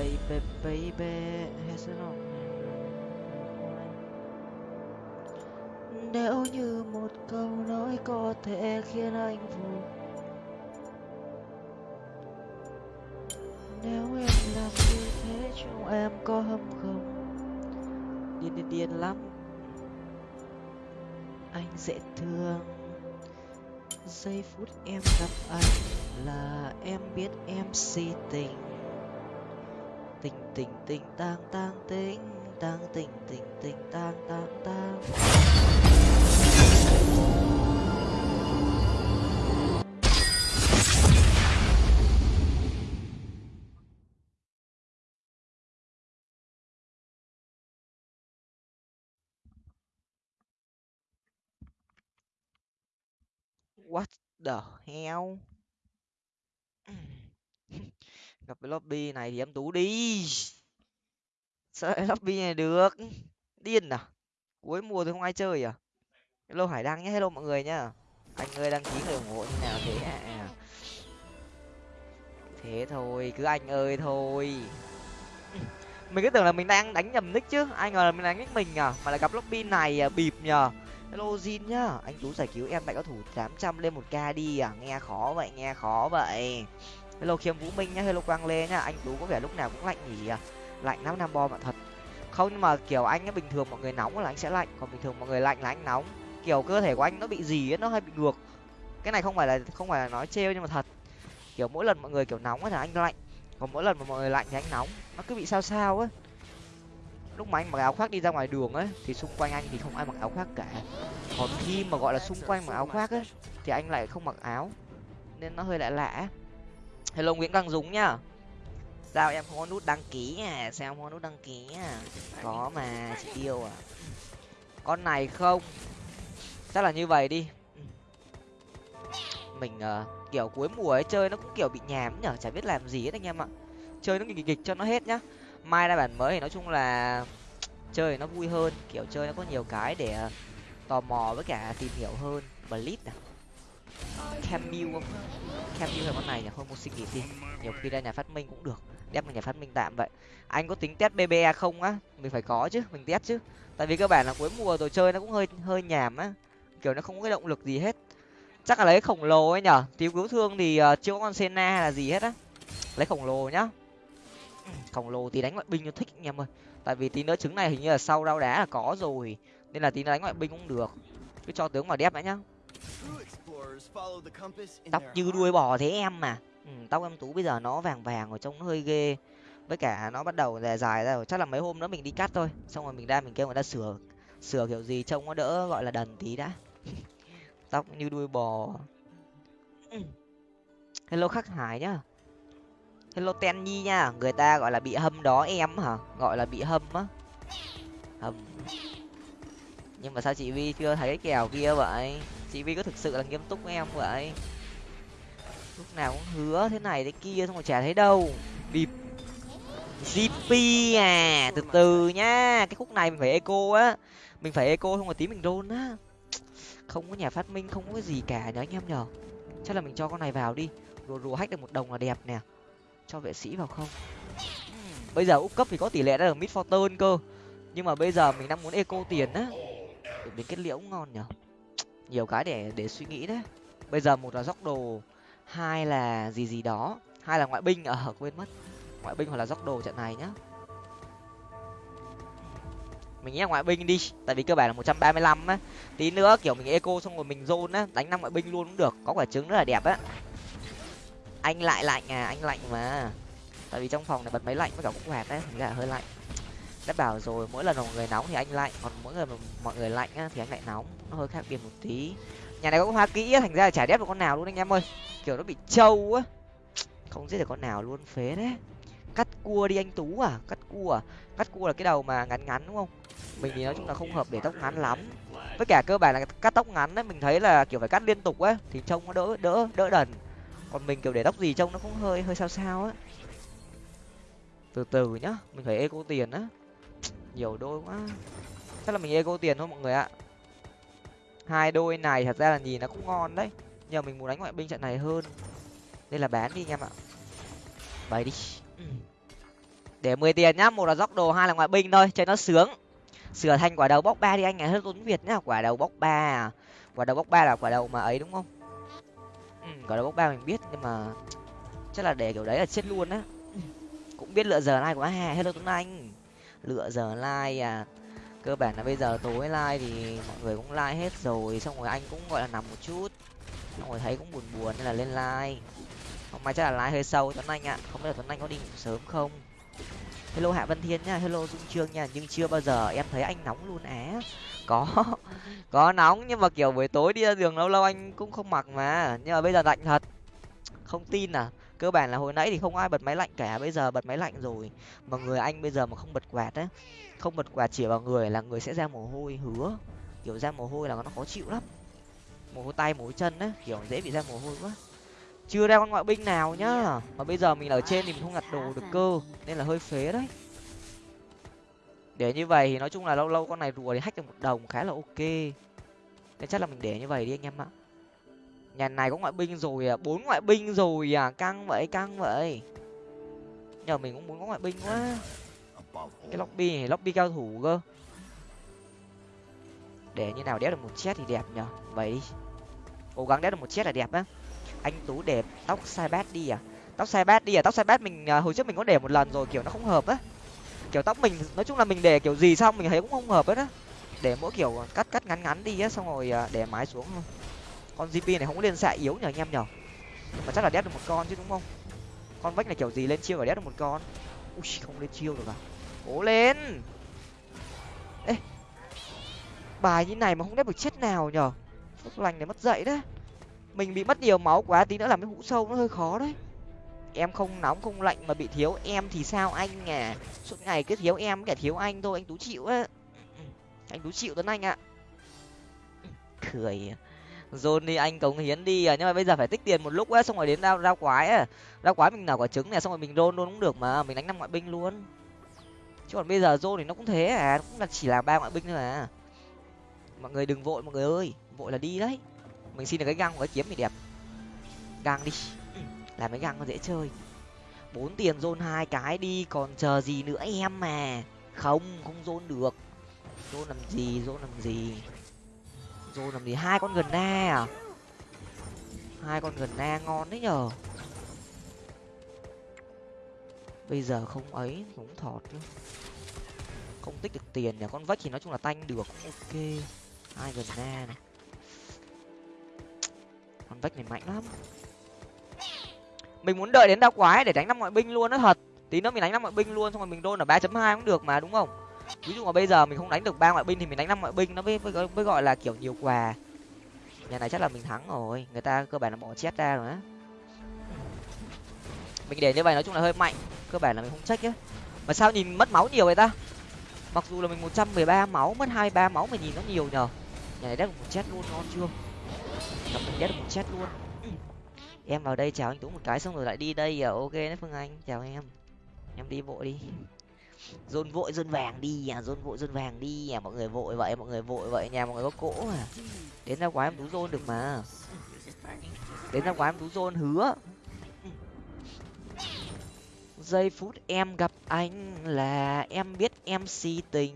baby baby, hết sức lòng nếu như một câu nói có thể khiến anh vui, nếu em làm như thế trong em có hâm không? Điên điên điên lắm. Anh dễ thương. Giây phút em gặp anh là em biết em si tình tình tình tình, tang tang tình tang, tình tình tình, tang tang tang. What the hell? gặp cái lobby này thì em tú đi. Sợ lobby này được. Điên à? Cuối mùa thì không ai chơi à? Hello hải đăng nhé hello mọi người nhá. Anh ơi đăng ký người ủng hộ như nào thế à thế thôi cứ anh ơi thôi. Mình cứ tưởng là mình đang đánh nhầm nick chứ. Ai ngờ là mình đánh nick mình à? Mà lại gặp lobby này à, bịp nhờ. Hello jin nhá. Anh tú giải cứu em tại có thủ tám trăm lên một k đi à? Nghe khó vậy nghe khó vậy hello khiêm vũ minh nhá, hello quang lê nhá. Anh tú có vẻ lúc nào cũng lạnh nhỉ? À lạnh lắm nam bo bạn thật. Không, nhưng mà kiểu anh ấy bình thường mọi người nóng là anh sẽ lạnh. Còn bình thường mọi người lạnh là anh nóng. Kiểu cơ thể của anh nó bị gì ấy, nó hơi bị ngược. Cái này không phải là, không phải là nói trêu nhưng mà thật. Kiểu mỗi lần mọi người kiểu nóng thì anh lạnh. Còn mỗi lần mà mọi người lạnh thì anh nóng. Nó cứ bị sao sao ấy. Lúc mà anh mặc áo khoác đi ra ngoài đường ấy, thì xung quanh anh thì không ai mặc áo khoác cả. Còn khi mà gọi là xung quanh mặc áo khoác ấy, thì anh lại không mặc áo. Nên nó hơi lạ lạ hello nguyễn đăng dũng nhá. Sao em không có nút đăng ký à sao em không có nút đăng ký à có mà chị yêu à. Con này không? Chắc là như vậy đi. Mình uh, kiểu cuối mùa ấy chơi nó cũng kiểu bị nhàm nhở chả biết làm gì hết anh em ạ. Chơi nó nghịch nghịch cho nó hết nhá. Mai ra bản mới thì nói chung là chơi nó vui hơn kiểu chơi nó có nhiều cái để ờ, tò mò với cả tìm hiểu hơn. Blitz à camille không? Camille là con này nhỉ? Thôi một xin nghỉ đi nhiều khi ra nhà phát minh cũng được. Đem vào nhà phát minh tạm vậy. Anh có tính test bbe không á? Mình phải có chứ mình test chứ. Tại vì cơ bản là cuối mùa rồi chơi nó cũng hơi hơi nhàm á. Kiểu nó không có cái động lực gì hết. Chắc là lấy khổng lồ ấy nhở? Tiêu cứu thương thì uh, chưa có con sena hay là gì hết á. Lấy khổng lồ nhá. Khổng lồ thì đánh ngoại binh cho thích anh em ơi. Tại vì tí nữa trứng này hình như là sau đau đá là có rồi. Nên là tí nữa đánh ngoại binh cũng được. Cứ cho tướng vào đép đã nhá tóc như đuôi bò thế em mà. Ừ, tóc em tú bây giờ nó vàng vàng rồi trông nó hơi ghê. Với cả nó bắt đầu dài dài ra rồi. Chắc là mấy hôm nữa mình đi cắt thôi. Xong rồi mình ra mình kêu người ta sửa sửa kiểu gì trông nó đỡ gọi là đần tí đã. Tóc như đuôi bò. Hello khắc hải nhá. Hello ten nhi nha. Người ta gọi là bị hâm đó em hả? Gọi là bị hâm á. Hâm nhưng mà sao chị vi chưa thấy cái kèo kia vậy chị vi có thực sự là nghiêm túc với em vậy? Lúc nào cũng hứa thế này thế kia xong rồi chả thấy đâu. Bịp. Gp à từ từ nhá. Cái khúc này mình phải eco á. Mình phải eco không rồi tí mình rôn á. Không có nhà phát minh, không có cái gì cả nhớ anh em nhở chắc là mình cho con này vào đi. Rùa rùa hách được một đồng là đẹp nè. Cho vệ sĩ vào không? Bây giờ úp cấp thì có tỷ lệ đã được mid fortune cơ. Nhưng mà bây giờ mình đang muốn eco tiền á. Để đến kết liễu ngon nhở nhiều cái để để suy nghĩ đấy. Bây giờ một là dốc đồ hai là gì gì đó. Hai là ngoại binh ở à, quên mất. Ngoại binh hoặc là dốc đồ trận này nhá. Mình nghĩ là ngoại binh đi tại vì cơ bản là một trăm ba mươi lăm á. Tí nữa kiểu mình eco xong rồi mình zone á đánh năm ngoại binh luôn cũng được có quả trứng rất là đẹp á. Anh lại lạnh à anh lạnh mà. Tại vì trong phòng này bật máy lạnh với cả cũng quạt đấy thành ra hơi lạnh đã bảo rồi, mỗi lần mọi người nóng thì anh lạnh, còn mỗi lần mọi người lạnh á thì anh lại nóng. Nó hơi khác biệt một tí. Nhà này có hoa kỹ á, thành ra là chả đép được con nào luôn anh em ơi. Kiểu nó bị trâu á. Không giết được con nào luôn, phế đấy cắt cua đi anh tú à cắt cua à. Cắt cua là cái đầu mà ngắn ngắn, đúng không? Mình thì nói chung là không hợp để tóc ngắn lắm. Với cả cơ bản là cắt tóc ngắn ấy mình thấy là kiểu phải cắt liên tục á, thì trông nó đỡ đỡ đỡ đần. Còn mình kiểu để tóc gì trông nó cũng hơi hơi sao sao á. Từ từ nhá, mình phải eco tiền á nhiều đôi quá. Chắc là mình ego tiền thôi mọi người ạ. Hai đôi này thật ra là nhìn nó cũng ngon đấy. Nhờ mình muốn đánh ngoại binh trận này hơn. Nên là bán đi anh em ạ. Bày đi. Để mười tiền nhá một là dốc đồ hai là ngoại binh thôi chơi nó sướng. Sửa thành quả đầu bóc ba đi anh ngày hết tốn việt nhá. Quả đầu bóc ba à. Quả đầu bóc ba là quả đầu mà ấy đúng không? Ừ, quả đầu bóc ba mình biết nhưng mà chắc là để kiểu đấy là chết luôn á. Cũng biết lựa giờ này của hà hello tuấn anh lựa giờ like à. Cơ bản là bây giờ tối like thì mọi người cũng like hết rồi, xong rồi anh cũng, gọi là, nằm một chút. Xong rồi thấy cũng buồn buồn nên là lên like. Hôm nay chắc là like hơi sâu, tuấn anh ạ. Không biết là tuấn anh có đi ngủ sớm không? Hello hạ vân thiên nha, hello dung trương nha, nhưng chưa bao giờ em thấy anh nóng luôn á. Có có nóng nhưng mà, kiểu, buổi tối đi ra đường lâu lâu anh cũng không mặc mà. Nhưng mà bây giờ lạnh thật. Không tin à? Cơ bản là hồi nãy thì không ai bật máy lạnh cả, bây giờ bật máy lạnh rồi. Mà người anh bây giờ mà không bật quạt á, không bật quạt chỉ vào người là người sẽ ra mồ hôi, hứa. Kiểu ra mồ hôi là nó khó chịu lắm. Mồ hôi tay, mồ hôi chân á, kiểu dễ bị ra mồ hôi quá. Chưa ra con ngoại binh nào nhá. Mà bây giờ mình ở trên thì mình không nhặt đồ được cơ, nên là hơi phế đấy. Để như vậy thì nói chung là lâu lâu con này rùa thì hách được một đồng khá là ok. Nên chắc là mình để như vậy đi anh em ạ nhà này có ngoại binh rồi à? Bốn ngoại binh rồi à? Căng vậy căng vậy. Nhờ mình cũng muốn có ngoại binh quá. Cái lobby này, lobby cao thủ cơ. Để như nào đéo được một chết thì đẹp nhở vậy đi. Cố gắng đéo được một chết là đẹp á. Anh tú đẹp tóc sai bát đi à? Tóc sai bát đi à? Tóc sai bát mình à, hồi trước mình có để một lần rồi, kiểu nó không hợp á. Kiểu tóc mình, nói chung là mình để kiểu gì xong mình thấy cũng không hợp hết á. Để mỗi kiểu cắt cắt ngắn ngắn đi á, xong rồi à, để mái xuống thôi con gp này không có lên xạ yếu nhờ anh em nhở mà chắc là đét được một con chứ, đúng không? Con vách này kiểu gì lên chiêu và đét được một con? Ui không lên chiêu được à? Cố lên! Ê! Bài như này mà không đét được chết nào nhở phúc lành này mất dậy đấy. Mình bị mất nhiều máu quá, tí nữa làm cái hũ sâu nó hơi khó đấy. Em không nóng, không lạnh mà bị thiếu em thì sao anh à? Suốt ngày cứ thiếu em, kẻ thiếu anh thôi, anh tú chịu á. Anh tú chịu tuấn anh ạ. Cười dồn đi anh cống hiến đi à nhưng mà bây giờ phải tích tiền một lúc ấy xong rồi đến ra ra quái à. ấy. ra quái mình nở quả trứng này xong rồi mình rôn luôn cũng được mà, mình đánh năm ngoại binh luôn. Chứ còn bây giờ rôn thì nó cũng thế à nó cũng là chỉ là ba ngoại binh thôi à mọi người đừng vội, mọi người ơi, vội là đi đấy. Mình xin được cái găng và cái kiếm thì đẹp. Găng đi, làm cái găng nó dễ chơi. Bốn tiền rôn hai cái đi, còn chờ gì nữa em mà không không rôn được. Rôn làm gì rôn làm gì? Rồi làm gì hai con gần na à? Hai con gần na ngon đấy nhở bây giờ không ấy cũng thọt chứ không tích được tiền nhỉ? Con vách thì nói chung là tanh được, cũng ok. Hai gần na này. Con vách này mạnh lắm. Mình muốn đợi đến đau quái để đánh năm ngoại binh luôn đó thật. Tí nữa mình đánh năm ngoại binh luôn, xong rồi mình đôn ở ba chấm hai cũng được mà, đúng không? Ví dụ mà bây giờ mình không đánh được ba ngoại binh thì mình đánh năm ngoại binh nó mới, mới, mới gọi là kiểu nhiều quà. Nhà này chắc là mình thắng rồi người ta cơ bản là bỏ chết ra rồi á. Mình để như vậy nói chung là hơi mạnh cơ bản là mình không trách á mà sao nhìn mất máu nhiều vậy ta? Mặc dù là mình một trăm mười ba máu mất hai ba máu mà nhìn nó nhiều nhờ. Nhà này đét một chết luôn ngon chưa? Gặp mình đét một chết luôn. Em vào đây chào anh tú một cái xong rồi lại đi đây à? Ok đấy phương anh chào em. Em đi bộ đi dồn vội dồn vàng đi à dồn vội dồn vàng đi à mọi người vội vậy, mọi người vội vậy nhà mọi người có cỗ à. Đến ra quái em tú dôn được mà. Đến ra quái em tú dôn hứa. Giây phút em gặp anh là em biết em si tình.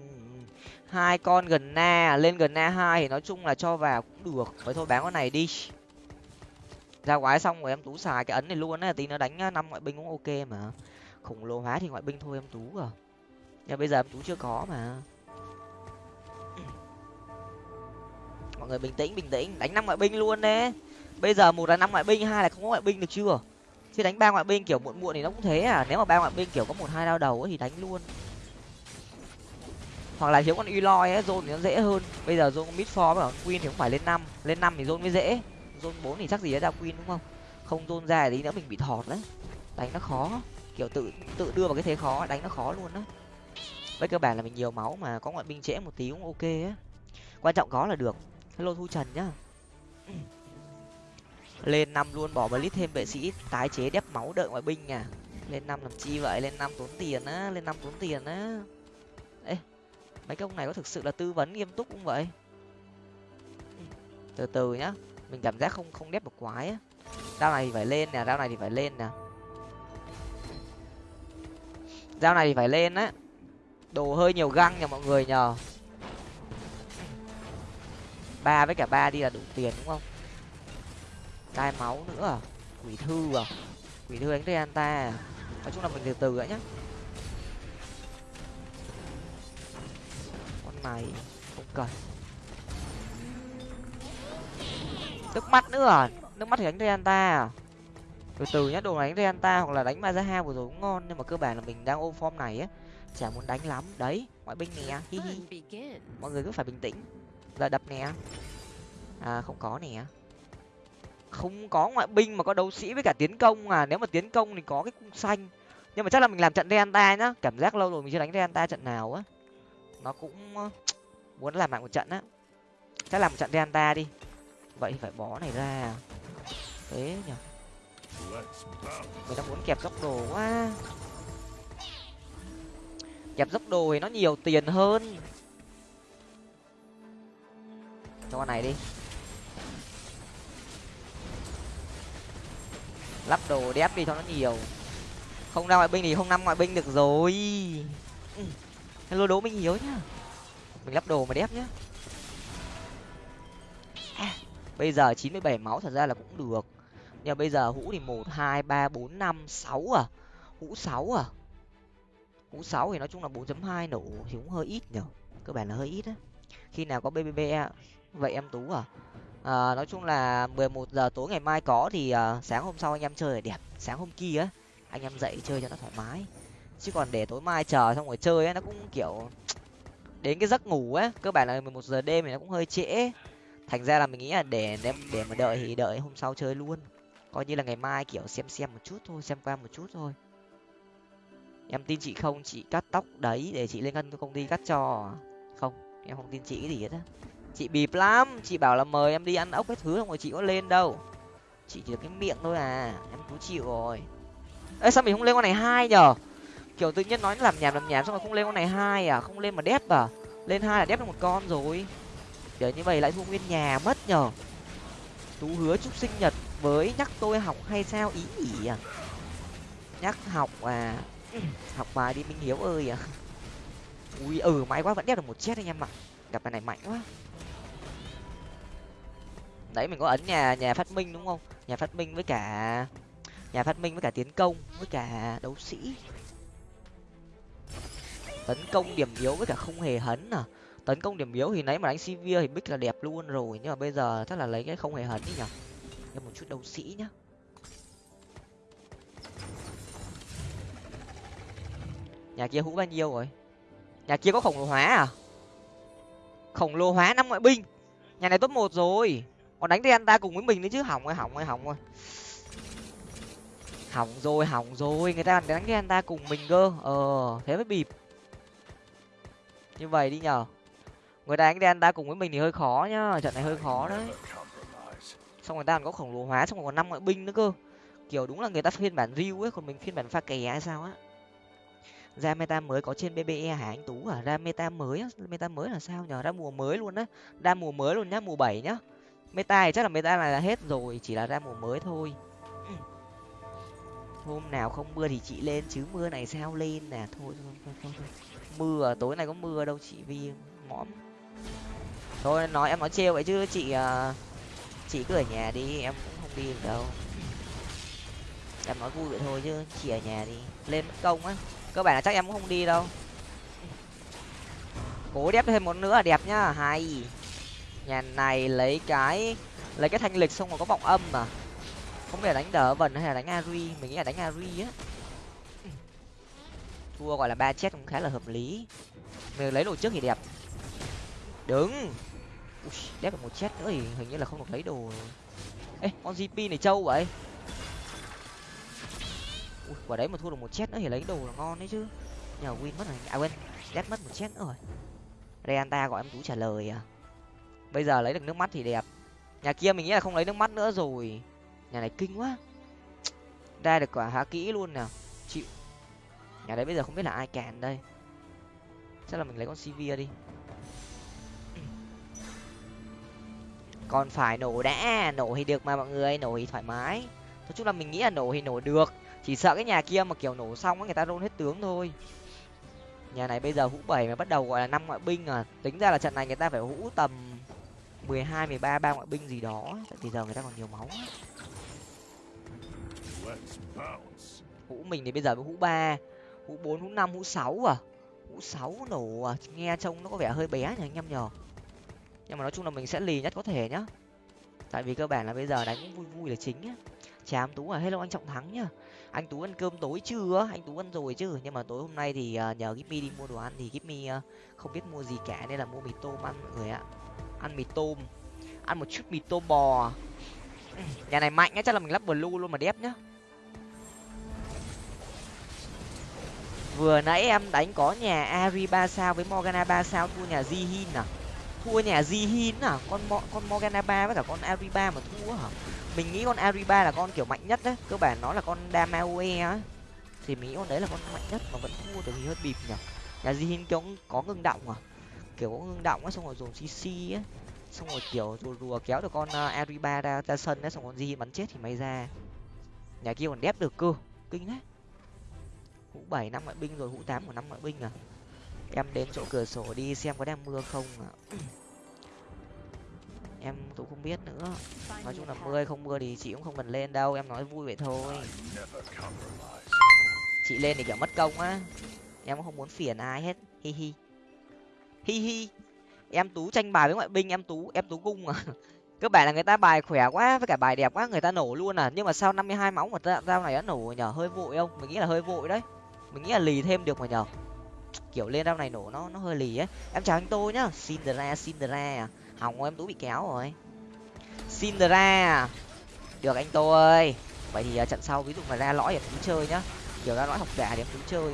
Hai con gần na, lên gần na hai thì nói chung là cho vào cũng được. Vậy thôi, bán con này đi. Ra quái xong rồi em tú xài cái ấn này luôn á, tí nó đánh à, năm ngoại binh cũng ok mà. Khủng lồ hóa thì ngoại binh thôi, em tú à nhưng bây giờ em tú chưa có mà. Mọi người bình tĩnh bình tĩnh. Đánh năm ngoại binh luôn đấy. Bây giờ một là năm ngoại binh, hai là không có ngoại binh được chưa? Chứ đánh ba ngoại binh kiểu muộn muộn thì nó cũng thế à. Nếu mà ba ngoại binh kiểu có một, hai đao đầu thì đánh luôn. Hoặc là thiếu con uy loi ấy, zone thì nó dễ hơn. Bây giờ zone mid for và queen thì cũng phải lên năm. Lên năm thì zone mới dễ. Zone bốn thì chắc gì ra queen đúng không? Không zone ra thì nữa mình bị thọt đấy. Đánh nó khó. Kiểu tự tự đưa vào cái thế khó, đánh nó khó luôn đấy với cơ bản là mình nhiều máu mà có ngoại binh trễ một tí cũng ok á. Quan trọng có là được. Hello thu trần nhá. Lên năm luôn, bỏ blitz thêm vệ sĩ, tái chế đép máu đợi ngoại binh à. Lên năm làm chi vậy? Lên năm tốn tiền á, lên năm tốn tiền á. Ê, mấy cái ông này có thực sự là tư vấn nghiêm túc không vậy? Từ từ nhá, mình cảm giác không không đép được quái á. Dao này thì phải lên nè, dao này thì phải lên nè. Dao này thì phải lên á đồ hơi nhiều găng nhờ mọi người nhờ. Ba với cả ba đi là đủ tiền đúng không? Tai máu nữa à? Quỷ thư à? Quỷ thư đánh Reanta à? Nói chung là mình từ từ đã nhá. Con này không cần. Nước mắt nữa à? Nước mắt thì đánh Reanta à? Từ từ nhá, đồ này đánh ta hoặc là đánh Mazaha vừa rồi cũng ngon, nhưng mà cơ bản là mình đang ôm form này á chả muốn đánh lắm. Đấy ngoại binh nè hi hi. Mọi người cứ phải bình tĩnh. Giờ đập nè. À không có nè. Không có ngoại binh mà có đấu sĩ với cả tiến công à. Nếu mà tiến công thì có cái cung xanh. Nhưng mà chắc là mình làm trận Reanta nhá. Cảm giác lâu rồi mình chưa đánh Reanta trận nào á. Nó cũng muốn làm lại một trận á. Chắc làm một trận Reanta đi. Vậy thì phải bó này ra. Thế nhở? Mình đang muốn kẹp dốc đồ quá kẹp dốc đồ thì nó nhiều tiền hơn. Cho con này đi. Lắp đồ đép đi cho nó nhiều. Không ra ngoại binh thì không năm ngoại binh được rồi. Ừ. hello đố minh hiếu nhá. Mình lắp đồ mà đép nhá. À, bây giờ chín mươi bảy máu thật ra là cũng được. Nhưng bây giờ hũ thì một hai ba bốn năm sáu à. Hũ sáu à hũ sáu thì nói chung là bốn chấm hai nổ thì cũng hơi ít nhở. Cơ bản là hơi ít á. Khi nào có bbb vậy em tú à? À, nói chung là mười một giờ tối ngày mai có thì uh, sáng hôm sau anh em chơi là đẹp. Sáng hôm kia á anh em dậy chơi cho nó thoải mái. Chứ còn để tối mai chờ xong rồi chơi á nó cũng kiểu đến cái giấc ngủ á cơ bản là mười một giờ đêm thì nó cũng hơi trễ. Thành ra là mình nghĩ là để để, để mà đợi thì đợi hôm sau chơi luôn. Coi như là ngày mai kiểu xem xem một chút thôi xem qua một chút thôi em tin chị không? Chị cắt tóc đấy để chị lên ngân công ty cắt cho. Không, em không tin chị cái gì hết á. Chị bịp lắm. Chị bảo là mời em đi ăn ốc cái thứ không rồi chị có lên đâu. Chị chỉ được cái miệng thôi à. Em cứ chịu rồi. Ê, sao mình không lên con này hai nhở kiểu tự nhiên nói làm nhảm làm nhảm xong rồi không lên con này hai à? Không lên mà đép à? Lên hai là đép được một con rồi. Kiểu như vậy lại thua nguyên nhà mất nhở tú hứa chúc sinh nhật với nhắc tôi học hay sao? Ý ỉ à? Nhắc học à? học bài đi, minh hiếu ơi à. Ui ừ may quá, vẫn đeo được một chết anh em ạ. Gặp bài này mạnh quá. Đấy, mình có ấn nhà nhà phát minh đúng không? Nhà phát minh với cả, nhà phát minh với cả tiến công, với cả đấu sĩ. Tấn công điểm yếu với cả không hề hấn à. Tấn công điểm yếu thì nãy mà đánh sivir thì bích là đẹp luôn rồi, nhưng mà bây giờ chắc là lấy cái không hề hấn đi nhở thêm một chút đấu sĩ nhá. Nhà kia hũ bao nhiêu rồi? Nhà kia có khổng lồ hóa à? Khổng lồ hóa năm ngoại binh. Nhà này top một rồi. Còn đánh thì anh ta cùng với mình đấy chứ. Hỏng ơi hỏng ơi hỏng ơi hỏng rồi hỏng rồi. Người ta đánh đen ta cùng mình cơ. Ờ thế mới bịp. Như vậy đi nhở người ta đánh đen ta cùng với mình thì hơi khó nhá. Trận này hơi khó đấy. Xong người ta còn có khổng lồ hóa, xong còn năm ngoại binh nữa cơ. Kiểu đúng là người ta phiên bản riu ấy, còn mình phiên bản pha kè hay sao á ra meta mới có trên bbe hả anh tú à ra meta mới á? Meta mới là sao nhở? ra mùa mới luôn á. Ra mùa mới luôn nhá mùa bảy nhá. Meta thì chắc là meta là hết rồi chỉ là ra mùa mới thôi. Hôm nào không mưa thì chị lên chứ mưa này sao lên nè. Thôi thôi thôi, thôi, thôi. mưa tối nay có mưa đâu chị vi mõm. Thôi nói em nói trêu vậy chứ chị à, chị cứ ở nhà đi em cũng không đi được đâu. Em nói vui vậy thôi chứ chị ở nhà đi lên mất công á cơ bản là chắc em cũng không đi đâu. Cố đép thêm một nữa là đẹp nhá hay. Nhà này lấy cái lấy cái thanh lịch xong rồi có vọng âm mà không biết là đánh đỡ vần hay là đánh ari mình nghĩ là đánh ari á. Thua gọi là ba chết cũng khá là hợp lý. Mình lấy đồ trước thì đẹp. Đứng. Ui, đép được một chết nữa thì hình như là không được lấy đồ. Ê con gp này trâu vậy ui, quả đấy mà thua được một chết nữa thì lấy đồ là ngon đấy chứ. Nhờ win mất rồi. À quên đét mất một chết nữa rồi. Reanta gọi em tú trả lời à. Bây giờ lấy được nước mắt thì đẹp. Nhà kia mình nghĩ là không lấy nước mắt nữa rồi. Nhà này kinh quá. Ra được quả há kỹ luôn nào chịu. Nhà đấy bây giờ không biết là ai kèn đây. Chắc là mình lấy con cv đi. Còn phải nổ đã. Nổ thì được mà mọi người. Nổ thì thoải mái. Nói chung là mình nghĩ là nổ thì nổ được chỉ sợ cái nhà kia mà kiểu nổ xong á, người ta rôn hết tướng thôi. Nhà này bây giờ hũ bảy mà bắt đầu gọi là năm ngoại binh à. Tính ra là trận này người ta phải hũ tầm mười hai, mười ba ba ngoại binh gì đó. Thì giờ người ta còn nhiều máu hũ mình thì bây giờ mới hũ ba, hũ bốn, hũ năm, hũ sáu à. Hũ sáu nổ à. Nghe trông nó có vẻ hơi bé nhỉ anh em nhờ. Nhưng mà nói chung là mình sẽ lì nhất có thể nhá. Tại vì cơ bản là bây giờ đánh cũng vui vui là chính nhá. Chám tú à hello anh trọng thắng nhá anh tú ăn cơm tối chưa? Anh tú ăn rồi chứ? Nhưng mà tối hôm nay thì à, nhờ Gipmy đi mua đồ ăn thì Gipmy à, không biết mua gì cả nên là mua mì tôm ăn mọi người ạ. Ăn mì tôm. Ăn một chút mì tôm bò. Nhà này mạnh á chắc là mình lắp blue luôn mà đép nhá. Vừa nãy em đánh có nhà ari ba sao với morgana ba sao, thua nhà jihin à? Thua nhà jihin à? Con Mo, con morgana ba với cả con ari ba mà thua hả? Mình nghĩ con ariba là con kiểu mạnh nhất đấy. Cơ bản nó là con damaue á. Thì mình nghĩ con đấy là con mạnh nhất mà vẫn thua được thì hơi bịp nhở nhà jihin kiểu có ngưng động à. Kiểu có ngưng động á, xong rồi dồn cc á. Xong rồi kiểu rùa rùa kéo được con ờ, ariba ra ra sân á, xong rồi jihin bắn chết thì may ra. Nhà kia còn đép được cơ. Kinh đấy. Hũ bảy năm ngoại binh rồi, hũ tám của năm ngoại binh à. Em đến chỗ cửa sổ đi xem có đang mưa không à em tôi không biết nữa. Nói chung là mưa hay không mưa thì chị cũng không cần lên đâu em nói vui vậy thôi. Chị lên thì kiểu mất công á. Em cũng không muốn phiền ai hết. Hi hi. Hi hi. Em tú tranh bài với ngoại binh em tú em tú cung à. Cơ bản là người ta bài khỏe quá với cả bài đẹp quá người ta nổ luôn à. Nhưng mà sau năm mươi hai máu mà dao này đã nổ nhở hơi vội không? Mình nghĩ là hơi vội đấy. Mình nghĩ là lì thêm được mà nhở. Kiểu lên rau này nổ nó nó hơi lì ấy. Em chào anh tôi nhá. Cinderella Cinderella hỏng em tú bị kéo rồi. Cinderella được anh tô ơi. Vậy thì uh, trận sau ví dụ mà ra lõi em tú chơi nhá. Kiểu ra lõi học giả thì em tú chơi.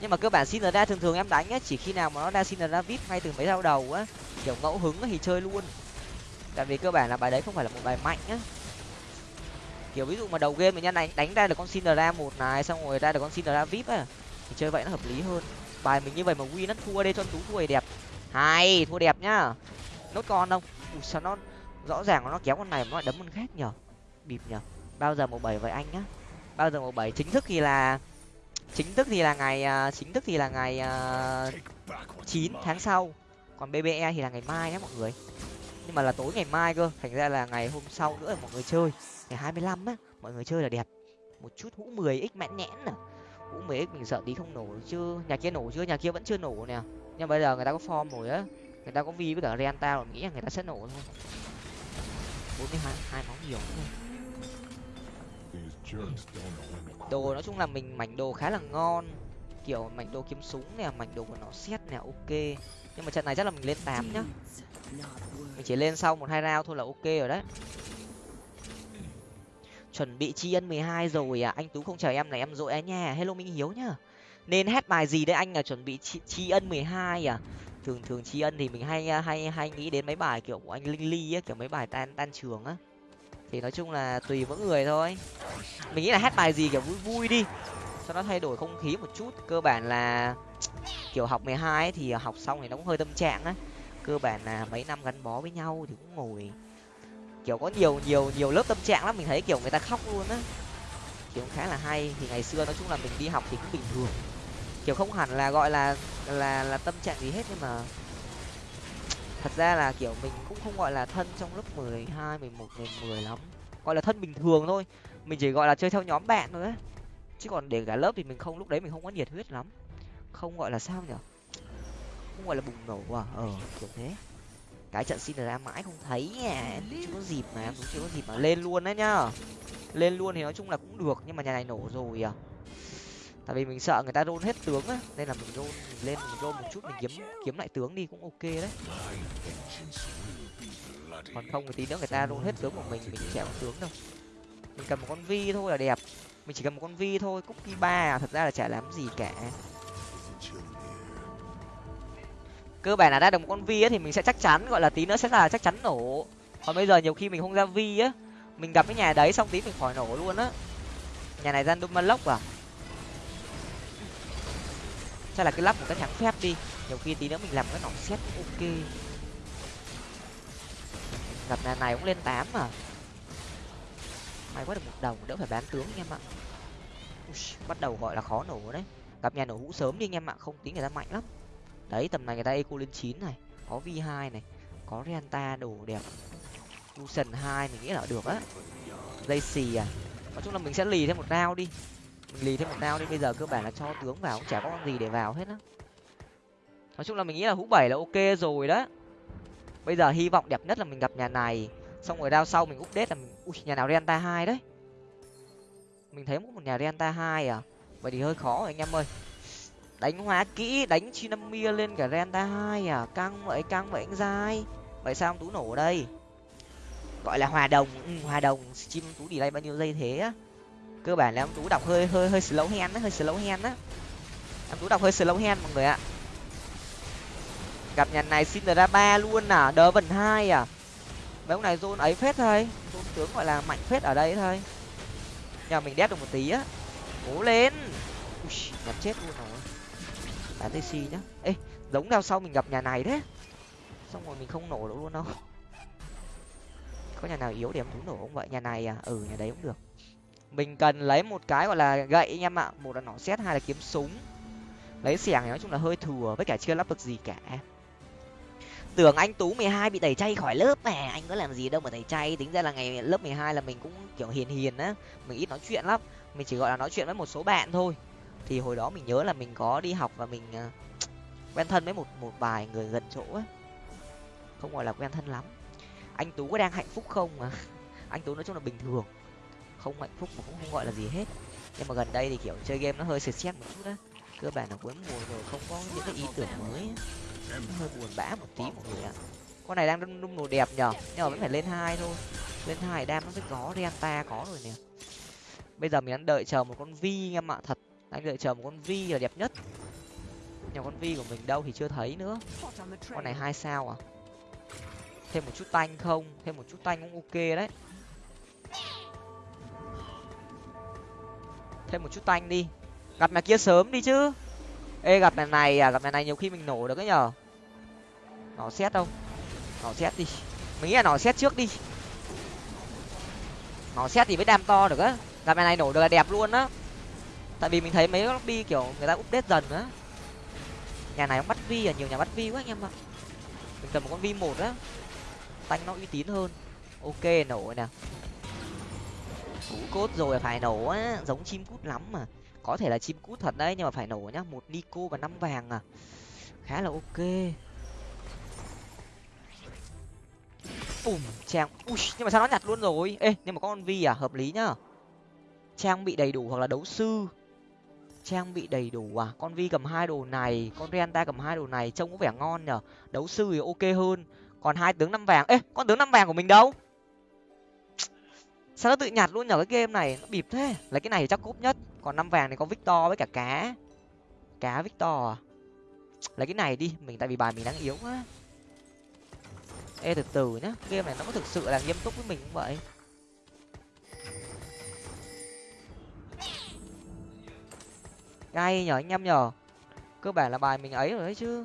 Nhưng mà cơ bản Cinderella thường thường em đánh á chỉ khi nào mà nó ra Cinderella vip ngay từ mấy rau đầu á kiểu ngẫu hứng thì chơi luôn. Tại vì cơ bản là bài đấy không phải là một bài mạnh á. Kiểu ví dụ mà đầu game mình nhân đánh đánh ra được con Cinderella một này xong rồi ra được con Cinderella vip á thì chơi vậy nó hợp lý hơn. Bài mình như vậy mà win nó thua đây cho tú thua đẹp. Hay thua đẹp nhá nốt con không? Ui, sao nó rõ ràng nó kéo con này mà nó lại đấm con khác nhở bịp nhở bao giờ một bảy với anh nhá? Bao giờ một bảy? Chính thức thì là chính thức thì là ngày uh, chính thức thì là ngày à, chín uh, tháng sau. Còn bbe thì là ngày mai nhé mọi người. Nhưng mà là tối ngày mai cơ. Thành ra là ngày hôm sau nữa mọi người chơi. Ngày hai mươi lăm á mọi người chơi là đẹp. Một chút hũ mười x mãn nhẽn nè hũ mười x mình sợ tí không nổ chưa nhà kia nổ chưa? Nhà kia vẫn chưa nổ nè. Nhưng bây giờ người ta có form rồi á người ta có vi với cả renta rồi nghĩ là người ta sẽ nổ thôi. bốn mươi hai hai máu nhiều thôi đồ nói chung là mình mảnh đồ khá là ngon. Kiểu mảnh đồ kiếm súng nè, mảnh đồ của nó xét nè, ok. Nhưng mà trận này chắc là mình lên tám nhá. Mình chỉ lên sau một hai round thôi là ok rồi đấy. Chuẩn bị tri ân mười hai rồi à. Anh tú không chờ em này, em dội á nha. Hello minh hiếu nhá. Nên hát bài gì đấy anh là chuẩn bị tri ân mười hai à? Thường thường tri ân thì mình hay hay hay nghĩ đến mấy bài kiểu của anh linh ly á, kiểu mấy bài tan tan trường á. Thì nói chung là tùy mỗi người thôi. Mình nghĩ là hát bài gì kiểu vui vui đi, cho nó thay đổi không khí một chút. Cơ bản là kiểu học mười hai thì học xong thì nó cũng hơi tâm trạng á. Cơ bản là mấy năm gắn bó với nhau thì cũng ngồi. Kiểu có nhiều nhiều nhiều lớp tâm trạng lắm, mình thấy kiểu người ta khóc luôn á. Kiểu khá là hay. Thì ngày xưa nói chung là mình đi học thì cũng bình thường kiểu không hẳn là gọi là là là tâm trạng gì hết nhưng mà thật ra là, kiểu, mình cũng không gọi là thân trong lớp mười hai, mười một, mười mười lắm. Gọi là thân bình thường thôi. Mình chỉ gọi là chơi theo nhóm bạn thôi ấy chứ còn để cả lớp thì mình không, lúc đấy mình không có nhiệt huyết lắm. Không gọi là sao nhở? Không gọi là bùng nổ à? Ờ kiểu thế. Cái trận xin ra mãi không thấy nha. Chưa có dịp mà em cũng chưa có dịp mà lên luôn đấy nhá. Lên luôn thì nói chung là cũng được, nhưng mà nhà này nổ rồi à tại vì mình sợ người ta rôn hết tướng á, nên là mình rôn, mình lên, mình rôn một chút, mình kiếm kiếm lại tướng đi, cũng ok đấy. Còn không thì tí nữa người ta rôn hết tướng của mình mình chẹo tướng đâu. Mình cầm một con vi thôi là đẹp. Mình chỉ cầm một con vi thôi cookie ba à, thật ra là chả làm gì cả. Cơ bản là ra được một con vi á thì mình sẽ chắc chắn, gọi là tí nữa sẽ là chắc chắn nổ. Còn bây giờ nhiều khi mình không ra vi á, mình gặp cái nhà đấy xong tí mình khỏi nổ luôn á. Nhà này ra lốc à? Chắc là cái lắp một cái thắng phép đi. Nhiều khi tí nữa mình làm cái nòng xét ok. Gặp nhà này cũng lên tám mà may quá được một đồng, đỡ phải bán tướng anh em ạ. Bắt đầu gọi là khó nổ đấy. Gặp nhà nổ hũ sớm đi anh em ạ, không tính người ta mạnh lắm. Đấy, tầm này người ta eco lên chín này, có v hai này, có renta đồ đẹp. Lucian hai mình nghĩ là được á. Dây xì à. Nói chung là mình sẽ lì thêm một rau đi lì thêm một đao đi bây giờ cơ bản là cho tướng vào cũng chả có con gì để vào hết á. Nói chung là mình nghĩ là hũ bảy là ok rồi đó bây giờ hy vọng đẹp nhất là mình gặp nhà này xong rồi đao sau mình update là mình ui nhà nào renta hai đấy. Mình thấy một nhà renta hai à? Vậy thì hơi khó rồi anh em ơi. Đánh hóa kỹ đánh chinamia lên cả renta hai à? Căng vậy căng vậy anh dai vậy sao ông tú nổ ở đây? Gọi là hòa đồng ừ, hòa đồng chim tú đi đây bao nhiêu giây thế á? Cơ bản là ông tú đọc hơi hơi hơi slow hand á hơi slow hand á. Ông tú đọc hơi slow hand mọi người ạ. Gặp nhà này xin ra ba luôn à đỡ vần hai à. Mấy ông này zone ấy phết thôi zone tướng gọi là mạnh phết ở đây thôi. Nhà mình đét được một tí á. Cố lên. Ui, nhặt chết luôn rồi. Bán tc nhá. Ê giống nào sau mình gặp nhà này thế. Xong rồi mình không nổ được luôn đâu. Có nhà nào yếu để em tú nổ không vậy? Nhà này à? Ừ nhà đấy cũng được mình cần lấy một cái gọi là gậy anh em ạ. Một là nỏ xét hai là kiếm súng. Lấy xẻng nói chung là hơi thừa với cả chưa lắp được gì cả. Tưởng anh tú mười hai bị tẩy chay khỏi lớp mà. Anh có làm gì đâu mà tẩy chay. Tính ra là ngày lớp mười hai là mình cũng kiểu hiền hiền á. Mình ít nói chuyện lắm. Mình chỉ gọi là nói chuyện với một số bạn thôi. Thì hồi đó mình nhớ là mình có đi học và mình à, quen thân với một một vài người gần chỗ á. Không gọi là quen thân lắm. Anh tú có đang hạnh phúc không mà? Anh tú nói chung là bình thường không hạnh phúc mà cũng không gọi là gì hết. Nhưng mà gần đây thì, kiểu, chơi game nó hơi sệt xét một chút á. Cơ bản là cuối mùa rồi, không có những cái ý tưởng mới hơi buồn bã một tí mọi người ạ. Con này đang đung đung đồ đẹp nhở? Nhưng mà vẫn phải lên hai thôi. Lên hai đam nó mới có renta có rồi nè. Bây giờ mình đang đợi chờ một con vi em ạ, thật. Đang đợi chờ một con vi là đẹp nhất. Nhưng con vi của mình đâu thì chưa thấy nữa. Con này hai sao à? Thêm một chút tanh không? Thêm một chút tanh cũng ok đấy. Thêm một chút tanh đi. Gặp mẹ kia sớm đi chứ. Ê, gặp mẹ này à gặp mẹ này nhiều khi mình nổ được cái nhở nó xét đâu? Nó xét đi. Mình nghĩ là nó xét trước đi. Nó xét thì mới đam to được á. Gặp mẹ này nổ được là đẹp luôn á. Tại vì mình thấy mấy lobby kiểu người ta update dần á. Nhà này bắt vi à nhiều nhà bắt vi quá anh em ạ. Mình cần một con vi một á. Tanh nó uy tín hơn. Ok, nổ nè cú cốt rồi phải nổ á, giống chim cút lắm mà. Có thể là chim cút thật đấy, nhưng mà phải nổ nhá, một nico và năm vàng à. Khá là ok. Bùm, trang, ui, nhưng mà sao nó nhặt luôn rồi? Ê, nhưng mà có con vi à hợp lý nhá. Trang bị đầy đủ hoặc là đấu sư. Trang bị đầy đủ à con vi cầm hai đồ này, con renta cầm hai đồ này, trông có vẻ ngon nhở. Đấu sư thì ok hơn. Còn hai tướng năm vàng, ê, con tướng năm vàng của mình đâu? Sao nó tự nhặt luôn nhở cái game này? Nó bịp thế. Lấy cái này thì chắc cúp nhất. Còn năm vàng thì có victor với cả cá. Cá victor à? Lấy cái này đi. Mình tại vì bài mình đang yếu quá. Ê, từ từ nhá. Game này nó có thực sự là nghiêm túc với mình không vậy? Ngay nhở anh em nhở cơ bản là bài mình ấy rồi đấy chứ.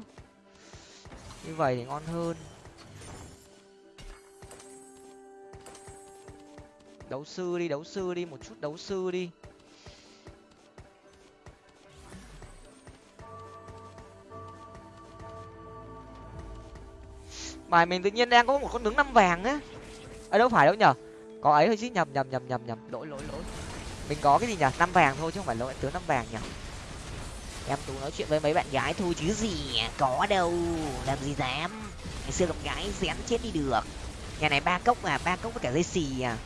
Như vậy thì ngon hơn. Đấu sư đi đấu sư đi một chút đấu sư đi. Bài mình tự nhiên đang có một con tướng năm vàng á. Ở đâu phải đâu nhở có ấy thôi chứ nhầm nhầm nhầm nhầm nhầm. Lỗi lỗi lỗi. Mình có cái gì nhở năm vàng thôi chứ không phải lỗi tướng năm vàng nhở em tú nói chuyện với mấy bạn gái thôi chứ gì có đâu làm gì dám. Ngày xưa gặp gái dán chết đi được. Nhà này ba cốc à ba cốc với cả dây xì à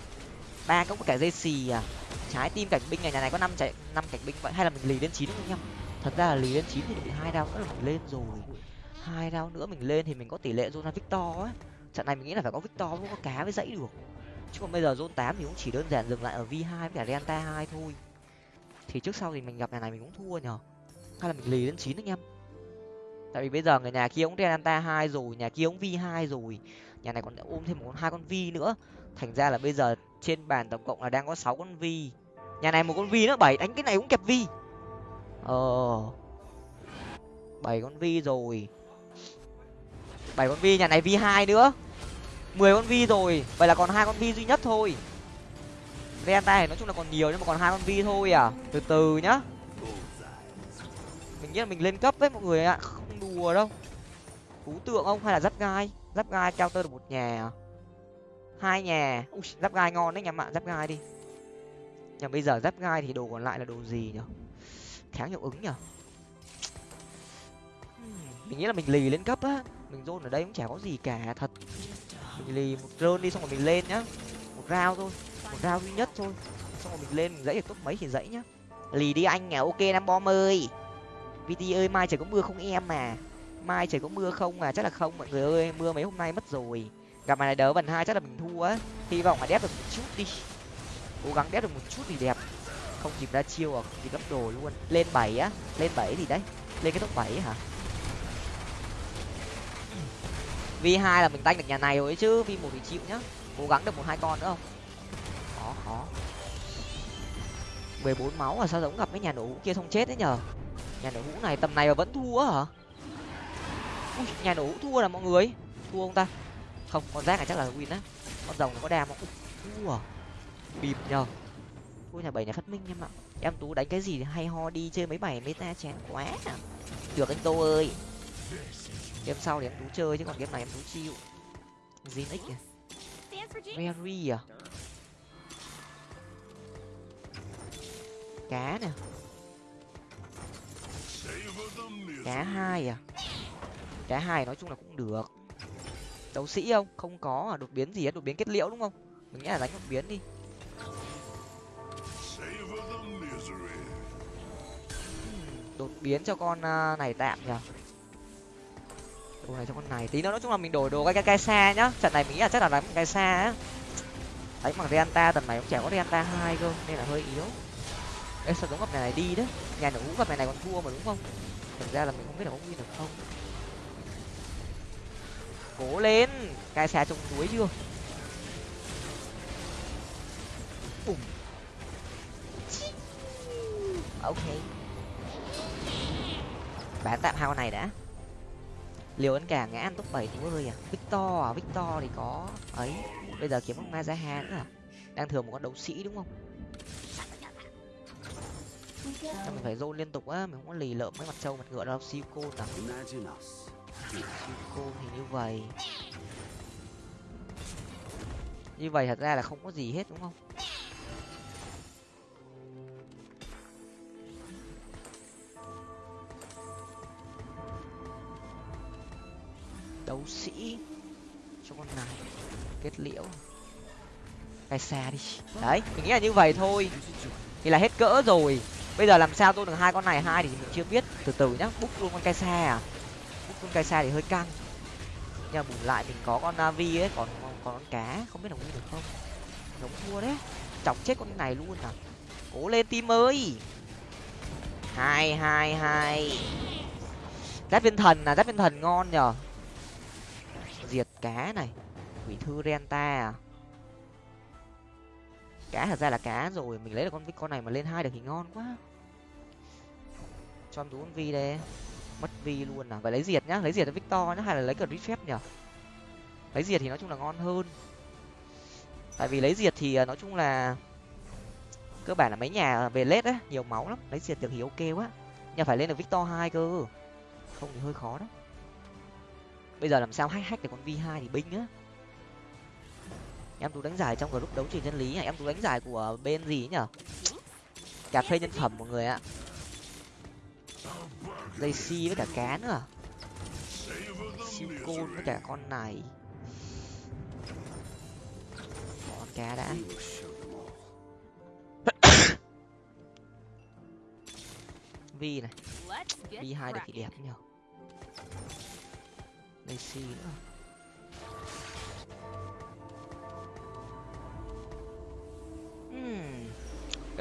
ba cốc cả dây xì à? Trái tim cảnh binh này nhà này có năm chạy năm cảnh binh vậy? Hay là mình lì lên chín không nhá thật ra là lì lên chín thì bị hai đao nữa là mình lên rồi. Hai đao nữa mình lên thì mình có tỷ lệ zona victor á. Trận này mình nghĩ là phải có victor mới có cá với dãy được. Chứ còn bây giờ zone tám thì cũng chỉ đơn giản dừng lại ở v hai với cả delta hai thôi. Thì trước sau thì mình gặp nhà này mình cũng thua nhở hay là mình lì lên chín anh em tại vì bây giờ người nhà kia cũng delta hai rồi, nhà kia cũng v hai rồi. Nhà này còn ôm thêm một hai con vi nữa. Thành ra là bây giờ trên bàn tổng cộng là đang có sáu con vi. Nhà này một con vi nữa, bảy. Đánh cái này cũng kẹp vi. Ờ. Bảy con vi rồi. Bảy con vi, nhà này vi hai nữa. Mười con vi rồi. Vậy là còn hai con vi duy nhất thôi. Renta tay nói chung là còn nhiều, nhưng mà còn hai con vi thôi à. Từ từ nhá. Mình nghĩ là mình lên cấp với mọi người ạ. Không đùa đâu. Cú tượng không hay là giáp gai? Giáp gai cao tơ được một nhà à? Hai nhà. Ui, giáp gai ngon đấy nhà mạng giáp gai đi. Nhưng bây giờ giáp gai thì đồ còn lại là đồ gì nhở? Kháng hiệu ứng nhở? Mình nghĩ là mình lì lên cấp á. Mình rôn ở đây cũng chả có gì cả thật. Mình lì một rơn đi xong rồi mình lên nhá. Một rau thôi một rau duy nhất thôi. Xong rồi mình lên mình dãy được top mấy thì dãy nhá. Lì đi anh à ok nam bom ơi. Vt ơi mai trời có mưa không em mà mai trời có mưa không mà chắc là không mọi người ơi mưa mấy hôm nay mất rồi gặp mày này đỡ vần hai chắc là mình thua á. Hy vọng là đép được một chút đi. Cố gắng đép được một chút thì đẹp. Không kịp ra chiêu à không kịp gấp đồ luôn. Lên bảy á. Lên bảy thì đấy. Lên cái top bảy hả? V hai là mình tanh được nhà này rồi chứ. V một thì chịu nhá. Cố gắng được một hai con nữa không? Khó khó. mười bốn máu à sao giống gặp cái nhà nổ hũ kia không chết đấy nhở nhà nổ hũ này tầm này mà vẫn thua hả? Ui, nhà nổ hũ thua là mọi người. Thua ông ta? Không, con rác này chắc là win á. Con rồng nó có đam không? Ua thua nhờ. Thua nhà bảy nhà phát minh em ạ. Em tú đánh cái gì hay ho đi, chơi mấy bảy meta chén quá. À được anh tô ơi. Game sau thì em tú chơi, chứ còn game này em tú chịu gì x kìa? Mary à? Cá nè. Cá hai à? Cá hai nói chung là cũng được đấu sĩ không? Không có à? Đột biến gì hết đột biến kết liễu đúng không? Mình nghĩ là đánh đột biến đi. Đột biến cho con à, này tạm nhở đồ này cho con này tí nữa. Nói chung là mình đổi đồ cái cái xa nhá. Trận này mình nghĩ là chắc là đánh cái xa á. Đánh bằng Reanta tầm này cũng chả có Reanta hai cơ nên là hơi yếu. Ê sao giống gặp này, này đi đấy. Nhà nổ cũng gặp này này còn thua mà đúng không? Thực ra là mình không biết là có win được không cố lên. Cai xe trong túi chưa? Bùm. Ok. Bán tạm hao này đã. Liều ấn cả ngã ăn top bảy tú ơi à? Victor à? Victor thì có. Ấy, bây giờ kiếm con mazaha nữa à? Đang thường một con đấu sĩ đúng không? Chắc mình phải dôn liên tục á, mình không có lì lợm mấy mặt trâu, mặt ngựa đâu. Siêu cô à? nào siêu cô thì như vậy. Như vậy thật ra là không có gì hết, đúng không? Đấu sĩ. Cho con này kết liễu. Cái xa đi. Đấy, mình nghĩ là như vậy thôi. Thì là hết cỡ rồi. Bây giờ làm sao tôi được hai con này hai thì mình chưa biết. Từ từ nhá bút luôn con cái xa à con cai xa thì hơi căng. Nhưng mà bù lại mình có con à, navi ấy, còn còn con cá, không biết là win được không? Giống thua đấy. Chọc chết con này luôn à? Cố lên tim ơi! Hai hai hai. Giáp viên thần là giáp viên thần ngon nhở diệt cá này. Quỷ thư renta à? Cá thật ra là cá rồi. Mình lấy được con con này mà lên hai được thì ngon quá. Cho em tú con vi đây mất vi luôn à? Phải lấy diệt nhá, lấy diệt cho victor nhá, hay là lấy cả phép nhở lấy diệt thì nói chung là ngon hơn. Tại vì lấy diệt thì à, nói chung là cơ bản là mấy nhà về lết á nhiều máu lắm. Lấy diệt được thì ok quá. Nhưng phải lên được victor hai cơ. Không thì hơi khó đó bây giờ làm sao hack hack được con vi hai thì binh á. Em tú đánh giải trong group đấu trường chân lý em tú đánh giải của bên gì nhở cà phê nhân phẩm mọi người ạ dây si với cả cá nữa. Siêu côn với cả con này. Con cá đã. Vi này. Vi hai được thì đẹp nhở dây si nữa.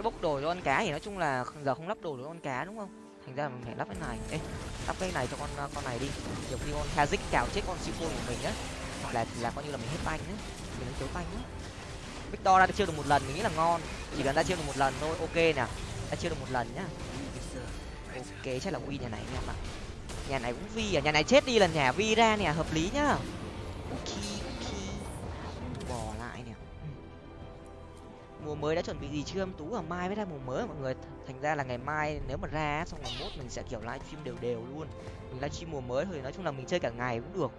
Cái bốc đồ cho con cá thì nói chung là giờ không lắp đồ cho con cá đúng không thành ra mình phải lắp cái này. Ê, lắp cái này cho con uh, con này đi. Nhiều khi con kazik cào chết con siêu của mình á là là coi như là mình hết banh á. Mình đánh thiếu banh á. Victor ra chưa được một lần, mình nghĩ là ngon. Chỉ cần ra chưa được một lần thôi, ok nè. Ra chưa được một lần nhá. Ok, chắc là win nhà này nha bạn. Nhà này cũng vi à nhà này chết đi là nhà vi ra nè, hợp lý nhá. Ok mùa mới đã chuẩn bị gì chưa? Em tú và mai mới ra mùa mới. Mọi người thành ra là ngày mai nếu mà ra xong ngày mốt mình sẽ, kiểu, livestream đều đều luôn. Mình livestream mùa mới thôi nói chung là mình chơi cả ngày cũng được.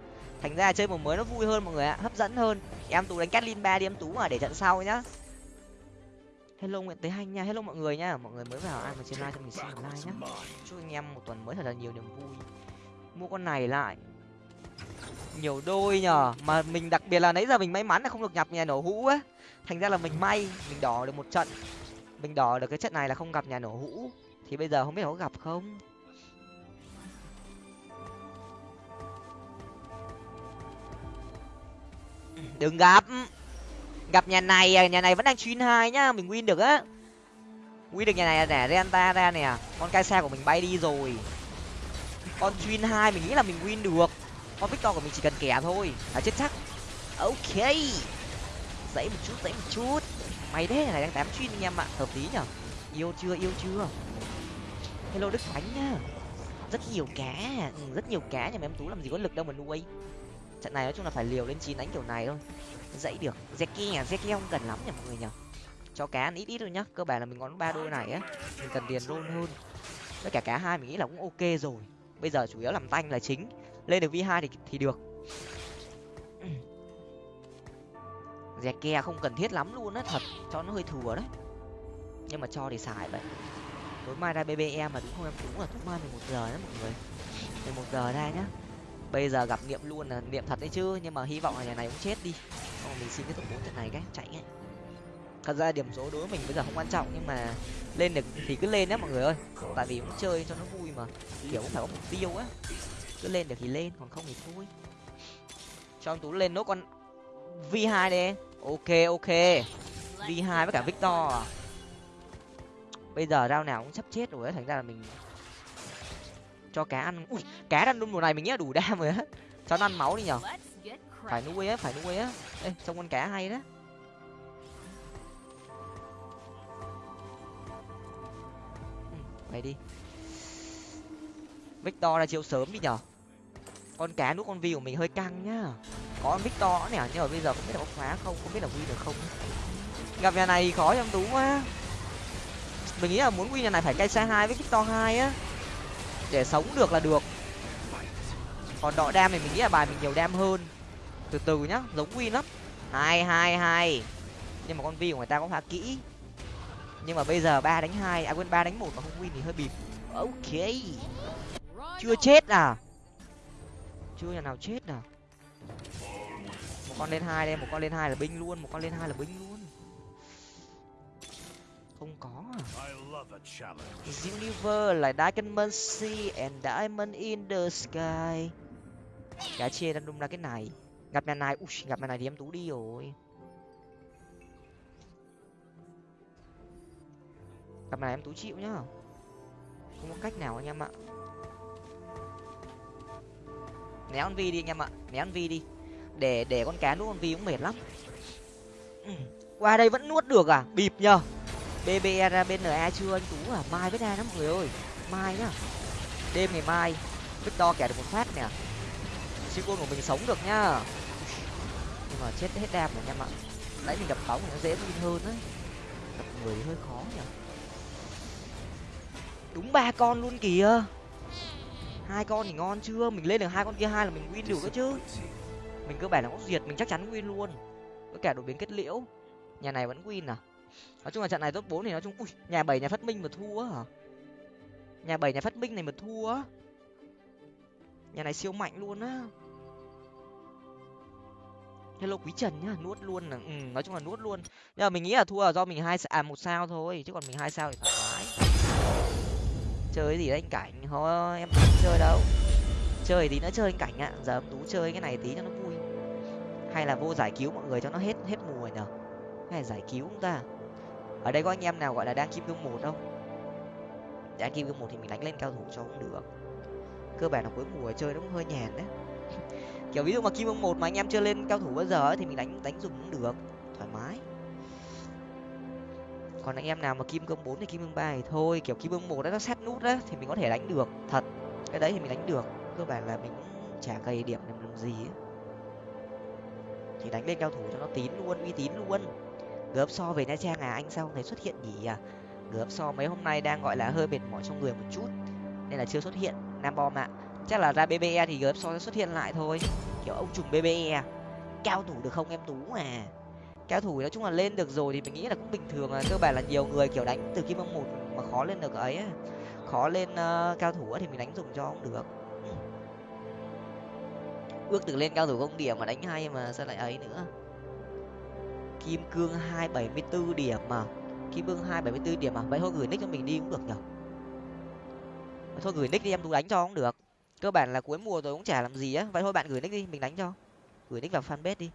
Thành ra chơi mùa mới nó vui hơn mọi người ạ, hấp dẫn hơn. Em tú đánh catlin ba đi em tú mà, để trận sau nhá. Hello nguyễn tế hanh nha, hello mọi người nha mọi người mới vào ai mà trên live cho mình xin like nhá. Chúc anh em một tuần mới thật là nhiều niềm vui. Mua con này lại. Nhiều đôi nhở mà mình đặc biệt là nãy giờ mình may mắn là không được nhập nhà nổ hũ á thành ra là mình may, mình đỏ được một trận. Mình đỏ được cái trận này là không gặp nhà nổ hũ. Thì bây giờ không biết có gặp không? Đừng gặp. Gặp nhà này à, nhà này vẫn đang chuyên hai nhá, mình win được á. Win được nhà này nè renta ra nè. Con cai xe của mình bay đi rồi. Con chuyên hai mình nghĩ là mình win được. Con victor của mình chỉ cần kẻ thôi. Là chết chắc. Ok dãy một chút dãy một chút. Mày thế này đang tám chuyên anh em ạ. Hợp lý nhở? Yêu chưa yêu chưa? Hello đức khánh nhá. Rất nhiều cá ừ, rất nhiều cá nhà em tú làm gì có lực đâu mà nuôi. Trận này nói chung là phải liều lên chín đánh kiểu này thôi. Dãy được. Zeki à Zeki không cần lắm nhỉ mọi người nhở? Cho cá ăn ít ít thôi nhá. Cơ bản là mình ngón ba đôi này á mình cần tiền luôn hơn. Với cả cá hai mình nghĩ là cũng ok rồi. Bây giờ chủ yếu làm tanh là chính. Lên được v hai thì thì được dè ke không cần thiết lắm luôn á, thật. Cho nó hơi thừa đấy. Nhưng mà cho thì xài vậy. Tối mai ra bbm mà đúng không em? Đúng là tối mai mười một giờ đấy mọi người. mười một giờ ra nhá. Bây giờ gặp niệm luôn là niệm thật đấy chứ, nhưng mà hy vọng là nhà này cũng chết đi. Không mình xin cái tổng bốn trận này cái, chạy ngay thật ra điểm số đối với mình bây giờ không quan trọng, nhưng mà lên được thì cứ lên nhé mọi người ơi. Tại vì cũng chơi cho nó vui mà. Kiểu cũng phải có mục tiêu á. Cứ lên được thì lên, còn không thì thôi. Cho ông tú lên nốt con v hai đi ok ok. V hai với cả victor. À. bây giờ rau nào cũng sắp chết rồi ấy thành ra là mình cho cá ăn. Ui, cá ăn luôn mùa này mình nghĩ đủ đam rồi á. Cho nó ăn máu đi nhở. Phải nuôi á, phải nuôi á. Ê, trông con cá hay đó ừ, mày đi. Victor là chiều sớm đi nhở con cá nút con vi của mình hơi căng nhá. Có con victor nè, nhưng mà bây giờ không biết là có khóa không không biết là win được không. Gặp nhà này khó trong tú quá. Mình nghĩ là muốn win nhà này phải cây xe hai với victor hai á. Để sống được là được. Còn đọ đam thì mình nghĩ là bài mình nhiều đam hơn. Từ từ nhá, giống win lắm. Hai hai hai. Nhưng mà con vi của người ta có khá kỹ. Nhưng mà bây giờ ba đánh hai à quên, ba đánh một mà không win thì hơi bịp. Ok. Chưa chết à? Chưa nhà nào chết nào một con lên hai đây, một con lên hai là binh luôn, một con lên hai là binh luôn. Không có à? Universe là Diamond Sea and Diamond in the Sky. Cá chê đang đung ra cái này. Gặp nhà này, ui, gặp nhà này thì em tú đi rồi. Gặp này em tú chịu nhá. Không có cách nào anh em ạ né con vi đi anh em ạ. Né con vi đi. Để để con cá nuốt con vi cũng mệt lắm. Ừ. Qua đây vẫn nuốt được à? Bịp nhờ. Bbe ra bên na chưa anh tú à? Mai với ra lắm mọi người ơi. Mai nhá. Đêm ngày mai, victor kẻ được một phát nè. Siêu của mình sống được nhá. Nhưng mà chết hết đam rồi anh em ạ. Nãy mình gặp bóng thì nó dễ tin hơn đấy gặp người hơi khó nhỉ đúng ba con luôn kìa hai con thì ngon chưa? Mình lên được hai con kia hai là mình win được đó chứ. Mình cơ bản là có diệt mình chắc chắn win luôn. Với cả đột biến kết liễu. Nhà này vẫn win à? Nói chung là trận này top bốn thì nói chung ui nhà bảy nhà phát minh mà thua hả? Nhà bảy nhà phát minh này mà thua nhà này siêu mạnh luôn á. Hello quý trần nhá nuốt luôn là ừ, nói chung là nuốt luôn. Nhưng mà mình nghĩ là thua là do mình hai à một sao thôi chứ còn mình hai sao thì thoải mái chơi gì đấy anh cảnh? Thôi em không chơi đâu. Chơi tí nữa chơi anh cảnh ạ. Giờ em tú chơi cái này tí cho nó vui. Hay là vô giải cứu mọi người cho nó hết hết mùa nhở? Hay là giải cứu chúng ta? Ở đây có anh em nào gọi là đang kim cương một không? Đang kim cương một thì mình đánh lên cao thủ cho cũng được. Cơ bản là cuối mùa chơi nó cũng hơi nhàn đấy. Kiểu ví dụ mà kim cương một mà anh em chưa lên cao thủ bao giờ ấy, thì mình đánh đánh dùng cũng được. Thoải mái còn anh em nào mà kim cương bốn thì kim cương ba thì thôi kiểu kim cương một đó nó xét nút đó thì mình có thể đánh được thật. Cái đấy thì mình đánh được cơ bản là mình cũng chả cày điểm làm, làm gì ấy. thì đánh lên cao thủ cho nó tín luôn uy tín luôn. Gớp so về nha trang à anh sao không thấy xuất hiện nhỉ? À gớp so mấy hôm nay đang gọi là hơi mệt mỏi trong người một chút nên là chưa xuất hiện. Nam bom ạ. Chắc là ra bbe thì gớp so sẽ xuất hiện lại thôi. Kiểu ông trùng bbe à. cao thủ được không em tú à? Cao thủ nói chung là lên được rồi thì mình nghĩ là cũng bình thường là cơ bản là nhiều người kiểu đánh từ kim ông một mà khó lên được ấy khó lên uh, cao thủ thì mình đánh dùng cho cũng được. Ước được lên cao thủ công điểm mà đánh hay mà sao lại ấy nữa. Kim cương hai bảy mươi bốn điểm mà. Kim cương hai bảy mươi bốn điểm mà. Vậy thôi gửi nick cho mình đi cũng được nhở? Thôi gửi nick đi em tú đánh cho cũng được. Cơ bản là cuối mùa rồi cũng chả làm gì á. Vậy thôi bạn gửi nick đi mình đánh cho. Gửi nick vào fanpage đi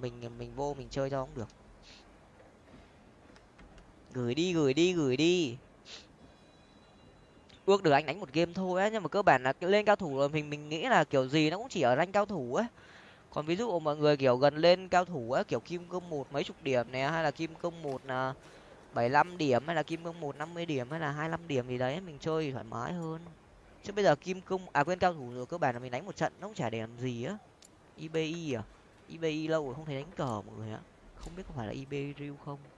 mình mình vô mình chơi cho cũng được. Gửi đi gửi đi gửi đi. Ước được anh đánh một game thôi á, nhưng mà cơ bản là lên cao thủ rồi, mình mình nghĩ là kiểu gì nó cũng chỉ ở rank cao thủ á. Còn ví dụ mọi người kiểu gần lên cao thủ á, kiểu kim cương một mấy chục điểm này hay là kim cương một là bảy năm điểm, hay là kim cương một năm mươi điểm, hay là hai mươi điểm gì đấy, mình chơi thì thoải mái hơn. Chứ bây giờ kim cương à quên cao thủ rồi, cơ bản là mình đánh một trận nó cũng chả để làm gì á. Ibi à ibi lâu rồi không thấy đánh cờ, mọi người ạ. Không biết có phải là ib real không.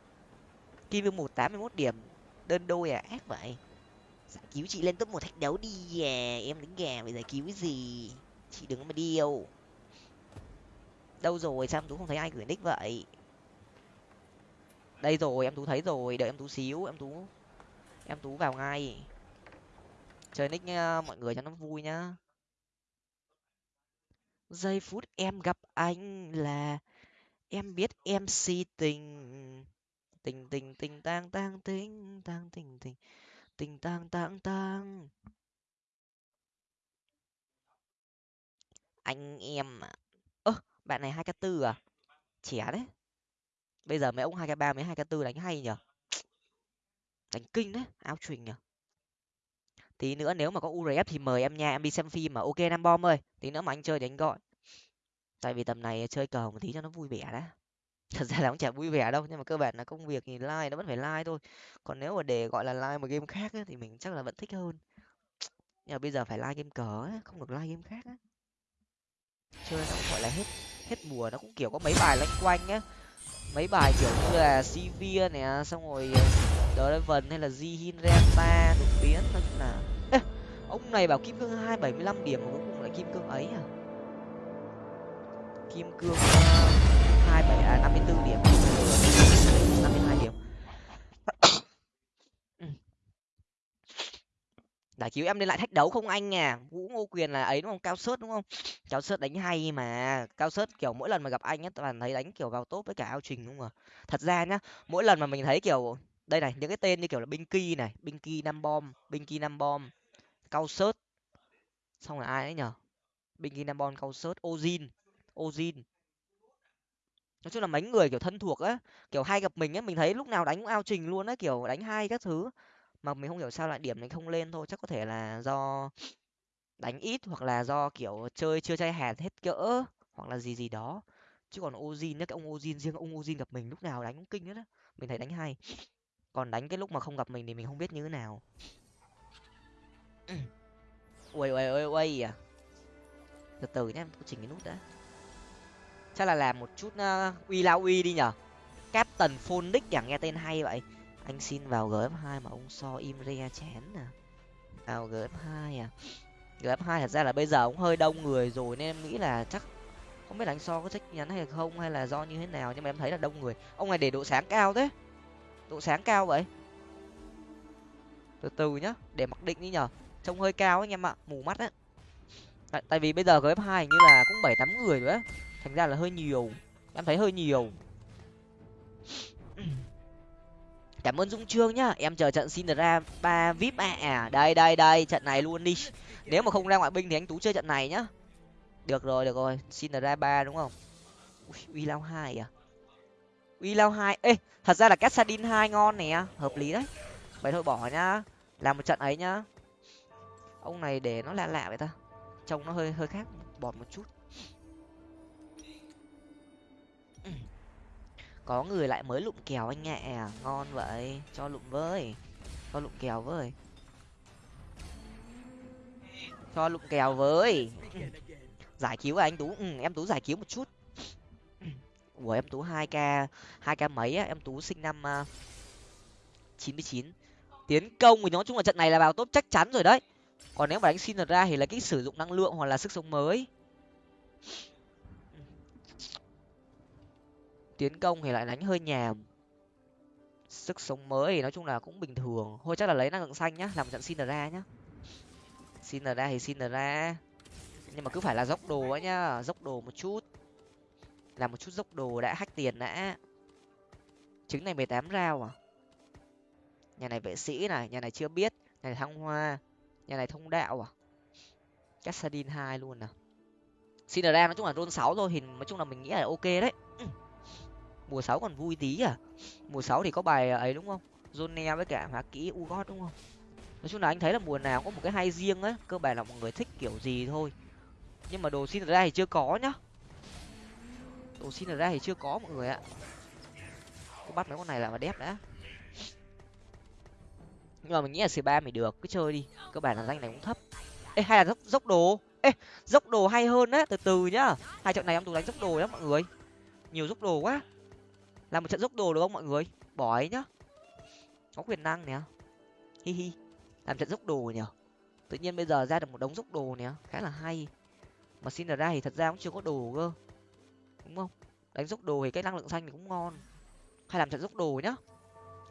Kim cương một tám mươi mốt điểm, đơn đôi à ác vậy. Giải cứu chị lên top một thách đấu đi à em đánh gà bây giờ cứu cái gì? Chị đừng có mà điêu. Đâu rồi, sao em tú không thấy ai gửi nick vậy? Đây rồi, em tú thấy rồi, đợi em tú xíu, em tú em tú vào ngay. Chơi nick nha mọi người cho nó vui nhá giây phút em gặp anh là em biết em si tình tình tình tình, tang tang tình tang, tình tình tình, tang tang tang. Anh em à ơ, bạn này hai k tư à? Trẻ đấy bây giờ mấy ông hai k ba, mấy hai k tư đánh hay nhở? Đánh kinh đấy áo truyền nhở? Tí nữa nếu mà có urf thì mời em nha em đi xem phim mà. Ok nam bom ơi tí nữa mà anh chơi thì anh gọi. Tại vì tầm này chơi cờ một tí cho nó vui vẻ đã. Thật ra là cũng chả vui vẻ đâu nhưng mà cơ bản là công việc thì like nó vẫn phải like thôi. Còn nếu mà để gọi là like một game khác ấy, thì mình chắc là vẫn thích hơn. Nhưng mà bây giờ phải like game cờ ấy, không được like game khác ấy. chơi nó cũng gọi là hết hết mùa nó cũng kiểu có mấy bài lanh quanh á. Mấy bài kiểu như là Sivir nè xong rồi ờ, Draven hay là Jihin Renta đột biến nói chung là ông này bảo kim cương hai bảy mươi lăm điểm mà cuối cùng lại kim cương ấy à? Kim cương à, hai bảy à năm mươi bốn điểm. Năm mươi hai điểm. Giải cứu em lên lại thách đấu không anh à? Vũ ngô quyền là ấy đúng không? Cao sớt đúng không? Cao sớt đánh hay mà. Cao sớt kiểu mỗi lần mà gặp anh ấy toàn thấy đánh kiểu vào tốt với cả ao trình đúng không thật ra nhá, mỗi lần mà mình thấy kiểu, đây này, những cái tên như kiểu là binh kỳ này, binh kỳ năm bom, binh kỳ năm bom cao sớt. Xong là ai ấy nhở? Bình ghi nam bom cao sớt, ozin ozin. Nói chung là mấy người kiểu thân thuộc á kiểu hay gặp mình á mình thấy lúc nào đánh cũng ao trình luôn á kiểu đánh hai các thứ. Mà mình không hiểu sao lại điểm mình không lên thôi, chắc có thể là do đánh ít hoặc là do kiểu chơi, chưa chơi hạt hết cỡ hoặc là gì gì đó. Chứ còn ozin nhá, cái ông ozin riêng, ông ozin gặp mình lúc nào đánh cũng kinh hết á. Mình thấy đánh hay. Còn đánh cái lúc mà không gặp mình thì mình không biết như thế nào ui ui ui ui à. Từ từ nhé tôi chỉnh cái nút đã. Chắc là làm một chút uh, uy lao uy đi nhở. Captain phonic chẳng à, nghe tên hay vậy. Anh xin vào gf hai mà ông so im re chén à. Vào gf hai à. Gf hai thật ra là bây giờ cũng hơi đông người rồi nên em nghĩ là chắc không biết là anh so có trách nhắn hay không hay là do như thế nào nhưng mà em thấy là đông người. Ông này để độ sáng cao thế. Độ sáng cao vậy. Từ từ nhá để mặc định đi nhở trông hơi cao anh em ạ mù mắt á. Tại, tại vì bây giờ gf hai như là cũng bảy tám người rồi á. Thành ra là hơi nhiều. Em thấy hơi nhiều. Cảm ơn dung trương nhá. Em chờ trận xin ra ba vip ạ. À đây đây đây trận này luôn đi. Nếu mà không ra ngoại binh thì anh tú chơi trận này nhá. Được rồi được rồi. Xin ra ba đúng không? Uy lao hai à? Uy lao hai. Ê thật ra là cassadin hai ngon nè. Hợp lý đấy. Vậy thôi bỏ nhá. Làm một trận ấy nhá ông này để nó lạ lạ vậy ta. Trông nó hơi hơi khác bọt một chút. Có người lại mới lụm kèo anh nhẹ à ngon vậy. Cho lụm với. Cho lụm kèo với. Cho lụm kèo với. Giải cứu à anh tú? Ừ, em tú giải cứu một chút. Ủa em tú hai k hai k mấy á? Em tú sinh năm uh, chín mươi chín. Tiến công thì nói chung là trận này là vào top chắc chắn rồi đấy còn nếu mà đánh xin ra thì là cái sử dụng năng lượng hoặc là sức sống mới. Tiến công thì lại đánh hơi nhàm. Sức sống mới thì nói chung là cũng bình thường. Thôi chắc là lấy năng lượng xanh nhá, làm trận xin ra nhá. Xin ra thì xin ra. Nhưng mà cứ phải là dốc đồ ấy nhá, dốc đồ một chút. Làm một chút dốc đồ đã, hack tiền đã. Trứng này mười tám rau à? Nhà này vệ sĩ này, nhà này chưa biết, nhà này thăng hoa nhà này thông đạo à? Cassadin hai luôn à? Xin ra nói chung là rôn sáu thôi thì nói chung là mình nghĩ là ok đấy. Mùa sáu còn vui tí à? Mùa sáu thì có bài ấy đúng không? Zone với cả hóa kỹ ugot đúng không? Nói chung là anh thấy là mùa nào có một cái hay riêng ấy, cơ bản là mọi người thích kiểu gì thôi. Nhưng mà đồ xin ra thì chưa có nhá. Đồ xin ra thì chưa có mọi người ạ. Cứ bắt mấy con này là mà đép đã nhưng mà mình nghĩ là c ba mình được, cứ chơi đi, cơ bản là danh này cũng thấp. Ê, hay là dốc dốc đồ. Ê, dốc đồ hay hơn á, từ từ nhá. Hai trận này em tú đánh dốc đồ đó mọi người. Nhiều dốc đồ quá. Làm một trận dốc đồ được không, mọi người? Bỏ ấy nhá. Có quyền năng nè. Hi hi. Làm trận dốc đồ nhở tự nhiên bây giờ ra được một đống dốc đồ nè. Khá là hay. Mà xin ra thì thật ra cũng chưa có đồ cơ. Đúng không? Đánh dốc đồ thì cái năng lượng xanh thì cũng ngon. Hay làm trận dốc đồ nhá.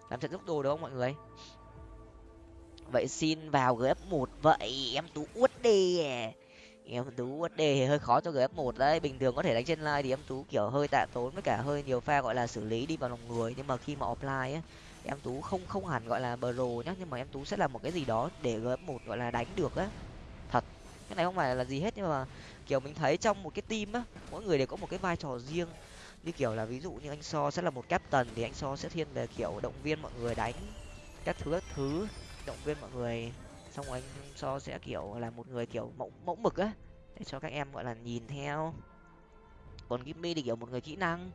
Làm trận dốc đồ được không, mọi người? Vậy xin vào gf một vậy, em tú uất đi à. em tú uất đi hơi khó cho gf một đấy, bình thường có thể đánh trên line thì em tú kiểu hơi tạ tốn với cả hơi nhiều pha gọi là xử lý đi vào lòng người, nhưng mà khi mà offline ấy em tú không không hẳn gọi là bờ rồ nhá, nhưng mà em tú sẽ là một cái gì đó để gf một gọi là đánh được á. Thật, cái này không phải là gì hết, nhưng mà kiểu mình thấy trong một cái team á, mỗi người đều có một cái vai trò riêng. Như kiểu là ví dụ như anh so sẽ là một captain thì anh so sẽ thiên về kiểu động viên mọi người đánh các thứ các thứ động viên mọi người. Xong rồi anh so sẽ, kiểu, là một người, kiểu, mẫu mẫu mực á, để cho các em, gọi là, nhìn theo. Còn Gimmy thì, kiểu, một người kỹ năng.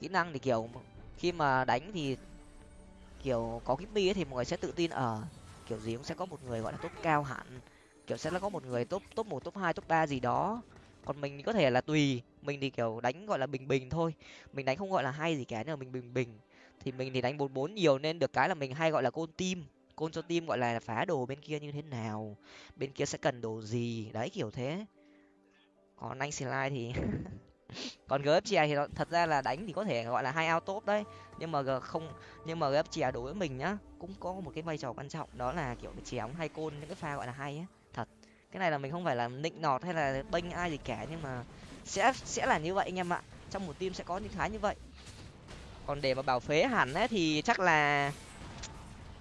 Kỹ năng thì, kiểu khi mà đánh thì, kiểu, có Gimmy ấy thì mọi người sẽ tự tin ở. Kiểu gì cũng sẽ có một người, gọi là, top cao hẳn. Kiểu sẽ là có một người top top một, top hai, top ba gì đó. Còn mình có thể là tùy. Mình thì, kiểu, đánh, gọi là, bình bình thôi. Mình đánh không, gọi là, hay gì cả, nhưng mà mình bình bình. Thì mình thì đánh bốn bốn nhiều nên được cái là mình hay gọi là côn tim côn cho team gọi là phá đồ bên kia như thế nào, bên kia sẽ cần đồ gì. Đấy, kiểu thế. Còn anh slide thì còn gf chè thì thật ra là đánh thì có thể gọi là hai ao top đấy. Nhưng mà không, nhưng mà gf chè đối với mình nhá, cũng có một cái vai trò quan trọng, đó là kiểu chè ông hay côn, những cái pha gọi là hay á thật, cái này là mình không phải là nịnh nọt hay là bênh ai gì cả, nhưng mà sẽ sẽ là như vậy anh em ạ. Trong một team sẽ có những cái như vậy. Còn để mà bảo phế hẳn ấy thì chắc là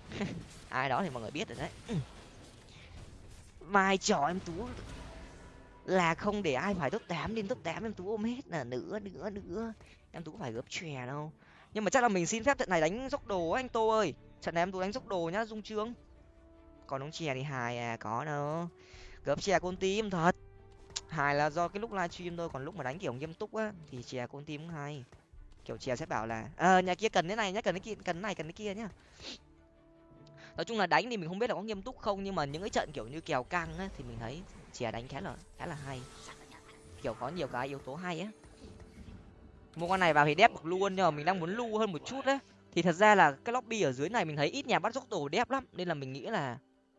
ai đó thì mọi người biết rồi đấy. Ừ. Vai trò em tú là không để ai phải top tám lên top tám em tú ôm hết là nữa nữa nữa. Em tú phải gấp chè đâu. Nhưng mà chắc là mình xin phép trận này đánh dốc đồ anh tô ơi. Trận này em tú đánh dốc đồ nhá, dung trương. Còn ông chè thì hài à có đâu. Gấp chè con tim thật. Hài là do cái lúc livestream thôi, còn lúc mà đánh kiểu nghiêm túc á, thì chè con tim cũng hay. Kiểu chè sẽ bảo là ờ nhà kia cần cái này nhá, cần cái kia, cần cái này, cần cái kia nhá nói chung là đánh thì mình không biết là có nghiêm túc không, nhưng mà những cái trận kiểu như kèo căng á thì mình thấy chè đánh khá là khá là hay. Kiểu có nhiều cái yếu tố hay á. Mua con này vào thì đép được luôn, nhưng mà mình đang muốn lưu hơn một chút đấy thì thật ra là cái lobby ở dưới này mình thấy ít nhà bắt dốc đồ đép lắm, nên là mình nghĩ là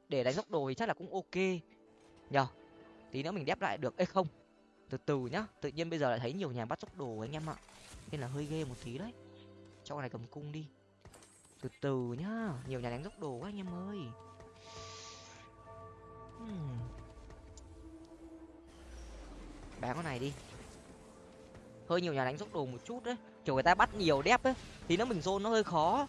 để đánh dốc đồ thì chắc là cũng ok. Nhờ, tí nữa mình đép lại được. Ấy không, từ từ nhá, tự nhiên bây giờ lại thấy nhiều nhà bắt dốc đồ anh em ạ. Nên là hơi ghê một tí đấy. Cho con này cầm cung đi từ từ nhá, nhiều nhà đánh dốc đồ quá anh em ơi. Hmm. bán con này đi. Hơi nhiều nhà đánh dốc đồ một chút đấy, kiểu người ta bắt nhiều đép ấy, thì nó mình zone nó hơi khó.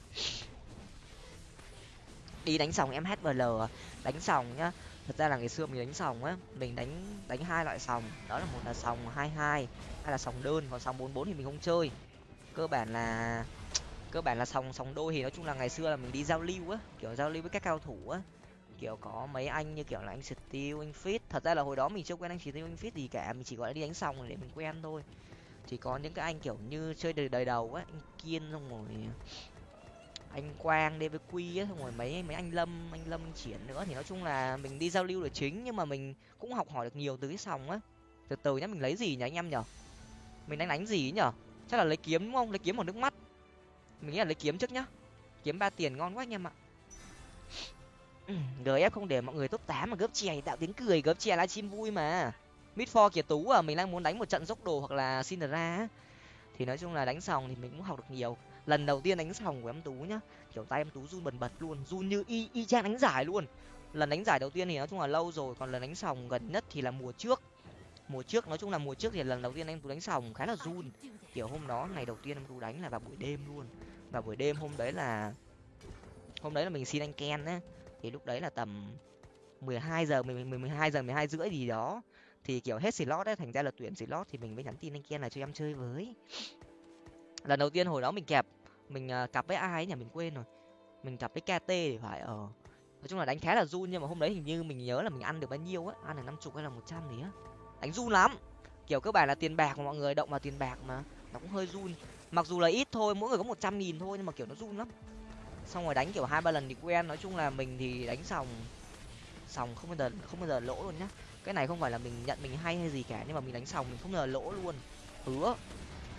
Đi đánh sòng em hbl à? đánh sòng nhá. Thật ra là ngày xưa mình đánh sòng á, mình đánh đánh hai loại sòng. Đó là một là sòng hai hai hay là sòng đơn, còn sòng bốn bốn thì mình không chơi. Cơ bản là cơ bản là sòng sòng đôi thì nói chung là ngày xưa là mình đi giao lưu á, kiểu giao lưu với các cao thủ á. Kiểu có mấy anh như kiểu là anh steel, anh fit thật ra là hồi đó mình chưa quen anh steel, anh fit gì cả, mình chỉ gọi là đi đánh sòng để mình quen thôi. Thì có những cái anh kiểu như chơi đời đời đầu á, anh kiên xong rồi, anh quang đi với quy á, xong rồi mấy mấy anh lâm anh lâm triển nữa. Thì nói chung là mình đi giao lưu là chính, nhưng mà mình cũng học hỏi được nhiều từ cái sòng á. Từ từ nhá, mình lấy gì nhỉ anh em nhở mình đánh đánh gì nhở chắc là lấy kiếm đúng không? Lấy kiếm một nước mắt mình nghĩ là lấy kiếm trước nhá. Kiếm ba tiền ngon quá anh em ạ. Ừ, Gf không để mọi người top tám mà gấp chè tạo tiếng cười gấp chè livestream vui mà. Mid for kiệt tú à mình đang muốn đánh một trận dốc đồ hoặc là Cinderella thì nói chung là đánh sòng thì mình cũng học được nhiều. Lần đầu tiên đánh sòng của em tú nhá. Kiểu tay em tú run bần bật luôn, run như y y chang đánh giải luôn. Lần đánh giải đầu tiên thì nói chung là lâu rồi, còn lần đánh sòng gần nhất thì là mùa trước. Mùa trước, nói chung là mùa trước thì lần đầu tiên em tú đánh sòng khá là run. Kiểu hôm đó, ngày đầu tiên em tú đánh là vào buổi đêm luôn và buổi đêm hôm đấy là hôm đấy là mình xin anh ken á thì lúc đấy là tầm mười hai giờ, mười mười hai giờ, mười hai rưỡi gì đó. Thì kiểu hết slot ấy, thành ra là tuyển slot thì mình mới nhắn tin anh ken là cho em chơi với. Lần đầu tiên hồi đó mình kẹp, mình à, cặp với ai ấy nhỉ? Mình quên rồi. Mình cặp với kt thì phải ở ờ. nói chung là đánh khá là run nhưng mà hôm đấy hình như mình nhớ là mình ăn được bao nhiêu á. Ăn được năm chục hay là một trăm gì á. Đánh run lắm. Kiểu cơ bản là tiền bạc mà mọi người động vào tiền bạc mà, nó cũng hơi run mặc dù là ít thôi, mỗi người có một trăm nghìn thôi nhưng mà, kiểu, nó run lắm. Xong rồi đánh, kiểu, hai, ba lần thì quen. Nói chung là mình thì đánh sòng sòng không bao giờ, không bao giờ lỗ luôn nhá. Cái này không phải là mình nhận mình hay hay gì cả, nhưng mà mình đánh sòng mình không bao giờ lỗ luôn. Hứa.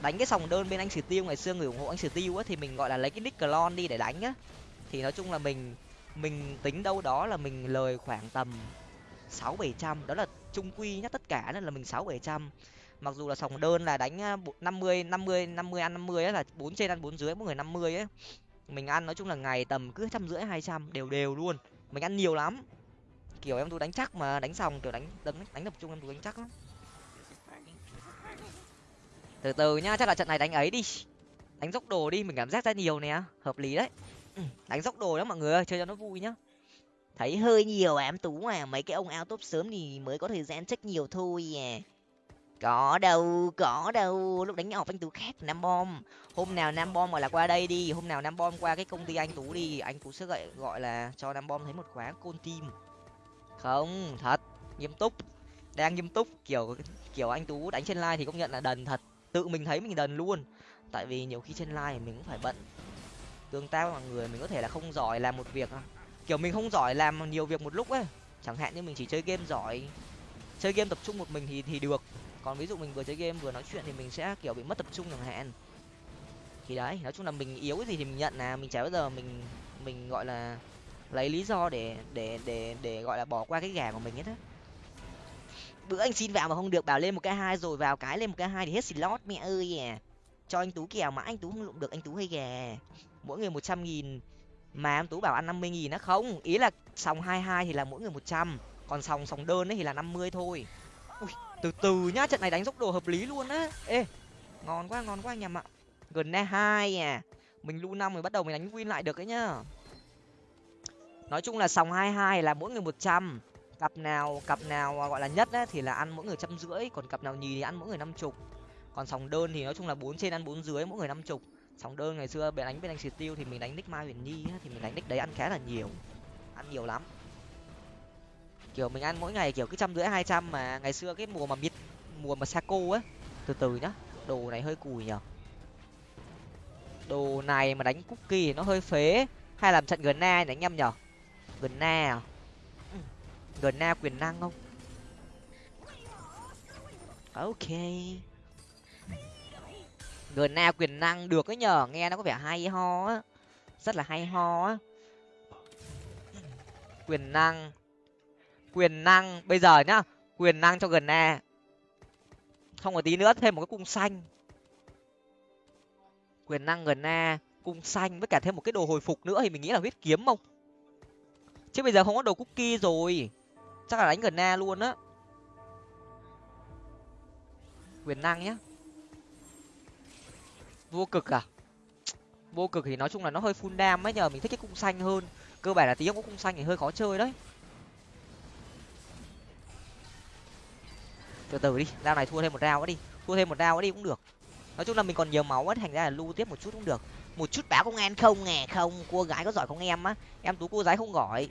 Đánh cái sòng đơn bên anh sử tiêu, ngày xưa người ủng hộ anh sử tiêu á, thì mình, gọi là, lấy cái nick clone đi để đánh á. Thì nói chung là mình mình tính đâu đó là mình lời khoảng tầm sáu bảy trăm. Đó là trung quy nhá, tất cả, nên là mình sáu bảy trăm mặc dù là sòng đơn là đánh năm mươi năm mươi năm mươi ăn năm mươi là bốn trên ăn bốn dưới, mỗi người năm mươi ấy. Mình ăn nói chung là ngày tầm cứ trăm rưỡi, hai trăm, đều đều luôn. Mình ăn nhiều lắm. Kiểu em tôi đánh chắc mà, đánh xong kiểu đánh đánh đánh tập trung em tôi đánh chắc lắm. Từ từ nhá, chắc là trận này đánh ấy đi. Đánh dốc đồ đi, mình cảm giác ra nhiều nè, hợp lý đấy. Ừ, đánh dốc đồ đó mọi người ơi, chơi cho nó vui nhá. Thấy hơi nhiều à em tú à mấy cái ông ao top sớm thì mới có thời gian check nhiều thôi à có đâu có đâu, lúc đánh nhỏ anh tú khác nam bom. Hôm nào nam bom gọi là qua đây đi, hôm nào nam bom qua cái công ty anh tú đi, anh tú sẽ gọi gọi là cho nam bom thấy một khóa côn tim không, thật, nghiêm túc, đang nghiêm túc, kiểu kiểu anh tú đánh trên live thì công nhận là đần thật, tự mình thấy mình đần luôn. Tại vì nhiều khi trên live mình cũng phải bận, tương tác với mọi người mình có thể là không giỏi làm một việc à. kiểu mình không giỏi làm nhiều việc một lúc ấy, chẳng hạn như mình chỉ chơi game giỏi, chơi game tập trung một mình thì thì được còn ví dụ mình vừa chơi game, vừa nói chuyện thì mình sẽ, kiểu, bị mất tập trung chẳng hạn. Thì đấy, nói chung là mình yếu cái gì thì mình nhận là mình chả bao giờ mình mình, gọi là, lấy lý do để để để để, gọi là, bỏ qua cái gà của mình hết á. Bữa anh xin vào mà không được, bảo lên một cái hai rồi vào cái lên một cái hai thì hết slot mẹ ơi à. Cho anh tú kèo mà anh tú không lụng được, anh tú hay gà. Mỗi người một trăm nghìn. Mà anh tú bảo ăn năm mươi nghìn á, không. Ý là sòng hai hai thì là mỗi người một trăm. Còn sòng sòng đơn ấy thì là năm mươi thôi từ từ nhá trận này đánh dốc đồ hợp lý luôn á. Ê ngon quá ngon quá anh em ạ. Gần hai à. Mình lu năm rồi bắt đầu mình đánh win lại được ấy nhá. Nói chung là sòng hai hai là mỗi người một trăm. Cặp nào cặp nào gọi là nhất ấy, thì là ăn mỗi người trăm rưỡi còn cặp nào nhì thì ăn mỗi người năm chục. Còn sòng đơn thì nói chung là bốn trên ăn bốn dưới mỗi người năm chục. Sòng đơn ngày xưa bên đánh bên anh xịt tiêu thì mình đánh nick mai huyền nhi ấy, thì mình đánh nick đấy ăn khá là nhiều. Ăn nhiều lắm kiểu mình ăn mỗi ngày kiểu cứ trăm rưỡi, hai trăm mà ngày xưa cái mùa mà mít mùa mà saco á, từ từ nhá, đồ này hơi cùi nhở. Đồ này mà đánh cookie nó hơi phế, hay làm trận gần na này anh em nhở? Gần na à? Gần na quyền năng không? Ok. Gần na quyền năng được ấy nhở, nghe nó có vẻ hay ho á, rất là hay ho á. Quyền năng quyền năng. Bây giờ nhá, quyền năng cho gần e. Không có tí nữa, thêm một cái cung xanh. Quyền năng gần e cung xanh với cả thêm một cái đồ hồi phục nữa thì mình nghĩ là huyết kiếm không? Chứ bây giờ không có đồ cookie rồi. Chắc là đánh gần na luôn á. Quyền năng nhá. Vô cực à? Vô cực thì nói chung là nó hơi full đam ấy nhờ, mình thích cái cung xanh hơn. Cơ bản là tí không có cung xanh thì hơi khó chơi đấy. Từ từ đi rau này thua thêm một rau nữa đi thua thêm một rau nữa đi cũng được. Nói chung là mình còn nhiều máu á thành ra là lưu tiếp một chút cũng được. Một chút báo công an không nghe không cua gái có giỏi không em á? Em tú cua gái không giỏi.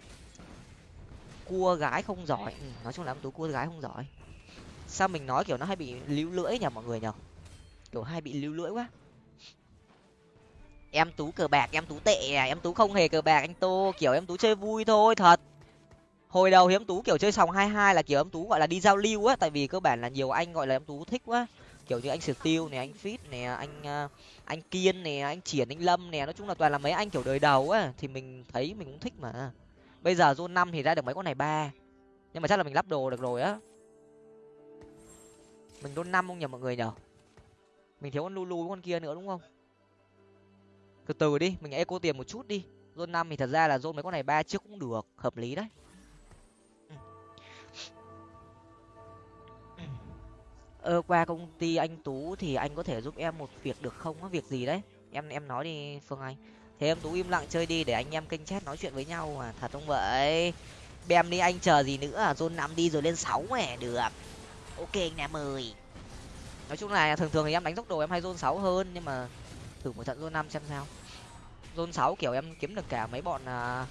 Cua gái không giỏi. Ừ, nói chung là em tú cua gái không giỏi. Sao mình nói kiểu nó hay bị líu lưỡi nhở mọi người nhở kiểu hay bị líu lưỡi quá. Em tú cờ bạc em tú tệ à em tú không hề cờ bạc anh tô kiểu em tú chơi vui thôi thật hồi đầu thì em tú kiểu chơi sòng hai hai là kiểu em tú gọi là đi giao lưu á tại vì cơ bản là nhiều anh gọi là em tú thích quá. Kiểu như anh steel này, anh fit này, anh ờ, anh kiên này, anh triển anh lâm này, nói chung là toàn là mấy anh kiểu đời đầu á thì mình thấy mình cũng thích mà. Bây giờ zone năm thì ra được mấy con này ba nhưng mà chắc là mình lắp đồ được rồi á. Mình zone năm không nhờ mọi người nhở mình thiếu con lulu với con kia nữa đúng không? Từ từ đi mình eco tiền một chút đi. Zone năm thì thật ra là zone mấy con này ba trước cũng được hợp lý đấy. Ờ, qua công ty anh tú thì anh có thể giúp em một việc được không? Có việc gì đấy? Em em nói đi phương anh. Thế em tú im lặng chơi đi để anh em kênh chat nói chuyện với nhau mà. Thật không vậy? Bem đi anh chờ gì nữa? Zone năm đi rồi lên sáu mẹ được. Ok anh em ơi. Nói chung là thường thường thì em đánh tốc độ em hay zone sáu hơn nhưng mà thử một trận zone năm xem sao. Zone sáu kiểu em kiếm được cả mấy bọn uh,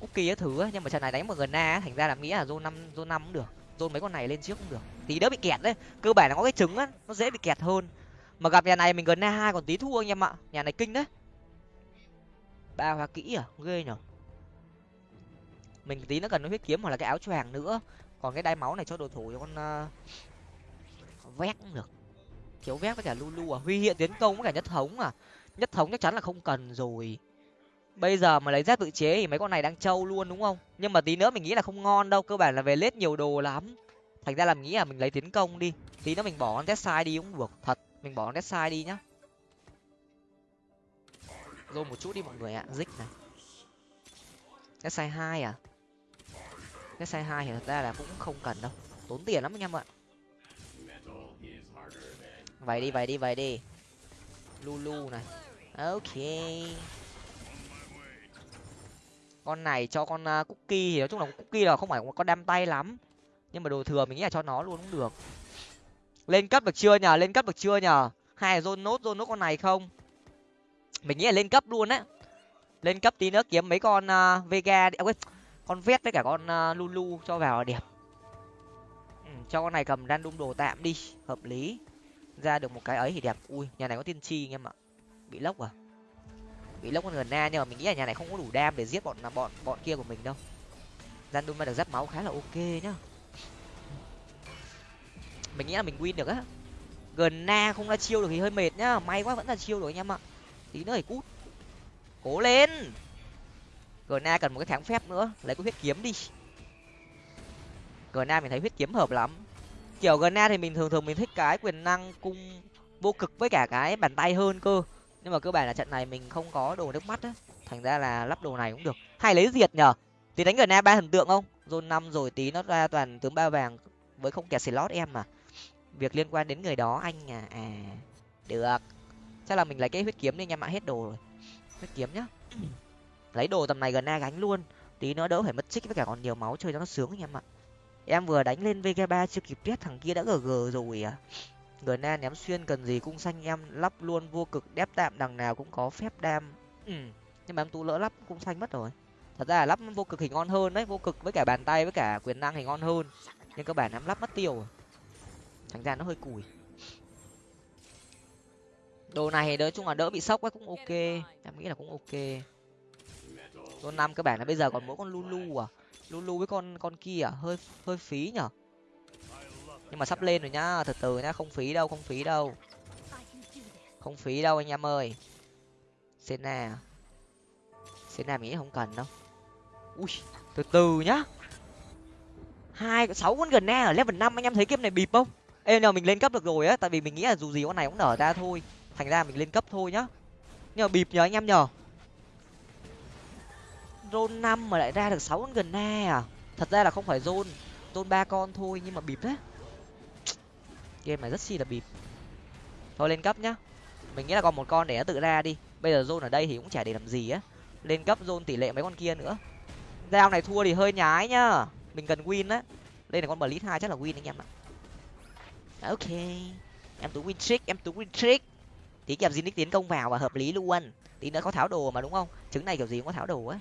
cookie thứ á nhưng mà trận này đánh một gần na thành ra là nghĩ là zone năm zone năm cũng được dồn mấy con này lên trước cũng được. Tí đỡ bị kẹt đấy cơ bản là có cái trứng á nó dễ bị kẹt hơn. Mà gặp nhà này mình gần na hai còn tí thua anh em ạ. Nhà này kinh đấy. Ba hoa kỹ à ghê nhở. Mình tí nó cần nó huyết kiếm hoặc là cái áo choàng nữa. Còn cái đai máu này cho đồ thủ cho con uh, vét cũng được. Thiếu vét với cả lulu à. Huy hiện tiến công với cả nhất thống à. Nhất thống chắc chắn là không cần rồi bây giờ mà lấy giáp tự chế thì mấy con này đang trâu luôn, đúng không? Nhưng mà tí nữa mình nghĩ là không ngon đâu, cơ bản là về lết nhiều đồ lắm. Thành ra là mình nghĩ là mình lấy tiến công đi. Tí nữa mình bỏ con sai đi cũng được, thật. Mình bỏ con sai đi nhá. Rồi một chút đi mọi người ạ dích này. Death hai à? Death hai thì thật ra là cũng không cần đâu. Tốn tiền lắm anh em ạ. Vậy đi vậy đi vậy đi. Lulu này. Ok con này cho con uh, cookie thì nói chung là cookie là không phải con đam tay lắm. Nhưng mà đồ thừa mình nghĩ là cho nó luôn cũng được. Lên cấp được chưa nhờ? Lên cấp được chưa nhờ? Hay là zone nốt zone nốt con này không? Mình nghĩ là lên cấp luôn á. Lên cấp tí nữa kiếm mấy con uh, vega đi. À, quên con vét với cả con uh, lulu cho vào là đẹp. Ừ, cho con này cầm random đồ tạm đi. Hợp lý. Ra được một cái ấy thì đẹp. Ui nhà này có tiên tri anh em ạ. Bị lốc à? Bị lốc con gần na, nhưng mà mình nghĩ là nhà này không có đủ đam để giết bọn bọn bọn kia của mình đâu. Random được giáp máu khá là ok nhá. Mình nghĩ là mình win được á. Gần na không ra chiêu được thì hơi mệt nhá. May quá vẫn là chiêu được anh em ạ. Tí nữa thì cút. Cố lên. Gần na cần một cái tháng phép nữa. Lấy cái huyết kiếm đi. Gần na mình thấy huyết kiếm hợp lắm. Kiểu gần na thì mình thường thường mình thích cái quyền năng cung vô cực với cả cái bàn tay hơn cơ nhưng mà cơ bản là trận này mình không có đồ nước mắt á. Thành ra là lắp đồ này cũng được. Hay lấy diệt nhở tí đánh gần na ba thần tượng không? Zone năm rồi tí nó ra toàn tướng ba vàng với không kẹt slot em mà. Việc liên quan đến người đó anh à. À được. Chắc là mình lấy cái huyết kiếm đi anh em ạ hết đồ rồi. Huyết kiếm nhá. Lấy đồ tầm này gần na gánh luôn. Tí nữa đỡ phải mất chích với cả còn nhiều máu chơi cho nó sướng anh em ạ. Em vừa đánh lên vk ba chưa kịp biết thằng kia đã gg rồi à người na ném xuyên cần gì cung xanh em lắp luôn vô cực đép tạm, đằng nào cũng có phép đam. Ừ nhưng mà em tú lỡ lắp cung xanh mất rồi. Thật ra là lắp vô cực thì ngon hơn đấy vô cực với cả bàn tay với cả quyền năng thì ngon hơn. Nhưng các bạn em lắp mất tiêu thành ra nó hơi cùi. Đồ này thì nói chung là đỡ bị sốc ấy, cũng ok. Em nghĩ là cũng ok. Con năm các bạn là bây giờ còn mỗi con lulu à. Lulu với con con kia à hơi hơi phí nhở? Nhưng mà sắp lên rồi nhá, từ từ nhá, không phí đâu, không phí đâu. Không phí đâu anh em ơi. Sena sena mình nghĩ không cần đâu. Ui, từ từ nhá. Hai sáu con gần na ở level năm, anh em thấy kiếm này bịp không? Ê, nhờ mình lên cấp được rồi á, tại vì mình nghĩ là dù gì con này cũng nở ra thôi. Thành ra mình lên cấp thôi nhá. Nhưng mà bịp nhờ anh em nhờ. Zone năm mà lại ra được sáu con gần na à. Thật ra là không phải zone zone ba con thôi, nhưng mà bịp đấy game này rất chi là bịp. Thôi lên cấp nhá. Mình nghĩ là còn một con để nó tự ra đi. Bây giờ zone ở đây thì cũng chả để làm gì á. Lên cấp zone tỷ lệ mấy con kia nữa. Giao này thua thì hơi nhái nhá. Mình cần win á. Đây là con bờ lít hai chắc là win anh em ạ. Dạ, ok. Em tú win trick, em tú win trick. Tí kẹp Zinix tiến công vào và hợp lý luôn. Tí nữa có tháo đồ mà đúng không? Trứng này kiểu gì cũng có tháo đồ á.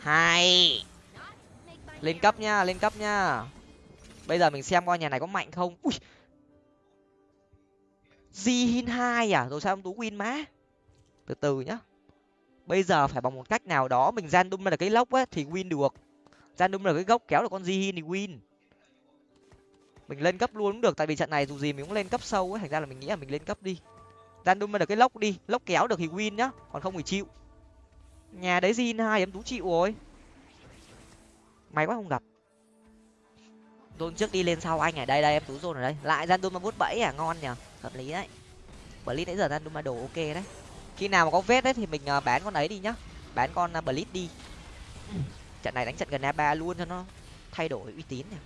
Hai lên cấp nha lên cấp nha bây giờ mình xem coi nhà này có mạnh không. Ui. Jin hai à? Rồi sao ông tú win má? Từ từ nhá. Bây giờ phải bằng một cách nào đó, mình gian đung là cái lốc á, thì win được. Gian đung là cái gốc, kéo được con Jin thì win. Mình lên cấp luôn cũng được, tại vì trận này dù gì mình cũng lên cấp sâu ấy thành ra là mình nghĩ là mình lên cấp đi. Gian đun được cái lốc đi, lốc kéo được thì win nhá, còn không thì chịu. Nhà đấy zin hai, em tú chịu rồi. May quá không gặp dôn trước đi lên sau anh ở đây đây em tú dôn ở đây. Lại gian đun mà bút bẫy à ngon nhở hợp lý đấy. Blitz nãy giờ gian đun mà đồ ok đấy. Khi nào mà có vết đấy thì mình ờ, bán con ấy đi nhá. Bán con ờ, uh, blitz đi. Trận này đánh trận gần a ba luôn cho nó thay đổi uy tín nè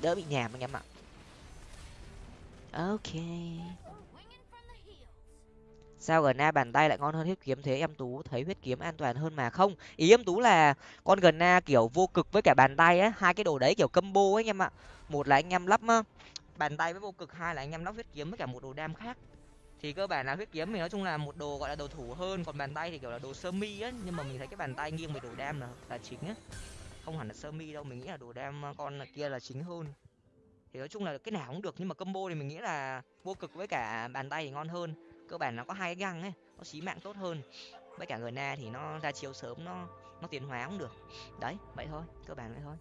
đỡ bị nhàm anh em ạ. Ok sao gần bàn tay lại ngon hơn huyết kiếm thế? Em tú thấy huyết kiếm an toàn hơn mà không? Ý em tú là con gần kiểu vô cực với cả bàn tay á, hai cái đồ đấy kiểu combo ấy anh em ạ. Một là anh em lắp bàn tay với vô cực, hai là anh em lắp huyết kiếm với cả một đồ đam khác. Thì cơ bản là huyết kiếm thì nói chung là một đồ gọi là đồ thủ hơn, còn bàn tay thì kiểu là đồ sơ mi á, nhưng mà mình thấy cái bàn tay nghiêng về đồ đam là là chính á. Không hẳn là sơ mi đâu, mình nghĩ là đồ đam con kia là chính hơn. Thì nói chung là cái nào cũng được, nhưng mà combo thì mình nghĩ là vô cực với cả bàn tay thì ngon hơn cơ bản nó có hai cái găng ấy, nó xí mạng tốt hơn. Với cả người na thì nó ra chiêu sớm, nó nó tiến hóa cũng được. Đấy, vậy thôi, cơ bản vậy thôi.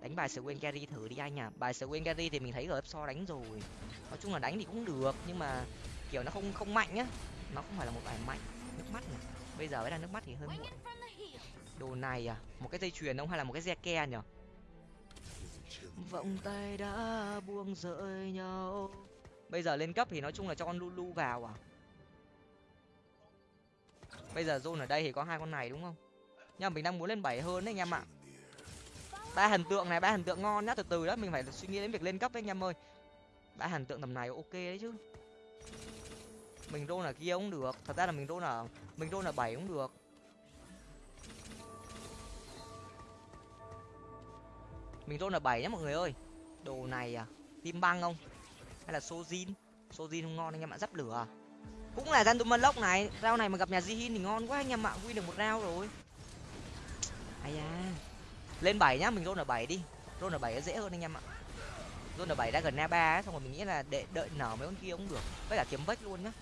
Đánh bài Swain carry thử đi anh à bài Swain carry thì mình thấy ở so đánh rồi. Nói chung là đánh thì cũng được, nhưng mà kiểu nó không không mạnh nhá nó không phải là một bài mạnh. Nước mắt này. Bây giờ mới là nước mắt thì hơi muộn. Đồ này à? Một cái dây chuyền không? Hay là một cái xe ke nhở vọng tay đã buông rơi nhau bây giờ lên cấp thì nói chung là cho con lulu vào à? Bây giờ zone ở đây thì có hai con này đúng không? Nhưng mà mình đang muốn lên bảy hơn đấy anh em ạ. Ba thần tượng này, ba thần tượng ngon nhá, từ từ đó, mình phải suy nghĩ đến việc lên cấp đấy anh em ơi. Ba thần tượng tầm này ok đấy chứ. Mình rôn ở kia cũng được, thật ra là mình rôn ở, mình rôn ở bảy cũng được. Mình rôn ở bảy nhá mọi người ơi. Đồ này à tim băng không? Hay là sojin? Sojin không ngon anh em ạ, dắp lửa à? cũng là gian lốc này. Rau này mà gặp nhà jihin thì ngon quá anh em ạ, win được một rau rồi. Ai da. Lên bảy nhá, mình rôn ở bảy đi. Rôn ở bảy dễ hơn anh em ạ. Rôn ở bảy đã gần na ba xong rồi mình nghĩ là để đợi nở mấy con kia cũng được. Với cả kiếm vách luôn nhá.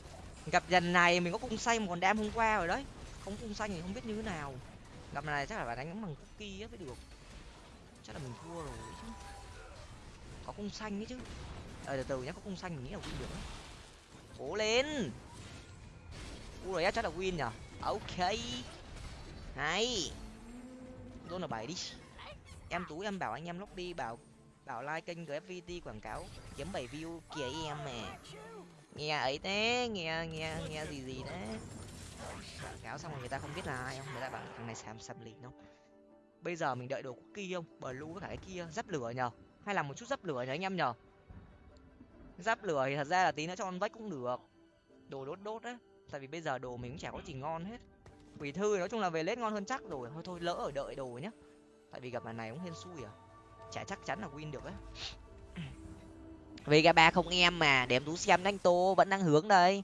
Gặp dần này mình có cung xanh còn đam hôm qua rồi đấy. Không cung xanh thì không biết như thế nào. Gặp này chắc là phải đánh bằng cookie mới được. Chắc là mình thua rồi chứ. Có cung xanh ấy chứ ờ từ từ nhá, có cung xanh mình nghĩ là win được cố lên. U rồi chắc là win nhở ok. Hay. Zone là bảy đi. Em tú, em bảo anh em lóc đi bảo bảo like kênh gfvt quảng cáo, kiếm bảy view kìa em mà nghe ấy thế, nghe nghe nghe gì gì đấy quảng cáo xong rồi người ta không biết là ai không? Người ta bảo thằng này xàm xàm lịn không bây giờ mình đợi đồ cookie không? Bờ lu với cả cái kia, dắp lửa nhờ. Hay là một chút dắp lửa nhờ anh em nhờ? Giáp lửa thì thật ra là tí nữa cho con vách cũng được. Đồ đốt đốt á, tại vì bây giờ đồ mình cũng chả có gì ngon hết. Quỷ thư nói chung là về lết ngon hơn chắc rồi. Thôi thôi, lỡ ở đợi đồ nhá. Tại vì gặp lần này cũng hên xui à. Chả chắc chắn là win được á. Vega ba không em mà, để em tú xem anh tô, vẫn đang hướng đây.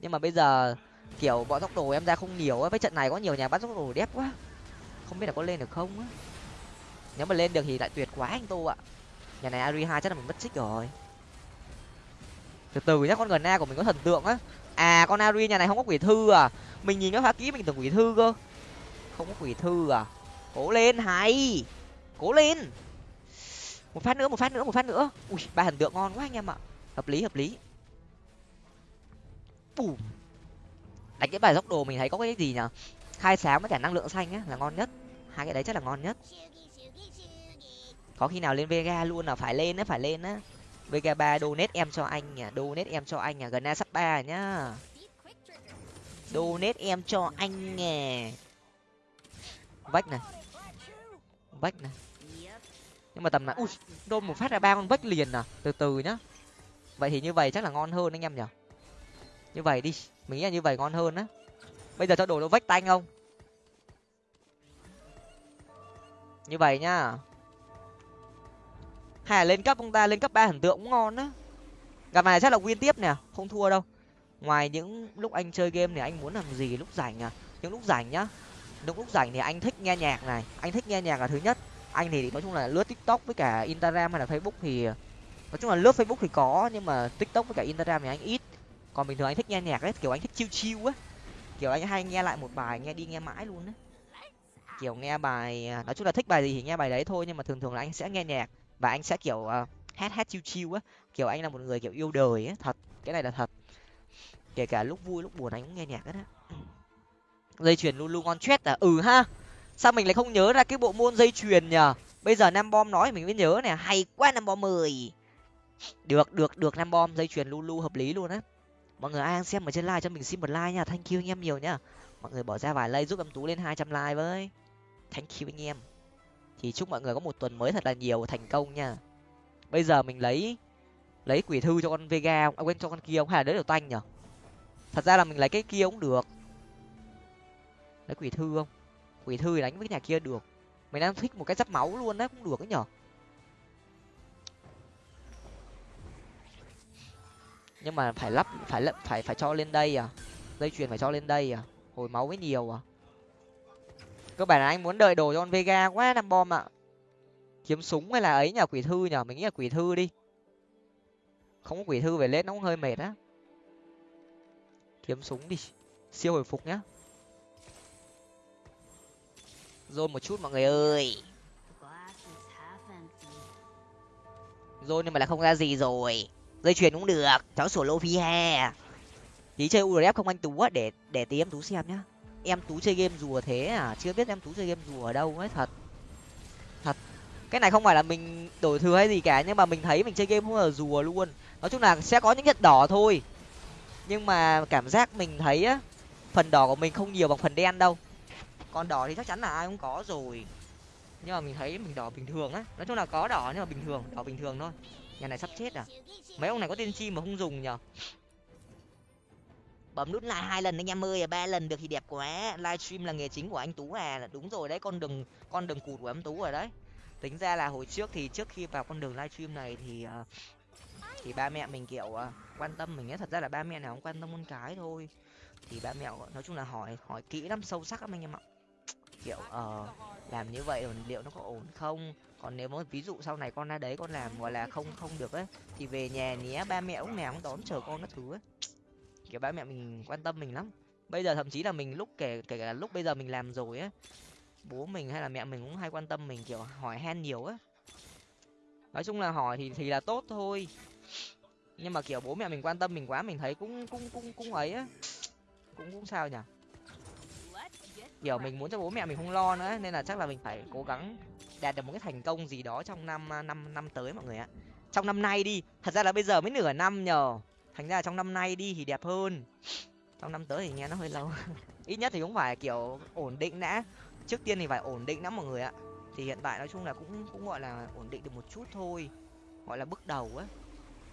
Nhưng mà bây giờ, kiểu, bọn tốc đồ em ra không nhiều á. Với trận này có nhiều nhà bắt tốc đồ đẹp quá. Không biết là có lên được không á. Nếu mà lên được thì lại tuyệt quá anh tô ạ. Nhà này ari hai chắc là mình mất xích rồi từ từ nhá, con gần a của mình có thần tượng á. À con ari nhà này không có quỷ thư à? Mình nhìn nó phá kỹ, mình tưởng quỷ thư cơ. Không có quỷ thư à? Cố lên, hay! Cố lên! Một phát nữa, một phát nữa, một phát nữa. Ui, ba thần tượng ngon quá anh em ạ. Hợp lý hợp lý. Bùm. đánh cái bài dốc đồ mình thấy có cái gì nhở khai sáng với cả năng lượng xanh á, là ngon nhất. Hai cái đấy chắc là ngon nhất. Có khi nào lên vega luôn là phải lên á, phải lên á vega ba, donate em cho anh nhỉ donate em cho anh nhỉ gần a sắp ba nhá. Donate em cho anh nhỉ vách này. Vách này. Nhưng mà tầm này, ui, đôn một phát ra ba con vách liền à từ từ nhá. Vậy thì như vậy chắc là ngon hơn anh em nhỉ? Như vậy đi, mình nghĩ là như vậy ngon hơn á. Bây giờ cho đồ nó vách tanh không? Như vậy nhá hay là lên cấp ông ta, lên cấp ba thần tượng cũng ngon á. Gặp này chắc là win tiếp nè, không thua đâu. Ngoài những lúc anh chơi game thì anh muốn làm gì lúc rảnh à? Những lúc rảnh nhá. Những lúc rảnh thì anh thích nghe nhạc này. Anh thích nghe nhạc là thứ nhất. Anh thì nói chung là lướt tiktok với cả instagram hay là facebook thì, nói chung là lướt facebook thì có, nhưng mà tiktok với cả instagram thì anh ít. Còn bình thường anh thích nghe nhạc ấy, kiểu anh thích chiêu chiêu á. Kiểu anh hay nghe lại một bài, nghe đi nghe mãi luôn á. Kiểu nghe bài à, nói chung là thích bài gì thì nghe bài đấy thôi, nhưng mà thường thường là anh sẽ nghe nhạc và anh sẽ kiểu uh, hát hát chiêu chiêu á. Kiểu anh là một người kiểu yêu đời á thật. Cái này là thật. Kể cả lúc vui lúc buồn anh cũng nghe nhạc hết á. Dây chuyền luôn luôn ngon chết à? Ừ ha. Sao mình lại không nhớ ra cái bộ môn dây chuyền nhở bây giờ nam bom nói mình mới nhớ nè. Hay quá nam bom mười được được được nam bom dây chuyền lulu hợp lý luôn á. Mọi người ai đang xem ở trên like cho mình xin một like nha. Thank you anh em nhiều nhá mọi người bỏ ra vài like giúp em tú lên hai trăm like với. Thank you anh em thì chúc mọi người có một tuần mới thật là nhiều thành công nha. Bây giờ mình lấy lấy quỷ thư cho con vega không à, quên cho con kia không? Hay là đỡ điều tanh nhở thật ra là mình lấy cái kia cũng được. Lấy quỷ thư không? Quỷ thư thì đánh với cái nhà kia được. Mình đang thích một cái giáp máu luôn đấy cũng được ấy nhở nhưng mà phải lắp phải lắp phải phải cho lên đây à? Dây chuyền phải cho lên đây à? Hồi máu mới nhiều à? Cơ bản là anh muốn đợi đồ cho con vega quá năm bom ạ. Kiếm súng hay là ấy nhờ, quỷ thư nhở mình nghĩ là quỷ thư đi. Không có quỷ thư về lết nó cũng hơi mệt á. Kiếm súng đi, siêu hồi phục nhá. Rồi một chút mọi người ơi. Rồi nhưng mà là không ra gì rồi. Dây chuyền cũng được, cháu sổ lô phi ha. Tí chơi urf không anh tú á, để để tí em tú xem nhá em tú chơi game rùa thế à? Chưa biết em tú chơi game rùa ở đâu ấy, thật. Thật. Cái này không phải là mình đổi thừa hay gì cả, nhưng mà mình thấy mình chơi game không là rùa luôn. Nói chung là sẽ có những nhận đỏ thôi. Nhưng mà cảm giác mình thấy á, phần đỏ của mình không nhiều bằng phần đen đâu. Còn đỏ thì chắc chắn là ai cũng có rồi. Nhưng mà mình thấy mình đỏ bình thường á. Nói chung là có đỏ nhưng mà bình thường, đỏ bình thường thôi. Nhà này sắp chết à. Mấy ông này có tiên chi mà không dùng nhở bấm nút lại hai lần anh em ơi ba lần được thì đẹp quá. Livestream là nghề chính của anh tú à. Đúng rồi đấy con đường con đường cụt của em tú rồi đấy. Tính ra là hồi trước thì trước khi vào con đường livestream này thì ờ, thì ba mẹ mình kiểu ờ, quan tâm mình ấy. Thật ra là ba mẹ nào cũng quan tâm con cái thôi. Thì ba mẹ nói chung là hỏi hỏi kỹ lắm sâu sắc lắm anh em ạ. Kiểu ờ uh, làm như vậy liệu nó có ổn không? Còn nếu mà ví dụ sau này con ra đấy con làm gọi là không không được ấy thì về nhà nhé ba mẹ cũng nào cũng đón chờ con các thứ ấy kiểu ba mẹ mình quan tâm mình lắm. Bây giờ thậm chí là mình lúc kể kể cả lúc bây giờ mình làm rồi á, bố mình hay là mẹ mình cũng hay quan tâm mình, kiểu, hỏi han nhiều á. Nói chung là hỏi thì thì là tốt thôi. Nhưng mà, kiểu, bố mẹ mình quan tâm mình quá, mình thấy cũng cũng cũng cũng ấy á. Cũng cũng sao nhỉ? Kiểu, mình muốn cho bố mẹ mình không lo nữa, nên là chắc là mình phải cố gắng đạt được một cái thành công gì đó trong năm năm năm tới mọi người ạ. Trong năm nay đi, thật ra là bây giờ mới nửa năm nhờ thành ra trong năm nay đi thì đẹp hơn. Trong năm tới thì nghe nó hơi lâu. Ít nhất thì cũng phải, kiểu, ổn định đã. Trước tiên thì phải ổn định lắm mọi người ạ. Thì hiện tại nói chung là cũng cũng gọi là ổn định được một chút thôi. Gọi là bước đầu á.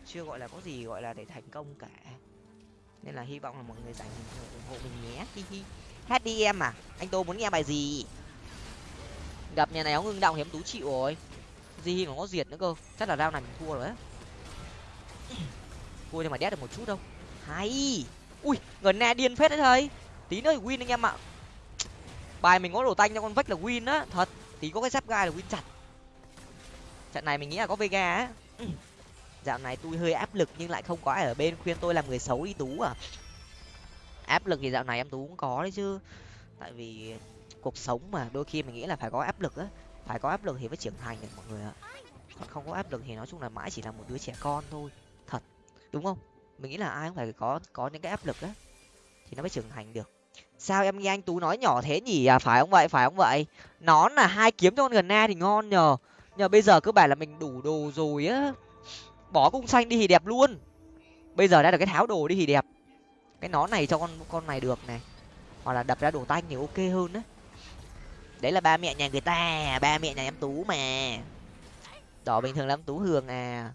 Chưa gọi là có gì gọi là để thành công cả. Nên là hy vọng là mọi người dành ủng hộ mình nhé. Hi hi. Hát đi em à? Anh tô muốn nghe bài gì? Gặp nhà này nó ngưng động hiếm tú chịu rồi. Gì mà có diệt nữa cơ. Chắc là rau này mình thua rồi á thua nhưng mà đét được một chút đâu. Hay. Ui, gần nè, điên phết đấy thầy. Tí nữa thì win anh em ạ. Bài mình có đồ tanh cho con vách là win á. Thật, tí có cái giáp gai là win chặt. Trận này mình nghĩ là có vega á. Ừ. Dạo này tôi hơi áp lực nhưng lại không có ai ở bên khuyên tôi làm người xấu đi tú à. Áp lực thì dạo này em tú cũng có đấy chứ. Tại vì cuộc sống mà, đôi khi mình nghĩ là phải có áp lực á. Phải có áp lực thì mới trưởng thành được mọi người ạ. Còn không có áp lực thì nói chung là mãi chỉ là một đứa trẻ con thôi đúng không? Mình nghĩ là ai cũng phải có có những cái áp lực á, thì nó mới trưởng thành được. Sao em nghe anh tú nói nhỏ thế nhỉ? À phải không vậy? Phải không vậy? Nón là hai kiếm cho con gần na thì ngon nhờ. Nhờ bây giờ cơ bản là mình đủ đồ rồi á. Bỏ cung xanh đi thì đẹp luôn. Bây giờ đã được cái tháo đồ đi thì đẹp. Cái nón này cho con con này được này. Hoặc là đập ra đồ tanh thì ok hơn đấy đấy là ba mẹ nhà người ta, ba mẹ nhà em tú mà. Đỏ bình thường lắm tú hường à.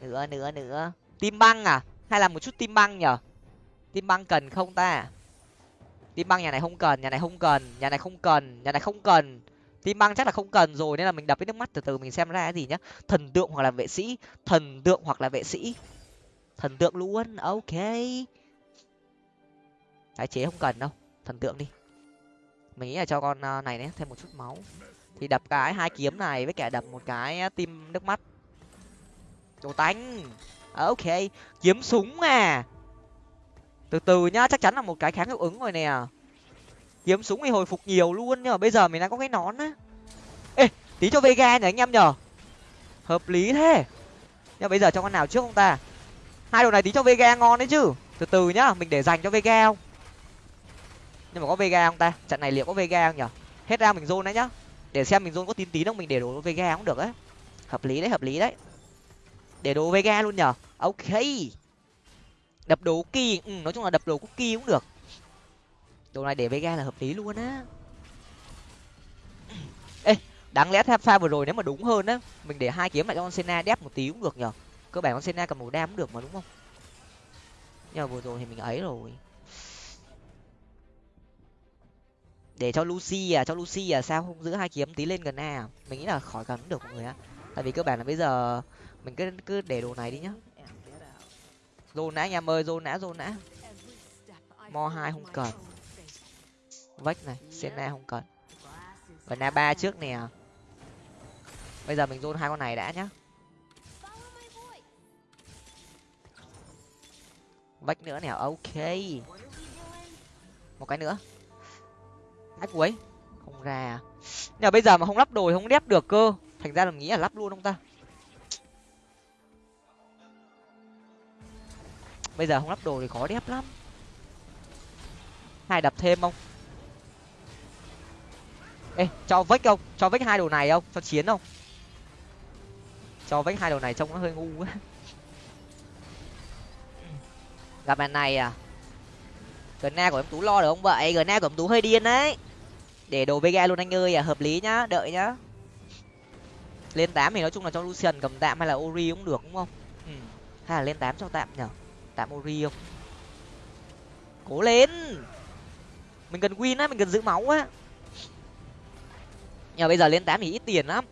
Nữa nữa nữa tim băng à? Hay là một chút tim băng nhở? Tim băng cần không ta? Tim băng nhà này không cần, nhà này không cần, nhà này không cần, nhà này không cần. Tim băng chắc là không cần rồi, nên là mình đập với nước mắt từ từ, mình xem ra cái gì nhá. Thần tượng hoặc là vệ sĩ. Thần tượng hoặc là vệ sĩ. Thần tượng luôn, ok. Tái chế không cần đâu, thần tượng đi. Mình nghĩ là cho con ờ, này nhé thêm một chút máu. Thì đập cái hai kiếm này với cả đập một cái tim nước mắt. Đồ tánh ok, kiếm súng à từ từ nhá, chắc chắn là một cái kháng hiệu ứng rồi nè. Kiếm súng thì hồi phục nhiều luôn, nhưng mà bây giờ mình đang có cái nón á. Ê, tí cho vega nhỉ anh em nhở hợp lý thế. Nhưng bây giờ cho con nào trước không ta? Hai đồ này tí cho vega ngon đấy chứ. Từ từ nhá, mình để dành cho vega không? Nhưng mà có vega không ta? Trận này liệu có vega không nhở hết ra mình zone đấy nhá. Để xem mình zone có tín tín không mình để đồ vega cũng được ấy hợp lý đấy, hợp lý đấy để đồ vega luôn nhở ok. Đập đồ kỳ ừ, nói chung là đập đồ cookie cũng được. Đồ này để vega là hợp lý luôn á. Ê đáng lẽ theo pha vừa rồi nếu mà đúng hơn á mình để hai kiếm lại cho con sena đép một tí cũng được nhở cơ bản con sena cầm một đam cũng được mà đúng không? Nhưng mà vừa rồi thì mình ấy rồi. Để cho lucy à cho lucy à sao không giữ hai kiếm tí lên gần a à? mình nghĩ là khỏi cần cũng được mọi người á tại vì cơ bản là bây giờ mình cứ cứ để đồ này đi nhá. Zone nã anh em ơi nã zone nã. Mo hai không cần. Vách này sena không cần. Và na ba trước nè. Bây giờ mình zone hai con này đã nhá. Vách nữa nè, ok. Một cái nữa. Cái cuối. Không ra à. nhưng mà bây giờ mà không lắp đồ thì không đép được cơ. Thành ra là mình nghĩ là lắp luôn không ta? Bây giờ không lắp đồ thì khó đẹp lắm. Hai đập thêm không? Ê, cho vách không? Cho vách hai đồ này không? Cho chiến không? Cho vách hai đồ này trông nó hơi ngu quá. Gặp bạn này à? Gna của em tú lo được không vậy? Gna của em tú hơi điên đấy. Để đồ vega luôn anh ơi à hợp lý nhá, đợi nhá. Lên tám thì nói chung là cho lucian cầm tạm hay là ori cũng được, đúng không? Ừ. hay là lên tám cho tạm nhở? Tạm ori không? Cố lên! Mình cần win á, mình cần giữ máu á. Nhờ bây giờ lên tám thì ít tiền lắm.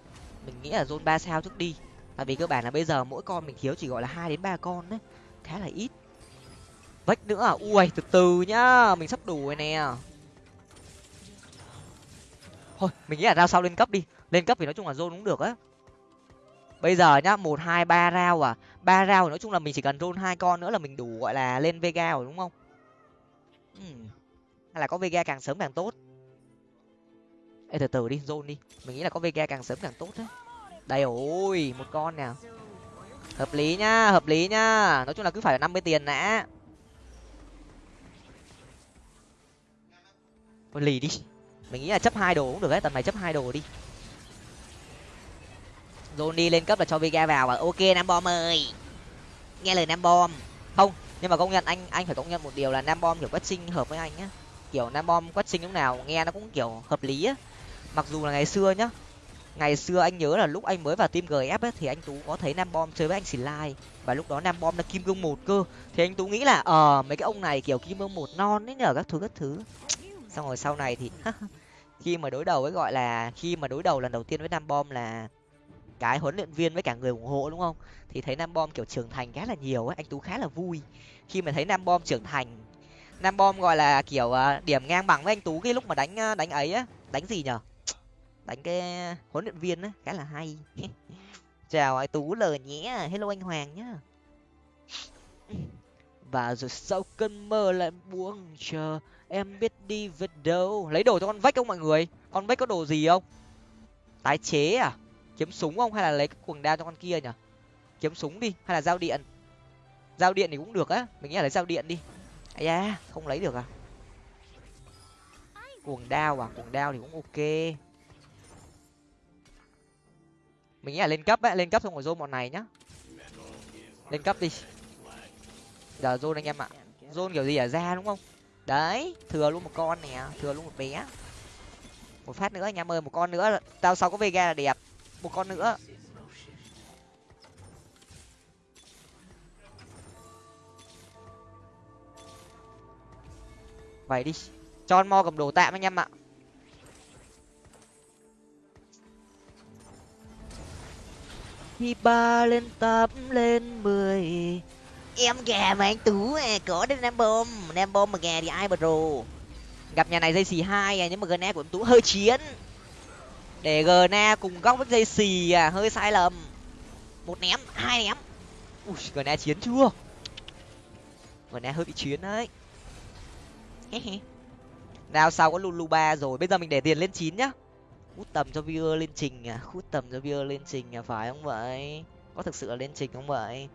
Mình nghĩ là zone ba sao trước đi. Tại vì cơ bản là bây giờ mỗi con mình thiếu chỉ gọi là hai đến ba con đấy khá là ít. Vách nữa à? Ui, từ từ nhá. Mình sắp đủ rồi nè. Thôi, mình nghĩ là ra sau lên cấp đi. Lên cấp thì nói chung là zone cũng được á bây giờ nhá một hai ba rao à. Ba rao thì nói chung là mình chỉ cần zone hai con nữa là mình đủ gọi là lên vega rồi đúng không? Ừ. hay là có vega càng sớm càng tốt? Ê từ từ đi zone đi. Mình nghĩ là có vega càng sớm càng tốt đấy. Đây ôi một con nè. Hợp lý nhá hợp lý nhá. Nói chung là cứ phải năm mươi tiền đã. Lì đi. Mình nghĩ là chấp hai đồ cũng được đấy tầm này chấp hai đồ đi Johnny lên cấp là cho Vega vào và ok Nam Bom ơi. Nghe lời Nam Bom. Không nhưng mà công nhận anh anh phải công nhận một điều là Nam Bom kiểu quét sinh hợp với anh nhá kiểu Nam Bom quét sinh lúc nào nghe nó cũng kiểu hợp lý á. Mặc dù là ngày xưa nhá ngày xưa anh nhớ là lúc anh mới vào team gf ấy, thì anh tú có thấy nam bom chơi với anh xì và lúc đó nam bom là kim cương một cơ. Thì anh tú nghĩ là ờ mấy cái ông này kiểu kim cương một non ấy nhờ các thứ các thứ. Xong rồi sau này thì khi mà đối đầu với gọi là khi mà đối đầu lần đầu tiên với nam bom là cái huấn luyện viên với cả người ủng hộ, đúng không? Thì thấy nam bom, kiểu, trưởng thành khá là nhiều ấy anh tú khá là vui. Khi mà thấy nam bom trưởng thành, nam bom gọi là, kiểu à, điểm ngang bằng với anh tú cái lúc mà đánh à, đánh ấy á. Đánh gì nhở? Đánh cái huấn luyện viên á, khá là hay. Chào, anh tú lời nhé. Hello anh hoàng nhá. Và rồi sau cơn mơ lại buông, chờ em biết đi về đâu. Lấy đồ cho con vách không mọi người? Con vách có đồ gì không? Tái chế à? Kiếm súng không? Hay là lấy cái cuồng đao cho con kia nhở kiếm súng đi, hay là dao điện? Dao điện thì cũng được á, mình nghĩ là lấy dao điện đi. Ai da, không lấy được à? Cuồng đao à? Cuồng đao thì cũng ok. Mình nghĩ là lên cấp á, lên cấp xong rồi dô bọn này nhá. Lên cấp đi. Giờ dôn anh em ạ. Dôn kiểu gì ở ra đúng không? Đấy, thừa luôn một con nè, thừa luôn một bé. Một phát nữa anh em ơi, một con nữa. Tao sau có vega là đẹp một con nữa. Vậy đi cho mo cầm đồ tạm anh em ạ. Khi ba lên tám lên mười. Em gà mà anh tú à có đến nam bom. Nam bom mà gà thì ai mà rồ? Gặp nhà này dây xì hai à nhưng mà gna của em tú hơi chiến để gna cùng góc với dây xì à hơi sai lầm. Một ném, hai ném. Ui gna chiến chưa? Gna hơi bị chiến đấy. Nào, sau có lulu ba rồi. Bây giờ mình để tiền lên chín nhá. Hút tầm cho viewer lên trình à. Hút tầm cho viewer lên trình à phải không vậy? Có thực sự là lên trình không vậy?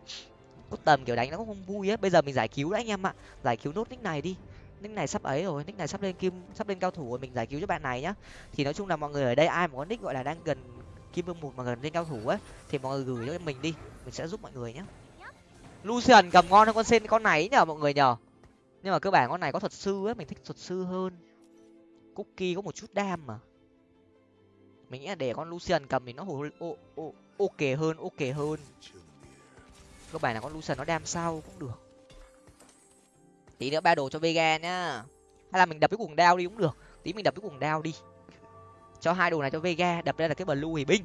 Hút tầm kiểu đánh nó cũng không vui á. Bây giờ mình giải cứu đấy anh em ạ. Giải cứu nốt nick này đi nick này sắp ấy rồi nick này sắp lên kim sắp lên cao thủ rồi mình giải cứu cho bạn này nhá. Thì nói chung là mọi người ở đây ai mà có nick gọi là đang gần kim vương một mà gần lên cao thủ ấy thì mọi người gửi cho mình đi mình sẽ giúp mọi người nhé lucian cầm ngon hơn con sen con này nhở mọi người nhở nhưng mà cơ bản con này có thuật sư ấy mình thích thuật sư hơn. Cookie có một chút đam mà. Mình nghĩ là để con lucian cầm thì nó hồ ô, ô, ok hơn ok hơn. Cơ bản là con lucian nó đam sau cũng được tí nữa ba đồ cho vega nhá. Hay là mình đập cái cuồng đao đi cũng được. Tí mình đập cái cuồng đao đi. Cho hai đồ này cho vega, đập ra là cái blue hủy binh.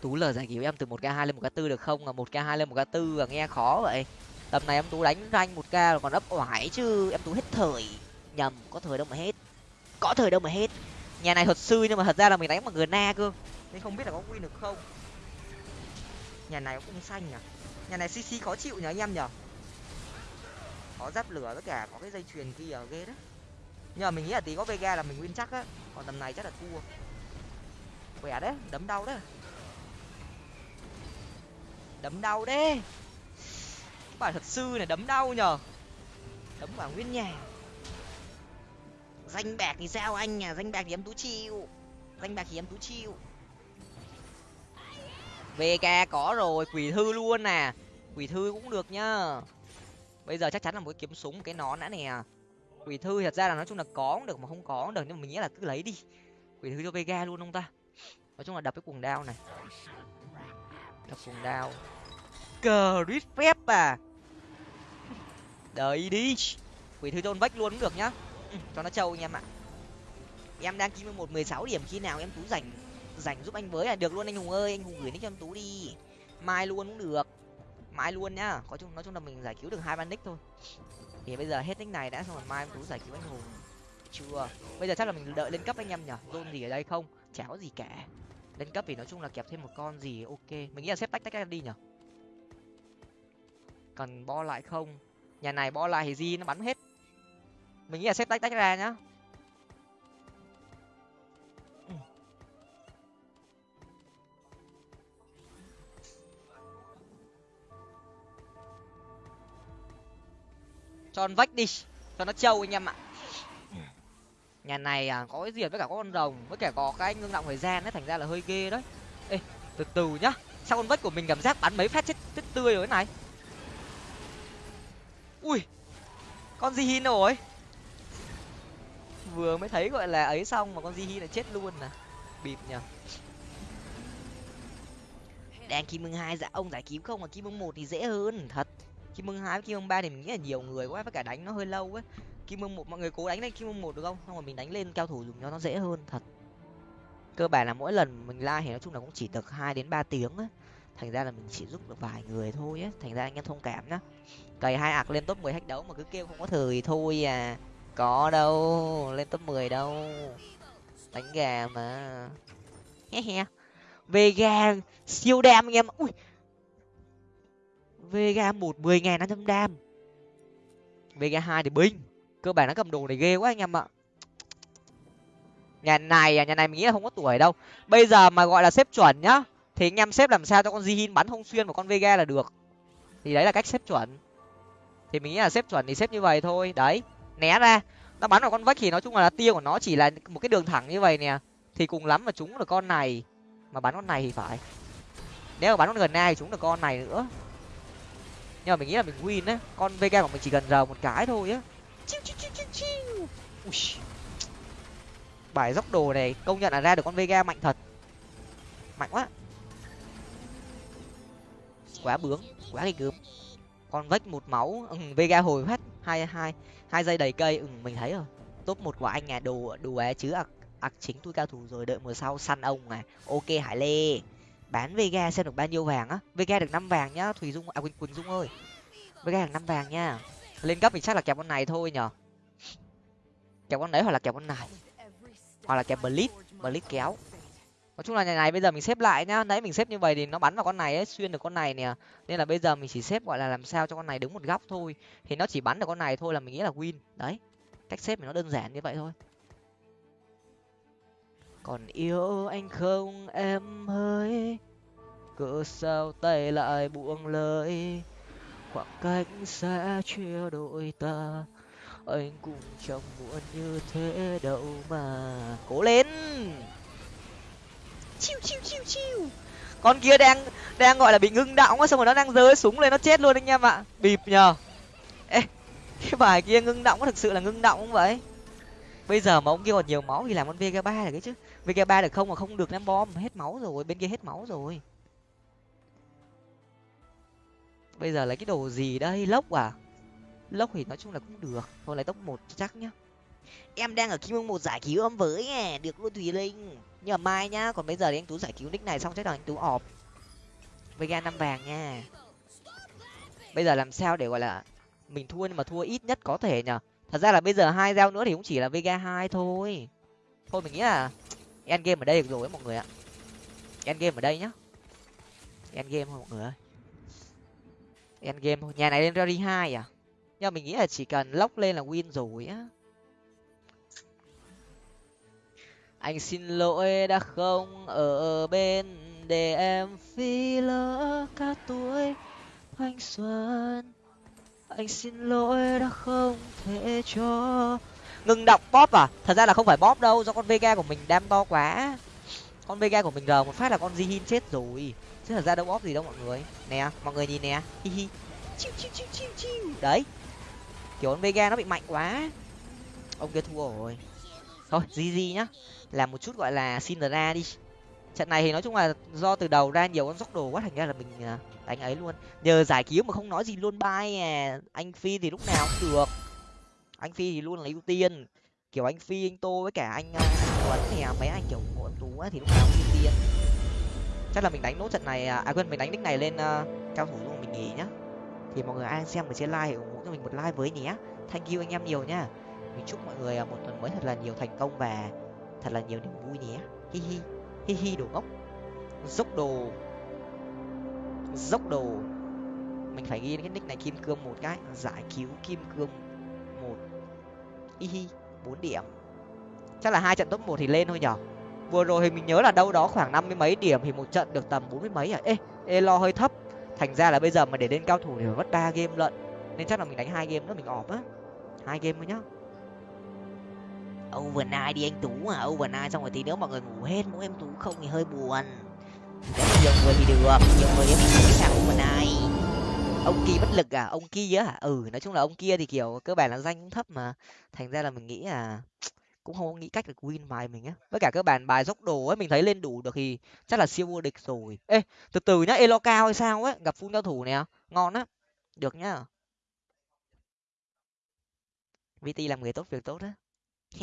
Tú lờ giải cứu em từ một k hai lên một k tư được không? À một k hai lên một k tư à nghe khó vậy. Tầm này em tú đánh ranh một k còn ấp oải chứ. Em tú hết thời. Nhầm, có thời đâu mà hết. Có thời đâu mà hết. Nhà này thật sư nhưng mà thật ra là mình đánh bằng na cơ. Nên không biết là có win được không? Nhà này cũng xanh nhỉ nhà này cc khó chịu nhỉ anh em nhở có giáp lửa tất cả có cái dây chuyền kia, ghê đó nhờ mình nghĩ là tí có vega là mình win chắc á. Còn tầm này chắc là thua. Khỏe đấy, đấm đau đấy. Đấm đau đấy. Bài thật sư này đấm đau nhờ đấm vào nguyên nhà danh bạc thì sao anh à danh bạc thì em tú chịu. Danh bạc thì em tú chịu. Vega có rồi quỷ thư luôn nè. Quỷ thư cũng được nhá. Bây giờ chắc chắn là một cái kiếm súng cái nón đã nè. Quỷ thư thật ra là nói chung là có cũng được mà không có cũng được nhưng mà mình nghĩ là cứ lấy đi. Quỷ thư cho vega luôn không ta. Nói chung là đập cái cuồng đao này. Đập cuồng đao. Cờ rít phép à. Đợi đi. Quỷ thư tôn vách luôn cũng được nhá. Ừ, cho nó trâu anh em ạ. Em đang chín mươi một mười sáu điểm khi nào em tú rảnh rảnh giúp anh với là được luôn, anh hùng ơi, anh hùng gửi nick cho em tú đi. Mai luôn cũng được. Mai luôn nhá. Có chung, nói chung là mình giải cứu được hai ban nick thôi. Thì bây giờ hết nick này đã, xong rồi mai em tú giải cứu anh hùng. Chưa. Bây giờ chắc là mình đợi lên cấp anh em nhở zone gì ở đây không? Chả có gì cả. Lên cấp thì nói chung là kẹp thêm một con gì, ok. Mình nghĩ là xếp tách tách ra đi nhở cần bo lại không? Nhà này bo lại thì gì nó bắn hết. Mình nghĩ là xếp tách tách ra nhá. Cho con vách đi cho nó trâu anh em ạ. Nhà này à, có cái diệt với cả có con rồng với cả có cái ngưng động thời gian ấy thành ra là hơi ghê đấy. Ê từ từ nhá sao con vách của mình cảm giác bắn mấy phát chết chết tươi rồi này? Ui con gì hin rồi? Vừa mới thấy gọi là ấy xong mà con di hi là chết luôn nè bịp nhở đang kim mưng hai dạ ông giải cứu không mà kim mưng một thì dễ hơn thật kim mương hai với kim mương ba thì mình nghĩ là nhiều người quá, với cả đánh nó hơi lâu ấy kim mương một, mọi người cố đánh lên kim mương một được không? Xong rồi mình đánh lên cao thủ dùng cho nó dễ hơn, thật. Cơ bản là mỗi lần mình la thì nói chung là cũng chỉ được hai đến ba tiếng á. Thành ra là mình chỉ giúp được vài người thôi á. Thành ra anh em thông cảm nhá. Cày hai ạc lên top mười hack đấu mà cứ kêu không có thời thôi à. Có đâu, lên top mười đâu. Đánh gà mà. He he. Vega, siêu đam anh em ui vega một mười ngàn năm trăm đam. Vega hai thì binh. Cơ bản nó cầm đồ này ghê quá anh em ạ. Nhà này à nhà này mình nghĩ là không có tuổi đâu. Bây giờ mà gọi là xếp chuẩn nhá, thì anh em xếp làm sao cho con Jihin bắn không xuyên một con Vega là được. Thì đấy là cách xếp chuẩn. Thì mình nghĩ là xếp chuẩn thì xếp như vậy thôi. Đấy, né ra. Nó bắn vào con vách thì nói chung là tiêu của nó chỉ là một cái đường thẳng như vậy nè. Thì cùng lắm mà chúng được con này. Mà bắn con này thì phải. Nếu mà bắn con gần ai thì chúng được con này nữa nhưng mà mình nghĩ là mình win á con vega của mình chỉ cần rờ một cái thôi á. Bài dốc đồ này công nhận là ra được con vega mạnh thật. Mạnh quá. Quá bướng quá ghê gớm con vách một máu ừ, vega hồi hết hai hai hai giây đầy cây. Ừ mình thấy rồi. Top một của anh nhà đồ đồ é chứ ạc ạc chính tôi cao thủ rồi đợi mùa sau săn ông à. Ok hải lê bán vega xem được bao nhiêu vàng á. Vega được năm vàng nhá, thùy dung à quỳnh quỳnh dung ơi. Vega được năm vàng nha. Lên cấp thì chắc là kẹp con này thôi nhở kẹp con đấy hoặc là kẹp con này. Hoặc là kẹp blitz blitz kéo. Nói chung là nhà này bây giờ mình xếp lại nhá. Nãy mình xếp như vậy thì nó bắn vào con này ấy, xuyên được con này nè. Nên là bây giờ mình chỉ xếp, gọi là làm sao cho con này đứng một góc thôi. Thì nó chỉ bắn được con này thôi là mình nghĩ là win. Đấy. Cách xếp thì nó đơn giản như vậy thôi còn yêu anh không? Em ơi, cớ sao tay lại buông lời? Khoảng cách sẽ chia đôi ta, anh cũng chẳng muốn như thế đâu mà. Cố lên! Chiu chiu chiu chiu. Con kia đang đang gọi là bị ngưng động á, xong rồi nó đang rơi súng lên, nó chết luôn anh em ạ. Bịp nhờ. Ê, cái bài kia ngưng động có thực sự là ngưng động không vậy? Bây giờ mà ông kia còn nhiều máu thì làm con vega ba là cái chứ vega ba được không? Mà không được, ném bom, hết máu rồi, bên kia hết máu rồi. Bây giờ lấy cái đồ gì đây? Lốc à? Lốc thì nói chung là cũng được, thôi lấy tốc một chắc nhá. Em đang ở kim ương một giải cứu âm với à được luôn thùy linh. Nhưng mà mai nhá, còn bây giờ thì anh tú giải cứu nick này xong chắc là anh tú ọp. Vega năm vàng nha. Bây giờ làm sao để gọi là mình thua nhưng mà thua ít nhất có thể nhở thật ra là bây giờ hai giao nữa thì cũng chỉ là vega hai thôi. Thôi mình nghĩ là end game ở đây được rồi mọi người ạ. End game ở đây nhá. End game thôi, mọi người ơi. End game thôi. Nhà này lên rally hai à? Nhưng mà mình nghĩ là chỉ cần lóc lên là win rồi á. Anh xin lỗi đã không ở bên để em phi lỡ cả tuổi thanh xuân. Anh xin lỗi đã không thể cho ngừng đọc bóp à? Thật ra là không phải bóp đâu, do con vega của mình đam to quá. Con vega của mình rờ một phát là con jihin chết rồi. Chứ thật ra đâu bóp gì đâu mọi người. Nè, mọi người nhìn nè. Hi hi. Chiu chiu chiu chiu chiu. Đấy. Kiểu con vega nó bị mạnh quá. Ông kia thua rồi. Thôi gg nhá. Làm một chút gọi là xin ra đi. Trận này thì nói chung là do từ đầu ra nhiều con dốc đồ quá, thành ra là mình à, đánh ấy luôn. Nhờ giải cứu mà không nói gì luôn. Bay à. Anh phi thì lúc nào cũng được anh phi thì luôn là ưu tiên. Kiểu anh phi anh tô với cả anh ờ, tuấn thì à, mấy anh kiểu ủng tú ấy, thì lúc nào cũng ưu tiên. Chắc là mình đánh nốt trận này à, à quên mình đánh nick này lên uh, cao thủ luôn mình nghỉ nhá. Thì mọi người ai xem mình sẽ like ủng hộ cho mình một like với nhé. Thank you anh em nhiều nhá. Mình chúc mọi người à, một tuần mới thật là nhiều thành công và thật là nhiều niềm vui nhé. Hi hi hi hi đồ ngốc. Dốc đồ. Dốc đồ. Mình phải ghi cái nick này kim cương một cái. Giải cứu kim cương y hi bốn điểm. Chắc là hai trận top một thì lên thôi nhở? Vừa rồi thì mình nhớ là đâu đó khoảng năm mươi mấy điểm thì một trận được tầm bốn mươi mấy à? Ê ê, lo hơi thấp. Thành ra là bây giờ mà để lên cao thủ thì phải mất ba game lận. Nên chắc là mình đánh hai game nữa, mình ọp á. Hai game thôi nhá. Overnight đi anh tú à overnight xong rồi tí nữa mọi người ngủ hết, mỗi em tú không thì hơi buồn. Nếu mà nhiều người thì được, nhiều người thì mình sẽ sao overnight ông kia bất lực à? Ông kia á ừ nói chung là ông kia thì, kiểu, cơ bản là danh cũng thấp mà. Thành ra là mình nghĩ là cũng không nghĩ cách được win bài mình á. Với cả cơ bản bài dốc đồ ấy, mình thấy lên đủ được thì chắc là siêu vô địch rồi. Ê, từ từ nhá elo cao hay sao ấy, gặp phun cao thủ nè. Ngon á. Được nhá. Vt làm người tốt việc tốt á.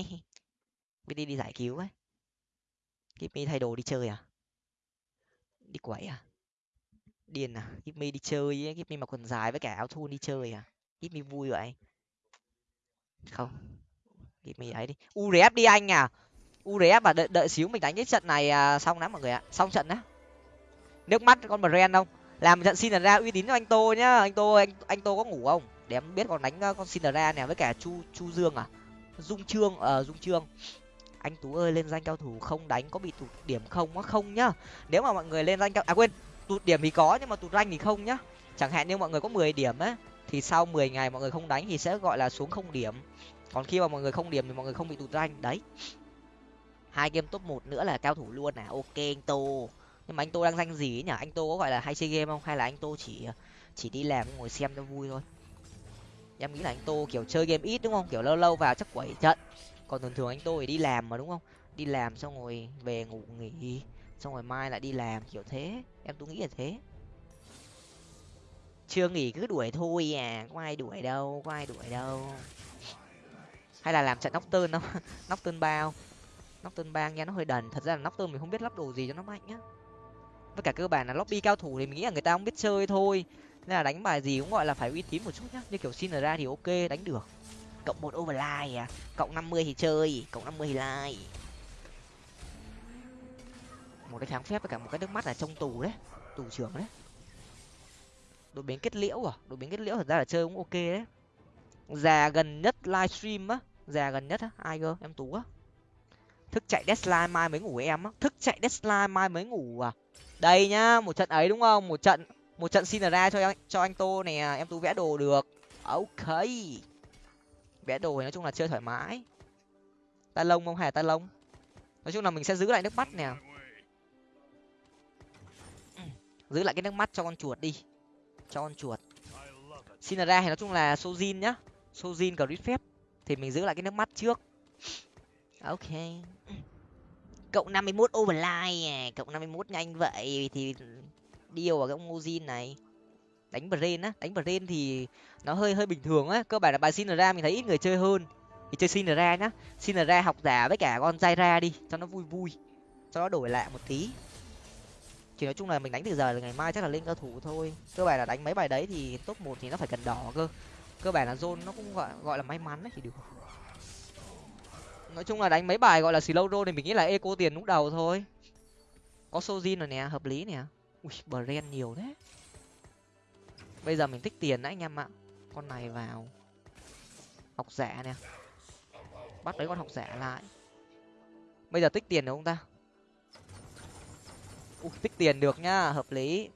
Vt đi giải cứu ấy. Kimi thay đồ đi chơi à? Đi quẩy à? Điên à? Kimi đi chơi ấy Kimi mặc quần dài với cả áo thun đi chơi à? Kimi vui vậy. Không. Kimi ấy đi. Urf đi anh à? Urf mà đợi, đợi xíu mình đánh cái trận này à, xong lắm mọi người ạ. Xong trận á. Nước mắt con brand không? Làm trận xin ra uy tín cho anh tô nhá. Anh tô anh anh tô có ngủ không? Để em biết còn đánh ờ, con xin ra nè với cả chu chu dương à? Dung trương ờ dung trương. Anh tú ơi lên danh cao thủ không đánh có bị tụt điểm không á? Không nhá. Nếu mà mọi người lên danh cao à quên tụt điểm thì có, nhưng mà tụt rank thì không nhá. Chẳng hạn như mọi người có mười điểm á, thì sau mười ngày mọi người không đánh thì sẽ gọi là xuống không điểm. Còn khi mà mọi người không điểm thì mọi người không bị tụt rank, đấy. Hai game top một nữa là cao thủ luôn à ok anh tô. Nhưng mà anh tô đang danh gì ấy nhỉ? Anh tô có gọi là hay chơi game không? Hay là anh tô chỉ chỉ đi làm ngồi xem cho vui thôi? Em nghĩ là anh tô kiểu chơi game ít đúng không? Kiểu lâu lâu vào chắc quẩy trận. Còn thường thường anh tô thì đi làm mà đúng không? Đi làm xong rồi về ngủ nghỉ xong rồi mai lại đi làm, kiểu thế. Em tôi nghĩ là thế. Chưa nghỉ cứ đuổi thôi à có ai đuổi đâu, có ai đuổi đâu. Hay là làm trận nóc tơn không? Nóc tơn bao nóc tơn bang nghe nó hơi đần. Thật ra là nóc tơn mình không biết lắp đồ gì cho nó mạnh nhá với cả cơ bản là lobby cao thủ thì mình nghĩ là người ta không biết chơi thôi. Nên là đánh bài gì cũng gọi là phải uy tín một chút nhá. Như kiểu xin ra thì ok, đánh được. Cộng một overline à. Cộng năm mươi thì chơi, cộng năm mươi thì like một cái kháng phép với cả một cái nước mắt là trong tù đấy. Tù trưởng đấy. Đội biến kết liễu à? Đội biến kết liễu thật ra là chơi cũng ok đấy. Già gần nhất livestream á. Già gần nhất á. Ai cơ? Em tú á. Thức chạy deadline mai mới ngủ em á. Thức chạy deadline mai mới ngủ à? Đây nhá, một trận ấy đúng không? Một trận một trận xin ra cho anh cho anh tô nè. Em tú vẽ đồ được. Ok. Vẽ đồ thì nói chung là chơi thoải mái. Ta lông không hề ta lông. Nói chung là mình sẽ giữ lại nước mắt nè giữ lại cái nước mắt cho con chuột đi. Cho con chuột. Xin ra thì nói chung là sojin nhá. Sojin crit phép. Thì mình giữ lại cái nước mắt trước. Ok. Cộng năm mươi mốt overline à. cộng năm mươi mốt nhanh vậy. Thì điều vào cái ông Ozin này. Đánh brain á. Đánh brain thì nó hơi hơi bình thường á. Cơ bản là bài xin ra mình thấy ít người chơi hơn. Thì chơi xin ra nhá. Xin ra học giả với cả con dai ra đi, cho nó vui vui. Cho nó đổi lại một tí chỉ nói chung là mình đánh từ giờ là ngày mai chắc là lên cao thủ thôi. Cơ bản là đánh mấy bài đấy thì top một thì nó phải cần đỏ cơ. Cơ bản là zone nó cũng gọi gọi là may mắn đấy, thì được. Nói chung là đánh mấy bài gọi là slow roll thì mình nghĩ là eco tiền lúc đầu thôi. Có sojin rồi nè, hợp lý nè. Ui, brand nhiều thế. Bây giờ mình tích tiền đấy anh em ạ. Con này vào. Học giả nè. Bắt lấy con học giả lại. Bây giờ tích tiền được không ta? Ui, tích tiền được nhá, hợp lý.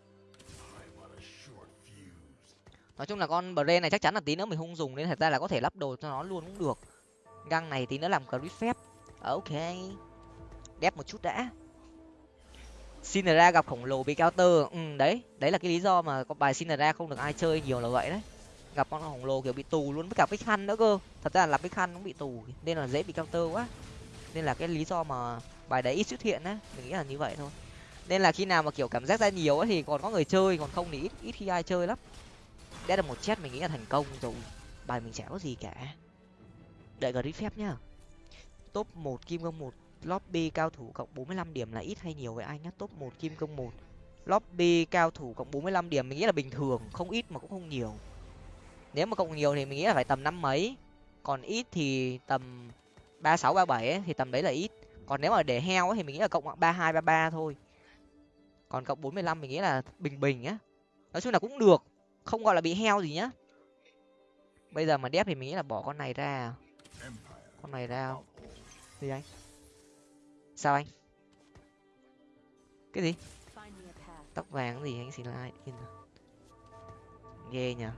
Nói chung là con bre này chắc chắn là tí nữa mình không dùng nên thật ra là có thể lắp đồ cho nó luôn cũng được. Găng này tí nữa làm crit phép. Ờ, ok. Đép một chút đã. Xin gặp khổng lồ bị counter. Ừ đấy đấy là cái lý do mà con bài xin không được ai chơi nhiều là vậy đấy. Gặp con khổng lồ kiểu bị tù luôn với cả bích khăn nữa cơ. Thật ra là cái bích khăn cũng bị tù, nên là dễ bị counter quá. Nên là cái lý do mà bài đấy ít xuất hiện á, mình nghĩ là như vậy thôi nên là khi nào mà kiểu cảm giác ra nhiều ấy thì còn có người chơi còn không thì ít ít khi ai chơi lắm. Đã được một chết mình nghĩ là thành công rồi. Bài mình chả có gì cả. Đợi grid phép nhá. Top một kim công một lobby cao thủ cộng bốn mươi lăm điểm là ít hay nhiều với anh nhá? Top một kim công một lobby cao thủ cộng bốn mươi lăm điểm mình nghĩ là bình thường không ít mà cũng không nhiều. Nếu mà cộng nhiều thì mình nghĩ là phải tầm năm mấy. Còn ít thì tầm ba sáu ba bảy thì tầm đấy là ít. Còn nếu mà để heo ấy, thì mình nghĩ là cộng ba hai ba ba thôi còn cộng bốn mươi lăm mình nghĩ là bình bình á nói chung là cũng được không gọi là bị heo gì nhá. Bây giờ mà đép thì mình nghĩ là bỏ con này ra. Con này ra. Gì anh? Sao anh? Cái gì? Tóc vàng gì anh? Xin lại ghê nhở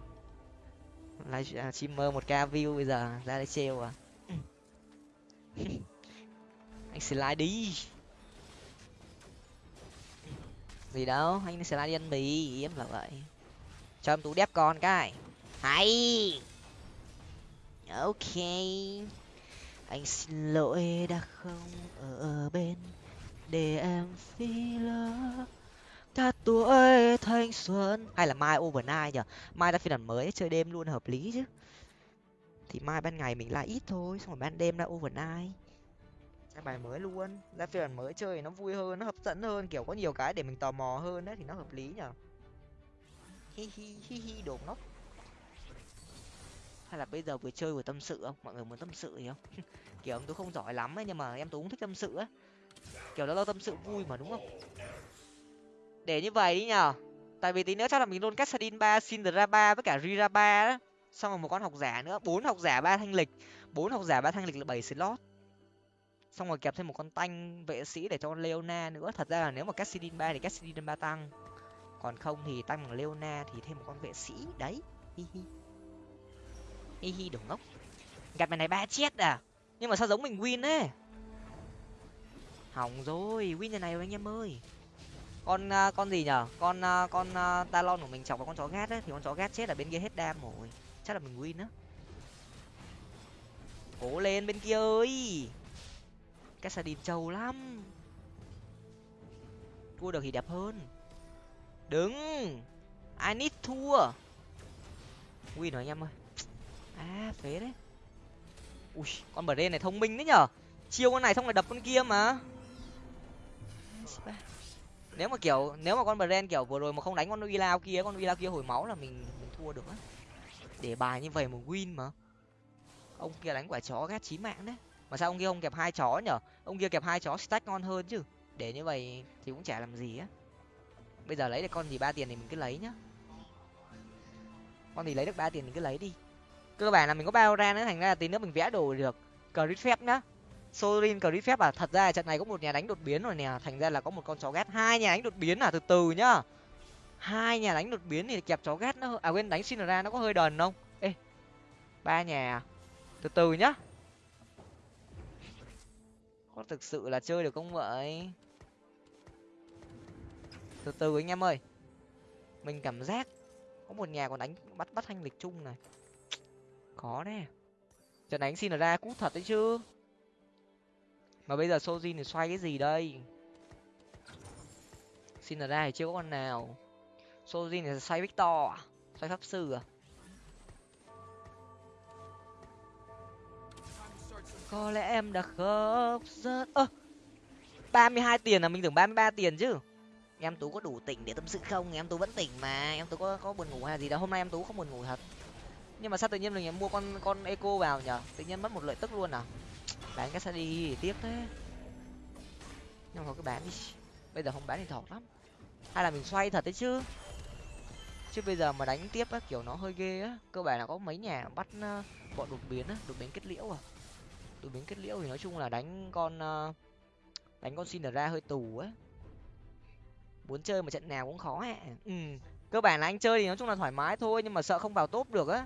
live à, streamer một k view bây giờ ra đây treo à. Anh xin lại đi gì đâu, anh sẽ đi ăn mì em là vậy. Cho em tú đép con cái. Hay! Ok. Anh xin lỗi đã không ở bên để em phi lỡ. Cả tuổi thanh xuân. Hay là mai overnight nhở mai ra phiên bản mới, chơi đêm luôn, hợp lý chứ. Thì mai ban ngày mình lại ít thôi, xong rồi ban đêm ra overnight cái bài mới luôn. Ra phiên bản mới chơi nó vui hơn, nó hấp dẫn hơn, kiểu có nhiều cái để mình tò mò hơn đấy, thì nó hợp lý nhở hi hi hi hi, đồ ngốc. Hay là bây giờ vừa chơi vừa tâm sự không? Mọi người muốn tâm sự gì không? Kiểu tôi không giỏi lắm ấy, nhưng mà em tôi cũng thích tâm sự á kiểu đó là tâm sự vui mà, đúng không? Để như vậy đi nhở tại vì tí nữa chắc là mình luôn cassadin ba sindra ba với cả rira ba đó. Xong rồi một con học giả nữa, bốn học giả ba thanh lịch. Bốn học giả ba thanh lịch là bảy slot xong rồi kẹp thêm một con tanh vệ sĩ để cho con leona nữa. Thật ra là nếu mà cassidin ba thì cassidin ba tăng. Còn không thì tăng bằng leona thì thêm một con vệ sĩ. Đấy. Hi hi. Hi hi đồ ngốc. Gặp mày này ba chết à? Nhưng mà sao giống mình win ấy? Hỏng rồi win nhà này rồi anh em ơi. Con uh, con gì nhở? Con uh, con uh, talon của mình chọc vào con chó gát ấy thì con chó gát chết ở bên kia hết đam rồi. Chắc là mình win á. Cố lên bên kia ơi cái sa trâu lắm. Thua được thì đẹp hơn. Đứng. I need thua. Win rồi anh em ơi. À phế đấy. Ui, con bờ đen này thông minh đấy nhở. Chiêu con này xong rồi đập con kia mà. Nếu mà kiểu, nếu mà con bren kiểu vừa rồi mà không đánh con uy kia, con uy kia hồi máu là mình mình thua được á. Để bài như vậy mà win mà. Ông kia đánh quả chó ghét chí mạng đấy mà sao ông kia không kẹp hai chó nhở? Ông kia kẹp hai chó stack ngon hơn chứ. Để như vậy thì cũng chả làm gì á. Bây giờ lấy được con gì ba tiền thì mình cứ lấy nhá. Con gì lấy được ba tiền mình cứ lấy đi. Cơ bản là mình có bao ra nữa, thành ra là tí nữa mình vẽ đồ được. Cờ phép nhá. Sorin cờ phép à? Thật ra trận này có một nhà đánh đột biến rồi nè. Thành ra là có một con chó ghét. Hai nhà đánh đột biến à? Từ từ nhá. Hai nhà đánh đột biến thì kẹp chó ghét nó à quên, đánh xin ra nó có hơi đần không? Ê, ba nhà à? từ từ nhá có thực sự là chơi được không vậy? Từ từ anh em ơi. Mình cảm giác có một nhà còn đánh, bắt bắt thanh lịch chung này. Khó nè trận đánh xin ra cút thật đấy chứ. Mà bây giờ sojin thì xoay cái gì đây? Xin ra thì chưa có con nào. Sojin thì xoay victor à? Xoay pháp sư à? Có lẽ em đã khóc rất ơ, ba mươi hai tiền là mình tưởng ba mươi ba tiền chứ. Em tú có đủ tỉnh để tâm sự không? Em tú vẫn tỉnh mà. Em tú có có buồn ngủ hay gì đâu hôm nay em tú không buồn ngủ thật. Nhưng mà sao tự nhiên mình mua con con eco vào nhở? Tự nhiên mất một lợi tức luôn à? Bán cái đi tiếc thế. Nhưng mà cái bán đi. Bây giờ không bán thì thọt lắm. Hay là mình xoay thật đấy chứ. Chứ bây giờ mà đánh tiếp á, kiểu nó hơi ghê á. Cơ bản là có mấy nhà bắt ờ, bọn đột biến á, đột biến kết liễu à đột biến kết liễu thì nói chung là đánh con ờ, đánh con xin ra hơi tù á. Muốn chơi một trận nào cũng khó ạ ừ cơ bản là anh chơi thì nói chung là thoải mái thôi nhưng mà sợ không vào top được á.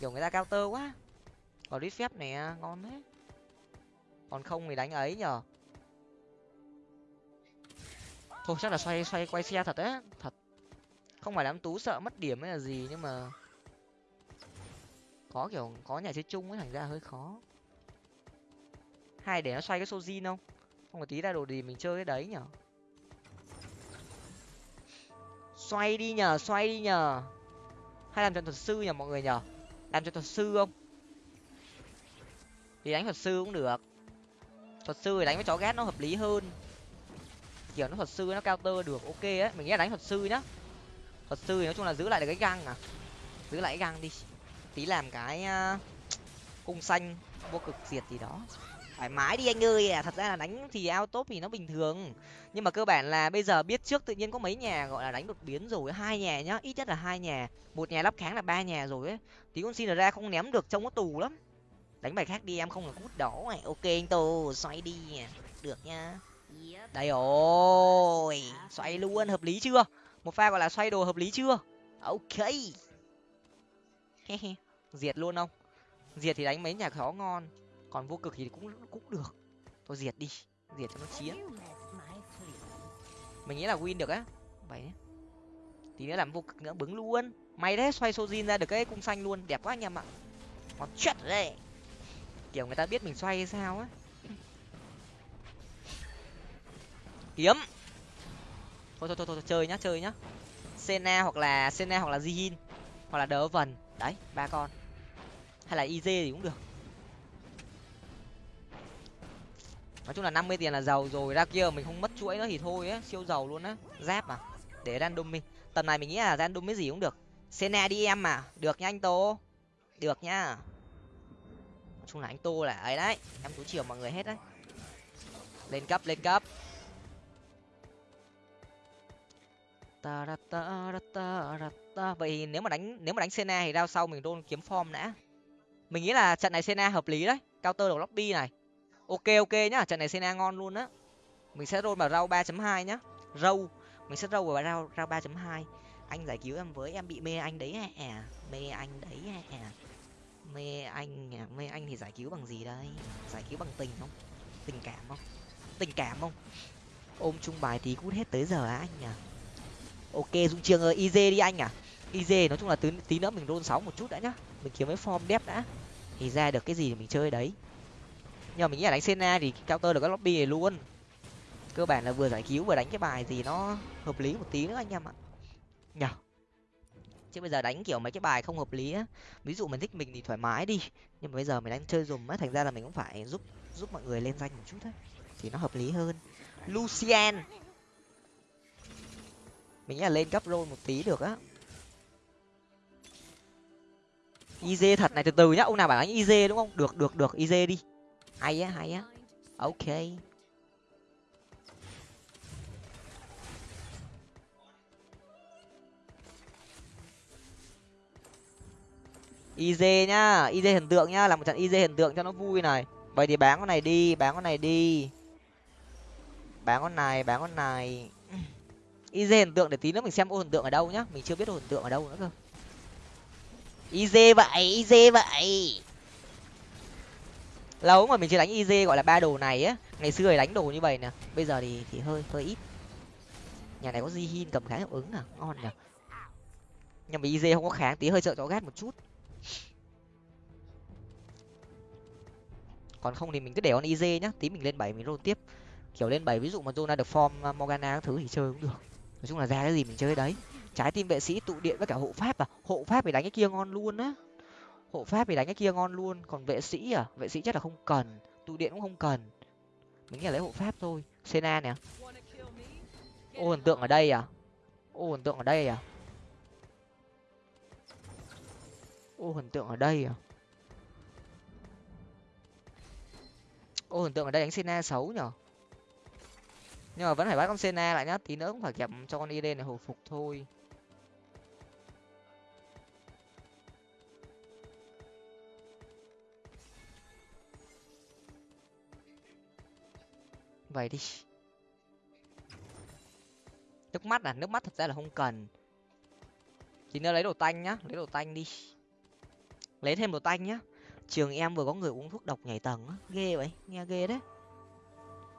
Kiểu người ta cao tơ quá. Còn đi phép này ngon đấy còn không thì đánh ấy nhở thôi, chắc là xoay xoay, quay xe thật á, thật. Không phải đám tú sợ mất điểm hay là gì nhưng mà có kiểu có nhà chơi chung ấy, thành ra hơi khó hay để nó xoay cái sojin không? Không có tí ra đồ gì mình chơi cái đấy nhở? Xoay đi nhờ xoay đi nhờ hay làm cho thuật sư nhờ mọi người nhờ làm cho thuật sư không? Thì đánh thuật sư cũng được. Thuật sư thì đánh với chó ghét nó hợp lý hơn. Kiểu nó thuật sư nó cao tơ được, ok á. Mình nghĩ là đánh thuật sư nhá. Thuật sư thì nói chung là giữ lại được cái găng à. Giữ lại cái găng đi. Tí làm cái à, cung xanh vô cực diệt gì đó thoải mái đi anh ơi. À thật ra là đánh thì ao top thì nó bình thường. Nhưng mà cơ bản là bây giờ biết trước tự nhiên có mấy nhà, gọi là, đánh đột biến rồi, hai nhà nhá, ít nhất là hai nhà. Một nhà lắp kháng là ba nhà rồi ấy. Tí con xin ra không ném được, trông có tù lắm. Đánh bài khác đi, em không là cút đỏ này. Ok, anh tô, xoay đi. Được nha đây rồi, xoay luôn, hợp lý chưa? Một pha gọi là xoay đồ hợp lý chưa? Ok. Diệt luôn không? Diệt thì đánh mấy nhà khó ngon còn vô cực thì cũng cũng được. Thôi diệt đi diệt cho nó chiến. mình nghĩ là win được á. Vậy tí nữa làm vô cực nữa bứng luôn. May đấy xoay sojin ra được cái cung xanh luôn. Đẹp quá anh em ạ. Còn chết đấy. Kiểu người ta biết mình xoay hay sao á. Kiếm. Thôi thôi thôi thôi chơi nhá chơi nhá. Sena hoặc là sena hoặc là jihin. Hoặc là đỡ vần. Đấy ba con. Hay là iz thì cũng được nói chung là năm mươi tiền là giàu rồi, ra kia mình không mất chuỗi nữa thì thôi á, siêu giàu luôn á. Giáp à để random mình. tầm này mình nghĩ là random cái gì cũng được. Sena đi em mà được nha anh tô. Được nhá nói chung là anh tô là ấy đấy, em tú chiều mọi người hết đấy. Lên cấp lên cấp. Ta ta ta ta ta. Vậy nếu mà đánh, nếu mà đánh sena thì rao sau mình đôn kiếm form đã. Mình nghĩ là trận này sena hợp lý đấy. Cao tơ đầu lobby này ok ok nhá trận này sena ngon luôn á. Mình sẽ roll vào rau ba chấm hai nhá. Râu mình sẽ râu vào rau rau ba chấm hai. Anh giải cứu em với em bị mê anh đấy à mê anh đấy à mê anh à mê anh thì giải cứu bằng gì đây? Giải cứu bằng tình không? Tình cảm không? Tình cảm không? Ôm chung bài tí cút hết tới giờ á anh à ok dung trường ơi iz đi anh à. Iz nói chung là tí, tí nữa mình roll sáu một chút đã nhá. Mình kiếm cái form đẹp đã. Thì ra được cái gì thì mình chơi đấy nhưng mà mình nghĩ là đánh Senna thì counter được các lobby này luôn. Cơ bản là vừa giải cứu vừa đánh cái bài gì nó hợp lý một tí nữa anh em ạ. Nhở chứ bây giờ đánh kiểu mấy cái bài không hợp lý á, ví dụ mình thích mình thì thoải mái đi. Nhưng mà bây giờ mình đang chơi dùm á, thành ra là mình cũng phải giúp giúp mọi người lên danh một chút thôi. Thì nó hợp lý hơn. Lucian mình nghĩ là lên cấp rôn một tí được á. Iz thật này, từ từ nhá. Ông nào bảo đánh iz đúng không? Được được được. Iz đi hay á hay á. Ok. Iz nhá iz hiện tượng nhá, làm một trận iz hiện tượng cho nó vui này. Vậy thì bán con này đi, bán con này đi. Bán con này, bán con này. Iz hiện tượng để tí nữa mình xem ô hiện tượng ở đâu nhá. Mình chưa biết ô hiện tượng ở đâu nữa cơ. Iz vậy iz vậy lâu mà mình chưa đánh iz gọi là ba đồ này á. Ngày xưa thì đánh đồ như vậy nè, bây giờ thì thì hơi hơi ít. Nhà này có di hin cầm kháng hiệu ứng à ngon nhở nhưng mà iz không có kháng, tí hơi sợ chó gát một chút. Còn không thì mình cứ để con iz nhá, tí mình lên bảy mình roll tiếp. Kiểu lên bảy ví dụ mà zona được form à, morgana các thứ thì chơi cũng được. Nói chung là ra cái gì mình chơi đấy. Trái tim vệ sĩ tụ điện với cả hộ pháp à hộ pháp thì đánh cái kia ngon luôn á hộ pháp thì đánh cái kia ngon luôn, còn vệ sĩ à? Vệ sĩ chắc là không cần, tụ điện cũng không cần. Mình nghĩ là lấy hộ pháp thôi. Sena nè. Ô hình tượng ở đây à? Ô hình tượng ở đây à? Ô hình tượng ở đây à? Ô hình tượng ở đây đánh sena xấu nhở? Nhưng mà vẫn phải bắt con sena lại nhá, tí nữa cũng phải kẹp cho con id này hồi phục thôi. Vậy đi. Nước mắt à? Nước mắt thật ra là không cần. Tí nữa lấy đồ tanh nhá, lấy đồ tanh đi. Lấy thêm đồ tanh nhá. Trường em vừa có người uống thuốc độc nhảy tầng á. Ghê vậy, nghe ghê đấy.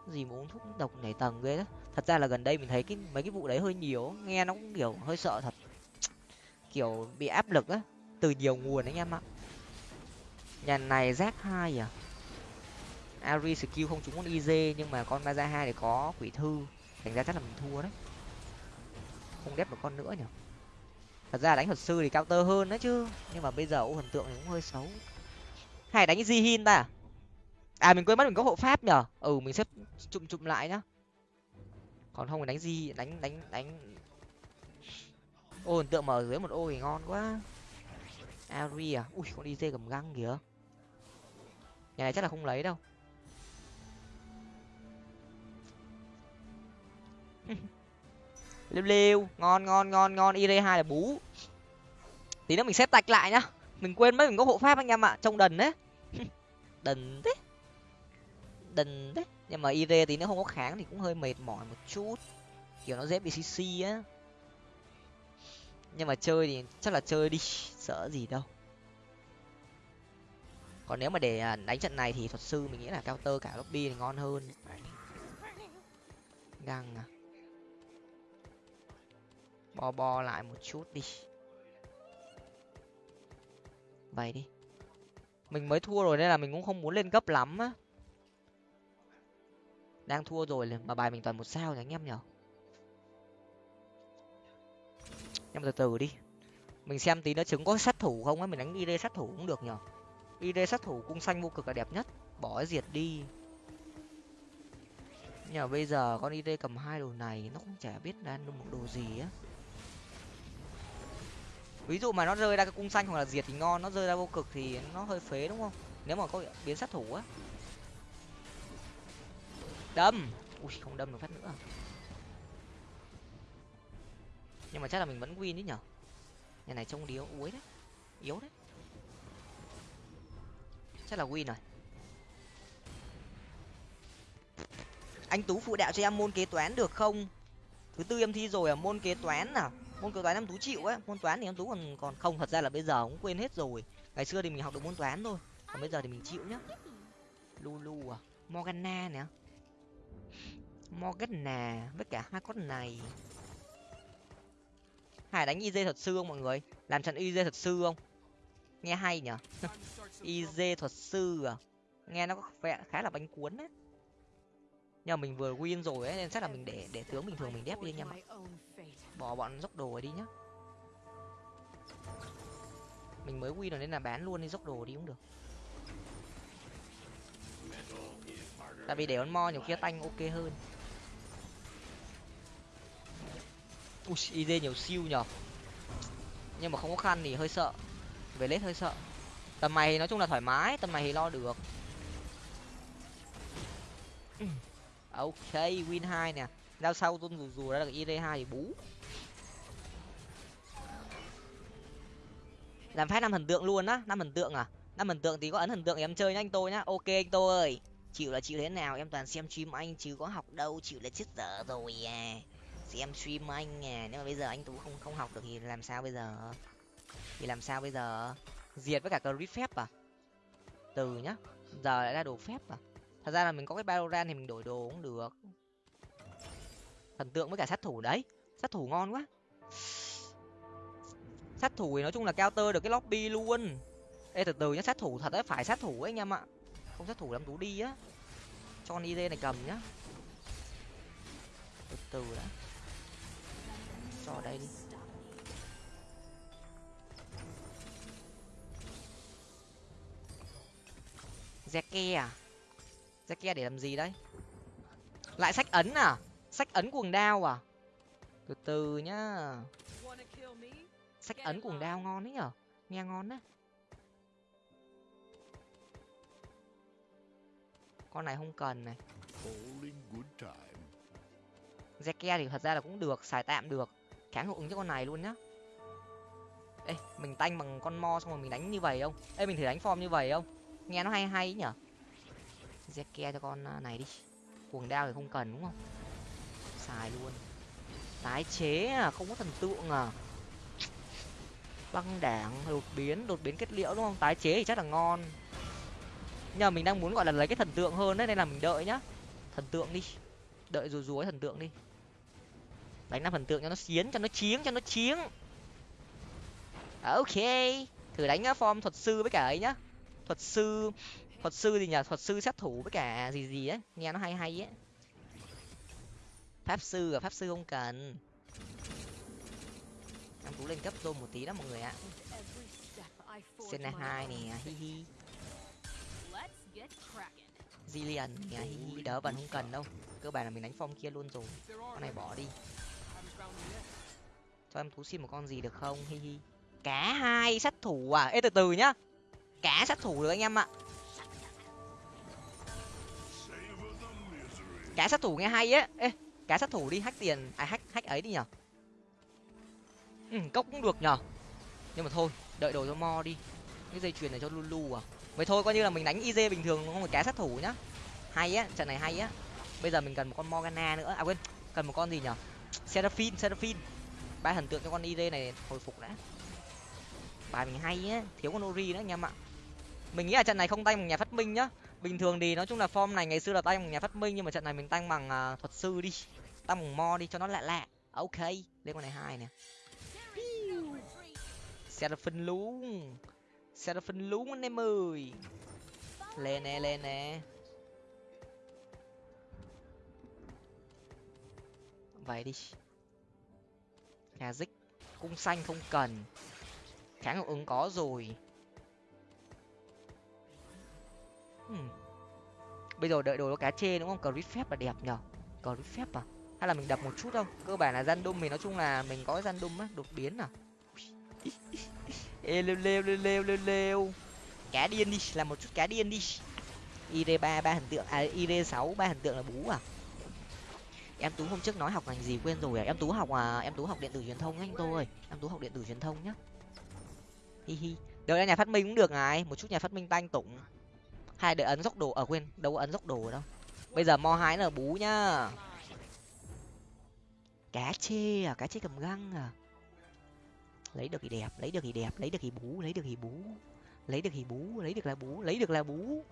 Gì mà uống thuốc độc nhảy tầng ghê đấy thật ra là gần đây mình thấy cái, mấy cái vụ đấy hơi nhiều nghe nó cũng kiểu hơi sợ thật. Kiểu bị áp lực á. Từ nhiều nguồn anh em ạ. Nhà này z hai à? Ari skill không trúng con iz nhưng mà con maza hai thì có quỷ thư. Thành ra chắc là mình thua đấy. Không đép được con nữa nhỉ? Thật ra đánh thuật sư thì cao tơ hơn đấy chứ nhưng mà bây giờ ô thần tượng thì cũng hơi xấu. Hay đánh Zihin ta. À mình quên mất mình có hộ pháp nhở ừ mình xếp chụm chụm lại nhá. Còn không thì đánh gì, đánh đánh đánh. Ô hình tượng mở dưới một ô thì ngon quá. Ari à? Ui con iz cầm găng kìa. Nhà này chắc là không lấy đâu. lêu lêu ngon ngon ngon ngon, id hai là bú. Tí nữa mình xếp tạch lại nhá. Mình quên mất mình có hộ pháp anh em ạ trông đần đấy. Đần thế. Đần đấy nhưng mà id thì nữa không có kháng thì cũng hơi mệt mỏi một chút. Kiểu nó dễ bị cc á. Nhưng mà chơi thì chắc là chơi đi, sợ gì đâu. Còn nếu mà để à, đánh trận này thì thuật sư mình nghĩ là cao tơ cả lobby thì ngon hơn. Găng à bo bo lại một chút đi. Vậy đi. Mình mới thua rồi nên là mình cũng không muốn lên cấp lắm á. Đang thua rồi mà bài mình toàn một sao nhỉ anh em nhở em từ từ đi. Mình xem tí nó trứng có sát thủ không á, mình đánh id sát thủ cũng được nhở id sát thủ cung xanh vô cực là đẹp nhất. Bỏ diệt đi. Nhờ bây giờ con id cầm hai đồ này, nó cũng chả biết đang một đồ gì á ví dụ mà nó rơi ra cái cung xanh hoặc là diệt thì ngon, nó rơi ra vô cực thì nó hơi phế đúng không? Nếu mà có biến sát thủ á. Đâm! Ui, không đâm được phát nữa. Nhưng mà chắc là mình vẫn win đấy nhở? Nhà này trông điếu uối đấy. Yếu đấy. Chắc là win rồi. Anh tú phụ đạo cho em môn kế toán được không? Thứ tư em thi rồi à môn kế toán nào? Môn kế toán em tú chịu ấy, môn toán thì em tú còn còn không thật ra là bây giờ cũng quên hết rồi. Ngày xưa thì mình học được môn toán thôi còn bây giờ thì mình chịu nhá. Lulu à morgana nè. Morgana với cả hai con này. Hải đánh iz thuật sư không mọi người? Làm trận iz thuật sư không? Nghe hay nhở? iz thuật sư à? Nghe nó có vẻ khá là bánh cuốn đấy. Nhưng mà mình vừa win rồi ấy nên chắc là mình để để tướng bình thường mình đép đi anh em ạ bỏ bọn dốc đồ đi nhá. Mình mới win rồi nên là bán luôn đi dốc đồ đi cũng được. Tại vì để con mo nhiều kia tanh ok hơn. Ui id nhiều siêu nhở nhưng mà không có khăn thì hơi sợ. Về lết hơi sợ. Tầm này thì nói chung là thoải mái, tầm này thì lo được. Ừ. Ok, win hai nè giao sau tôn rù rù ra được id hai thì bú. Làm phát năm thần tượng luôn á, năm thần tượng à? Năm thần tượng thì có ấn thần tượng em chơi nhá anh tôi nhá. Ok anh tôi ơi. Chịu là chịu thế nào? Em toàn xem stream anh chứ có học đâu, chịu là chết dở rồi à. Xem stream anh à. Nếu mà bây giờ anh tú không không học được thì làm sao bây giờ? Thì làm sao bây giờ? Diệt với cả clip phép à? Từ nhá. Giờ lại ra đồ phép à? Thật ra là mình có cái Valorant thì mình đổi đồ cũng được thần tượng với cả sát thủ đấy. Sát thủ ngon quá. Sát thủ thì nói chung là cao tơ được cái lobby luôn. Ê, từ từ nhá, sát thủ thật đấy phải sát thủ ấy anh em ạ. Không sát thủ làm tú đi á. Cho con id này cầm nhá. Từ từ đã. Cho đây đi. Zeke à? Zeke để làm gì đấy lại sách ấn à? Sách ấn cuồng đao à? Từ từ nhá. Sách ấn cuồng đao ngon đấy nhở? Nghe ngon đấy con này không cần này. Zeke thì thật ra là cũng được, xài tạm được. Kháng hiệu ứng cho con này luôn nhá. Ê, mình tanh bằng con mo xong rồi mình đánh như vậy không? Ê, mình thử đánh form như vậy không? Nghe nó hay hay nhở? Zeke cho con à, này đi. Cuồng đao thì không cần đúng không? Xài luôn. Tái chế à không có thần tượng à. Băng đảng, đột biến đột biến kết liễu đúng không? Tái chế thì chắc là ngon. Nhưng mình đang muốn gọi là lấy cái thần tượng hơn đấy, nên là mình đợi nhá. Thần tượng đi. Đợi rùa rùa thần tượng đi. Đánh năm thần tượng cho nó xiến cho nó chiếng, cho nó chiếng. À, ok. Thử đánh à, form thuật sư với cả ấy nhá. Thuật sư thuật sư gì nhỉ thuật sư sát thủ với cả gì gì ấy. Nghe nó hay hay ấy pháp sư à pháp sư không cần. Em tú lên cấp tôm một tí đó mọi người ạ. Senna hai nè, hi hi. Zillion nè, hi hi. Đỡ vẫn không cần đâu. Cơ bản là mình đánh phong kia luôn rồi. Con này bỏ đi. Cho em tú xin một con gì được không, hi hi. Cá hai sát thủ à? Ê, từ từ nhá. Cá sát thủ được anh em ạ. Cá sát thủ nghe hay á. Ê cá sát thủ đi hack tiền à hack hack ấy đi nhở? Ừ, cốc cũng được nhở? Nhưng mà thôi đợi đồ cho mo đi. Cái dây chuyền này cho lulu à? Vậy thôi coi như là mình đánh iz bình thường không phải cá sát thủ nhá. Hay á trận này hay á. Bây giờ mình cần một con morgana nữa. À quên cần một con gì nhở? Seraphine seraphine. Ba thần tượng cho con iz này hồi phục đã. Bài mình hay á thiếu con ori nữa anh em ạ. Mình nghĩ là trận này không tay một nhà phát minh nhá bình thường thì nói chung là form này ngày xưa là tay bằng nhà phát minh nhưng mà trận này mình tăng bằng uh, thuật sư đi tăng bằng mo đi cho nó lạ lạ ok lên con này hai nè. Seraphine luôn seraphine luôn anh em ơi. Lên nè lên nè. Vậy đi. Nhà dích cung xanh không cần. Kháng ứng có rồi. Hmm. bây giờ đợi đồ nó cá chê đúng không? Crit phép là đẹp nhở crit phép à? Hay là mình đập một chút không cơ bản là gian đum mình nói chung là mình có gian đum á, đột biến à. Ê, lêu lêu lêu lêu lêu lêu. Cá điên đi, làm một chút cá điên đi. Id ba ba hình tượng à id sáu, ba hình tượng là bú à. Em tú hôm trước nói học ngành gì quên rồi à? Em tú học à em tú học điện tử truyền thông anh tôi em tú học điện tử truyền thông nhá. Hi hi. Đợi nhà phát minh cũng được này. Một chút nhà phát minh tanh tụng hai đợi ấn dốc đồ ở quên, đâu có ấn dốc đồ đâu. Bây giờ mo hái là bú nhá. Cá chê à cá chê cầm găng à. Lấy được thì đẹp, lấy được thì đẹp, lấy được thì bú, lấy được thì bú. Lấy được thì bú, lấy được là bú, lấy được là bú.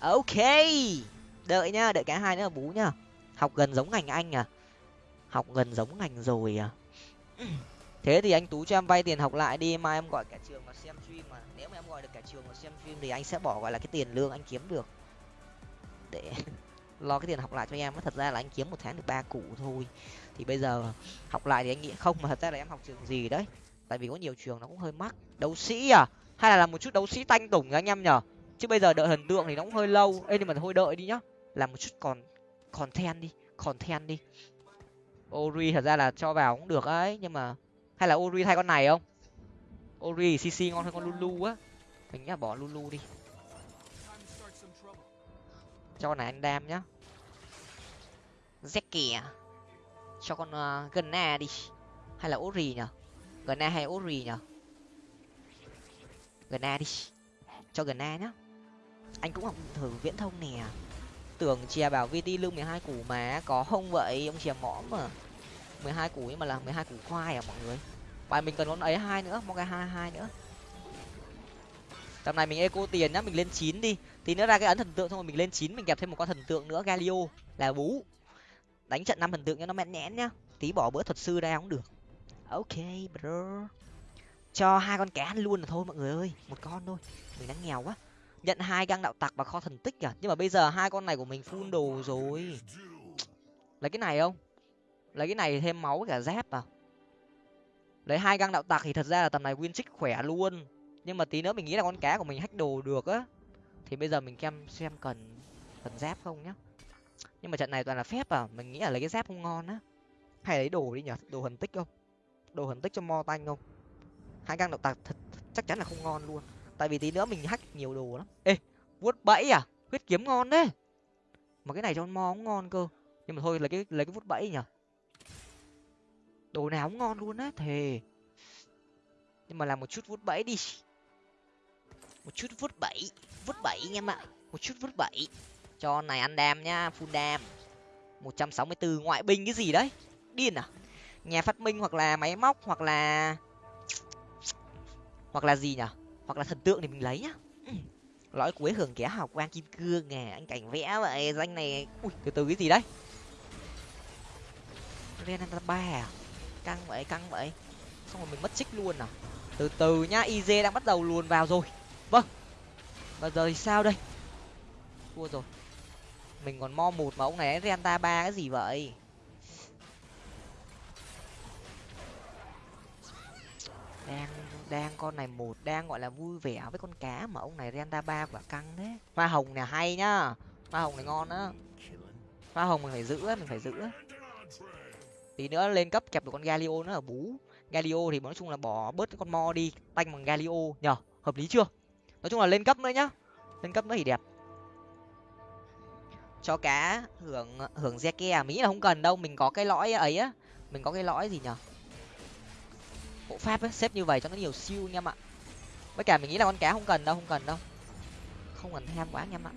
Ok, đợi nhá, đợi cái hai nữa là bú nhá. Học gần giống ngành anh à. Học gần giống ngành rồi à thế thì anh tú cho em vay tiền học lại đi, mai em gọi cả trường và xem stream mà. Nếu mà em gọi được cả trường và xem stream thì anh sẽ bỏ, gọi là, cái tiền lương anh kiếm được. Để lo cái tiền học lại cho em thật ra là anh kiếm một tháng được ba củ thôi. Thì bây giờ học lại thì anh nghĩ, không, mà thật ra là em học trường gì đấy? Tại vì có nhiều trường nó cũng hơi mắc. Đấu sĩ à? Hay là làm một chút đấu sĩ tanh tủng anh em nhở chứ bây giờ đợi thần tượng thì nó cũng hơi lâu. Ê, nhưng mà thôi đợi đi nhá. Làm một chút còn còn then đi còn then đi. Ori thật ra là cho vào cũng được ấy, nhưng mà hay là ori thay con này không? Ori cc ngon hơn con lulu á. Mình nhá bỏ lulu đi. Cho con này anh đam nhá. Zeki à? Cho con ờ, uh, gna đi. Hay là ori nhở gna hay ori nhở gna đi. Cho gần nhá. Anh cũng học thử viễn thông nè. Tưởng chè bảo vt lương mười hai củ mà có không vậy? Ông chè mõm mà mười hai củ nhưng mà là mười hai củ khoai à mọi người? Bài mình cần con ấy hai nữa mong cái hai hai nữa. Tầm này mình eco tiền nhá, mình lên chín đi. Tí nữa ra cái ấn thần tượng xong rồi mình lên chín, mình kẹp thêm một con thần tượng nữa, galio, là bú. Đánh trận năm thần tượng cho nó mẹn nhẽn nhá. Tí bỏ bữa thuật sư ra cũng được. Ok bro cho hai con cá ăn luôn là thôi mọi người ơi, một con thôi. Mình đang nghèo quá. Nhận hai găng đạo tặc và kho thần tích à? Nhưng mà bây giờ hai con này của mình full đồ rồi. Lấy cái này không? Lấy cái này thêm máu với cả dép à lấy hai găng đạo tặc thì thật ra là tầm này win trích khỏe luôn. Nhưng mà tí nữa mình nghĩ là con cá của mình hack đồ được á. Thì bây giờ mình kem xem cần cần dép không nhá. Nhưng mà trận này toàn là phép à mình nghĩ là lấy cái dép không ngon á. Hay lấy đồ đi nhở đồ hần tích không? Đồ hần tích cho mo tanh không? Hai găng đạo tặc thật chắc chắn là không ngon luôn. Tại vì tí nữa mình hack nhiều đồ lắm. Ê, vuốt bẫy à? Huyết kiếm ngon đấy. Mà cái này cho mo cũng ngon cơ. Nhưng mà thôi, lấy cái lấy cái vuốt bẫy nhở đồ nào cũng ngon luôn á, thề. Nhưng mà làm một chút vút bẫy đi. Một chút vút bẫy vút bẫy anh em ạ. Một chút vút bẫy. Cho này ăn đam nhá, full đam. Một trăm sáu mươi bốn ngoại binh cái gì đấy? Điên à? Nhà phát minh hoặc là máy móc hoặc là hoặc là gì nhở? Hoặc là thần tượng thì mình lấy nhá. Ừ. lõi cuối hưởng kẻ học quang kim cương nè anh cảnh vẽ vậy, danh này, ui, từ từ cái gì đấy? Renata ba à? Căng vậy căng vậy. Xong rồi mình mất trích luôn à? Từ từ nhá iz đang bắt đầu luồn vào rồi. Vâng. Và giờ thì sao đây? Thua rồi. Mình còn mo một mà ông này renta ba cái gì vậy? Đang đang con này một, đang gọi là vui vẻ với con cá mà ông này renta ba quả căng thế. Hoa hồng này hay nhá. Hoa hồng này ngon á. Hoa hồng mình phải giữ mình phải giữ tí nữa lên cấp kẹp được con galio nữa ở bú. Galio thì nói chung là bỏ bớt cái con mo đi, tanh bằng galio nhở hợp lý chưa? Nói chung là lên cấp nữa nhá. Lên cấp nữa thì đẹp. Cho cá hưởng hưởng re ke à, mỹ là không cần đâu, mình có cái lõi ấy á. Mình có cái lõi gì nhở bộ pháp ấy xếp như vậy cho nó nhiều siêu anh em ạ. Với cả mình nghĩ là con cá không cần đâu, không cần đâu. Không cần tham quá anh em ạ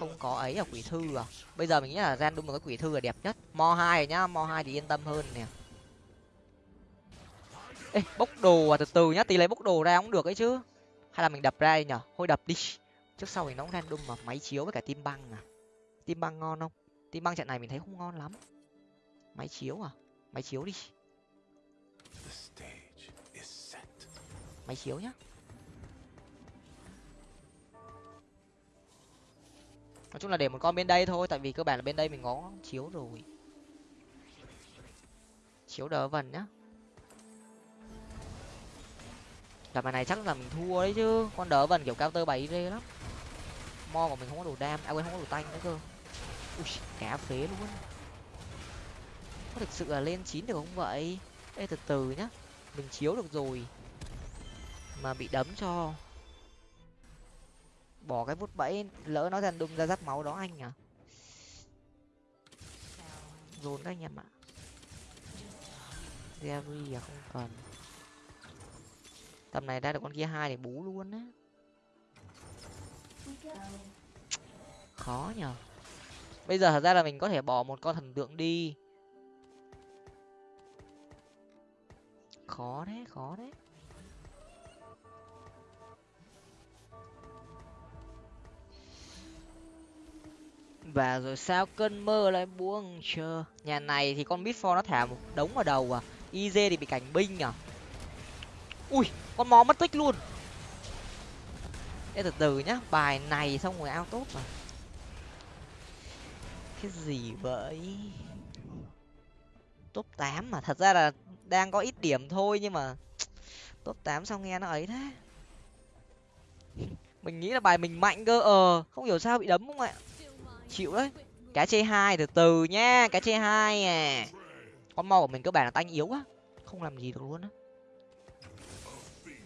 không có ấy ở quỷ thư à? Bây giờ mình nghĩ là random một cái quỷ thư là đẹp nhất. Mo hai nhá mo hai thì yên tâm hơn nè. Ê bốc đồ à từ từ nhá tí lấy bốc đồ ra cũng được ấy chứ. Hay là mình đập ra đi nhở? Thôi đập đi. Trước sau thì nó cũng random mà máy chiếu với cả tim băng à. Tim băng ngon không? Tim băng trận này mình thấy không ngon lắm. Máy chiếu à? Máy chiếu đi. Máy chiếu nhá nói chung là để một con bên đây thôi, tại vì cơ bản là bên đây mình có chiếu rồi. Chiếu đỡ vần nhá. Đợt này chắc là mình thua đấy chứ, con đỡ vần kiểu cao tơ bảy rê lắm. Mo của mình không có đồ đam à quên, không có đồ tanh nữa cơ. Ui cá phế luôn. Có thực sự là lên chín được không vậy? Ê, từ từ nhá. Mình chiếu được rồi. Mà bị đấm cho bỏ cái vút bẫy, lỡ nó dần đung ra dắt máu đó anh à dồn các anh em ạ. Gary à không cần. Tầm này ra được con kia hai để bú luôn á. Khó nhở bây giờ thật ra là mình có thể bỏ một con thần tượng đi. Khó đấy khó đấy. Và rồi sao cơn mơ lại buông chờ? Nhà này thì con bitfor nó thả một đống vào đầu à? Iz thì bị cảnh binh à? Ui con mò mất tích luôn. Ê, từ từ nhá bài này xong rồi ao tốt mà. Cái gì vậy? Top tám mà thật ra là đang có ít điểm thôi nhưng mà top tám xong nghe nó ấy thế? Mình nghĩ là bài mình mạnh cơ ờ không hiểu sao bị đấm không ạ? Chịu đấy. Cá chê hai, từ từ nhá cá chê hai à con mo của mình cơ bản là tanh yếu quá, không làm gì được luôn á.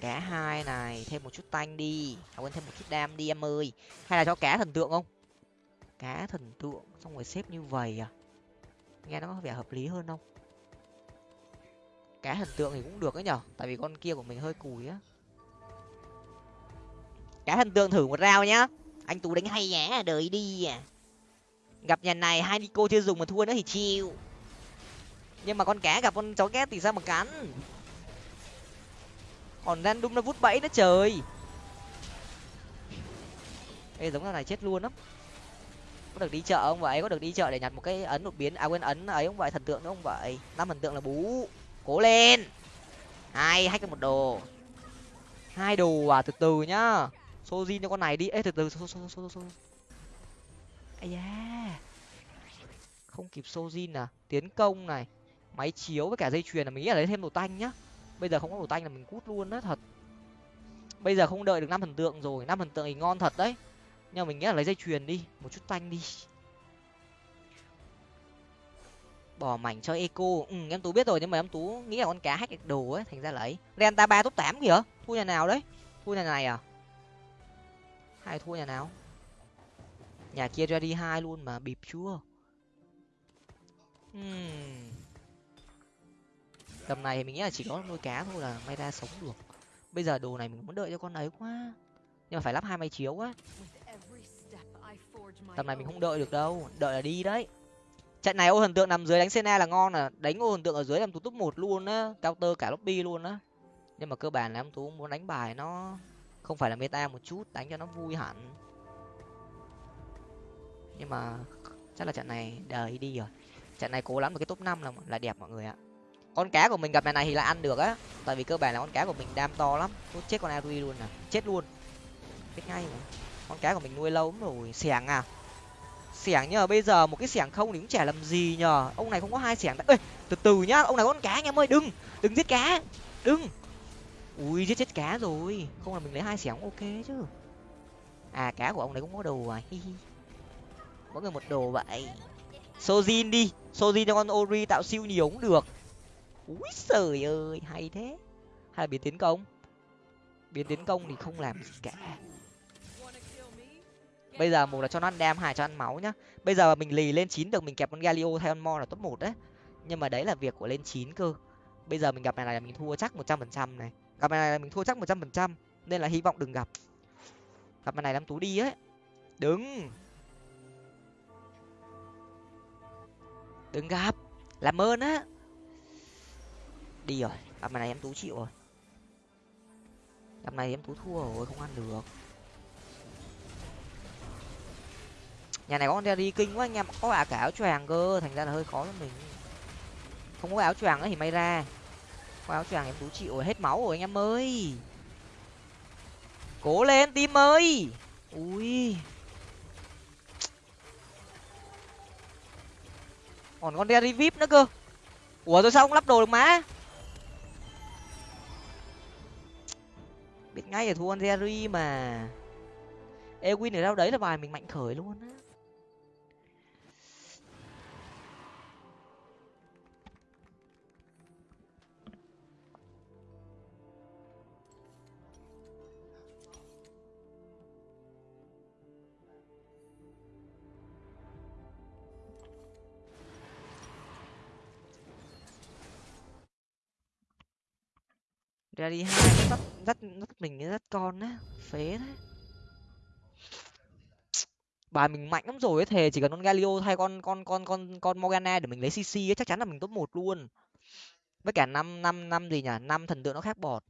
Cá hai này, thêm một chút tanh đi. À quên, thêm một chút đam đi em ơi. Hay là cho cá thần tượng không? Cá thần tượng, xong rồi xếp như vậy à? Nghe nó có vẻ hợp lý hơn không? Cá thần tượng thì cũng được ấy nhở? Tại vì con kia của mình hơi cùi á. Cá thần tượng thử một rau nhá. Anh tú đánh hay nhá đợi đi à gặp nhà này hai nico chưa dùng mà thua nữa thì chịu. Nhưng mà con cá gặp con chó ghét thì sao mà cắn? Còn random nó vút bẫy đó trời. Ê, giống này chết luôn lắm. Có được đi chợ không vậy? Có được đi chợ để nhặt một cái ấn đột biến à quên ấn ấy không vậy? Thần tượng nữa không vậy? Năm thần tượng là bú. Cố lên. Hai hack một đồ. Hai đồ à? Từ từ nhá. Sojin cho con này đi. Ê, từ từ so so so so ây da. Không kịp sojin à? Tiến công này. Máy chiếu với cả dây chuyền là mình nghĩ là lấy thêm đồ tanh nhá. Bây giờ không có đồ tanh là mình cút luôn đó thật. Bây giờ không đợi được năm thần tượng rồi năm thần tượng thì ngon thật đấy. Nhưng mà mình nghĩ là lấy dây chuyền đi một chút tanh đi. Bỏ mảnh cho eco. Ừ, em tú biết rồi nhưng mà em tú nghĩ là con cá hack được đồ ấy thành ra lấy renta ba top tám kìa. Thua nhà nào đấy? Thua nhà này à? Hay thua nhà nào? Nhà kia ra đi hai luôn mà bịp chưa? Hmm. tầm này mình nghĩ là chỉ có nuôi cá thôi là may ra sống được. Bây giờ đồ này mình muốn đợi cho con ấy quá. Nhưng mà phải lắp hai máy chiếu quá tầm này mình không đợi được đâu đợi là đi đấy. Trận này ô thần tượng nằm dưới đánh sena là ngon à đánh ô thần tượng ở dưới làm tú top một luôn á cao tơ cả lobby luôn á. Nhưng mà cơ bản là em tú muốn đánh bài nó không phải là meta một chút đánh cho nó vui hẳn nhưng mà chắc là trận này, đời đi rồi. Trận này cố lắm được cái top năm là là đẹp mọi người ạ. Con cá của mình gặp này này thì là ăn được á. Tại vì cơ bản là con cá của mình đam to lắm. Tôi chết con ari luôn à. Chết luôn. Biết ngay mà. Con cá của mình nuôi lâu lắm rồi. Xẻng à? Xẻng nhờ, bây giờ một cái xẻng không thì cũng chả làm gì nhờ. Ông này không có hai xẻng ê, từ từ nhá. Ông này có con cá anh em ơi. Đừng. Đừng giết cá. Đừng. Ui, giết chết cá rồi. Không là mình lấy hai xẻng ok chứ. À cá của ông này cũng có đồ à. Hi hi mỗi người một đồ vậy. Sojin đi, sojin cho con ori tạo siêu nhiều cũng được. Úi trời ơi, hay thế. Hay là biến tiến công. Biến tiến công thì không làm gì cả. Bây giờ một là cho nó ăn đam, hai cho ăn máu nhá. Bây giờ mình lì lên chín được, mình kẹp con galio thay con mo là top một đấy. Nhưng mà đấy là việc của lên chín cơ. Bây giờ mình gặp này là mình thua chắc một trăm phần trăm này. Gặp này là mình thua chắc một trăm phần trăm, nên là hy vọng đừng gặp. Gặp này làm tú đi ấy. Đứng. Đừng gặp. Làm ơn á. Đi rồi. Gặp này em tú chịu rồi. Gặp này em tú thua rồi, không ăn được. Nhà này có con đi kinh quá anh em có cả áo choàng cơ. Thành ra là hơi khó cho mình. Không có áo choàng ấy thì may ra. Có áo choàng em tú chịu rồi. Hết máu rồi anh em ơi. Cố lên tim ơi. Ui. Còn con Derry vip nữa cơ. Ủa, rồi sao không lắp đồ được má biết ngay là thua con Derry mà. Ewin ở đâu đấy là bài mình mạnh khởi luôn á. Ra đi hai nó dắt, dắt mình dắt con á phế đấy bà mình mạnh lắm rồi ấy thề chỉ cần con galio thay con con con con con morgana để mình lấy cc ấy chắc chắn là mình top một luôn. Với cả năm năm năm gì nhỉ năm thần tượng nó khác bọt.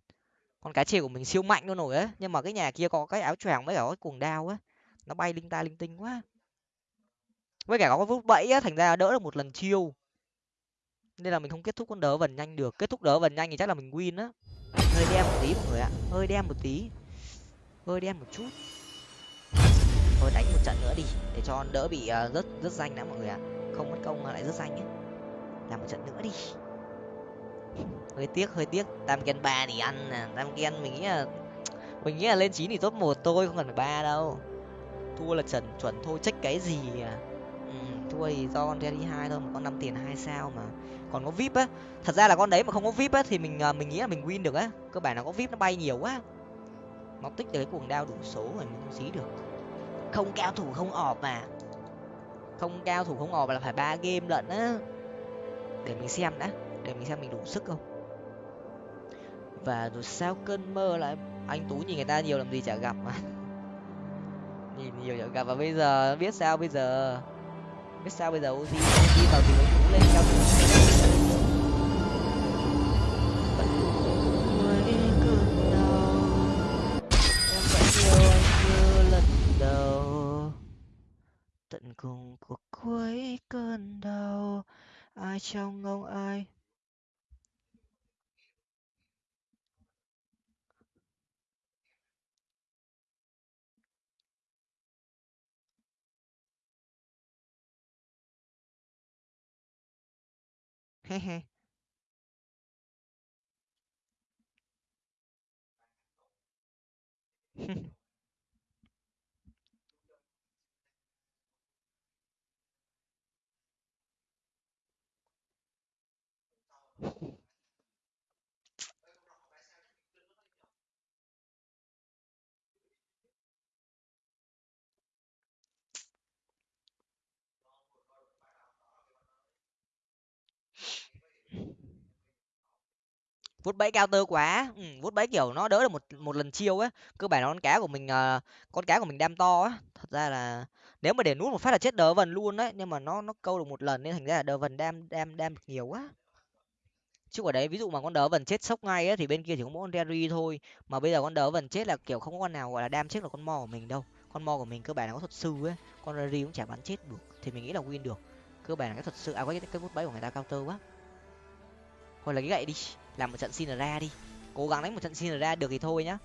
Con cá chê của mình siêu mạnh luôn rồi ấy nhưng mà cái nhà kia có cái áo choàng với cả cái cuồng đao á nó bay linh ta linh tinh quá. Với cả có cái vút bẫy á thành ra đỡ được một lần chiêu. Nên là mình không kết thúc con đỡ vần nhanh được kết thúc đỡ vần nhanh thì chắc là mình win á hơi đen một tí mọi người ạ. Hơi đen một tí. Hơi đen một chút. Thôi đánh một trận nữa đi để cho đỡ bị uh, rớt danh đã mọi người ạ. Không mất công mà lại rớt danh ấy. Làm một trận nữa đi. Hơi tiếc hơi tiếc. Tam gen ba thì ăn tam gen mình nghĩ là mình nghĩ là lên chín thì top một tôi không cần phải ba đâu. Thua là chuẩn chuẩn thôi trách cái gì à? Ừ, thua thì do con đi hai thôi mà có năm tiền hai sao mà còn có vip á. Thật ra là con đấy mà không có vip á thì mình à, mình nghĩ là mình win được á. Cơ bản là có vip nó bay nhiều quá. Nó tích được cái cuồng đao đủ số rồi mình không xí được. Không cao thủ, không ọp mà. Không cao thủ, không ọp là phải ba game lận á. Để mình xem đã. Để mình xem mình đủ sức không. Và rồi sao cơn mơ lại anh tú nhìn người ta nhiều làm gì chả gặp mà. Nhìn nhiều chả gặp. Và bây giờ biết sao bây giờ? Biết sao bây giờ ozi đi vào thì anh tú lên cao thủ cùng cuộc cuối cơn đau. Ai trong ông ai he he. vút bẫy cao tơ quá ừ, vút bẫy kiểu nó đỡ được một một lần chiêu á cơ bản là con cá của mình uh, con cá của mình đam to á. Thật ra là nếu mà để nút một phát là chết đỡ vần luôn đấy nhưng mà nó nó câu được một lần nên thành ra là đỡ vần đam đam đam được nhiều quá. Chứ ở đấy ví dụ mà con đỡ vần chết sốc ngay á thì bên kia chỉ có mỗi con Derry thôi mà bây giờ con đỡ vần chết là kiểu không có con nào gọi là đam chết là con mo của mình đâu. Con mo của mình cơ bản là có thuật sư ấy con Derry cũng chả bắn chết được thì mình nghĩ là win được. Cơ bản là cái thuật sư à cái cái vút bẫy của người ta cao tơ quá. Thôi là cái gậy đi làm một trận xin ra đi. Cố gắng đánh một trận xin ra được thì thôi nhá.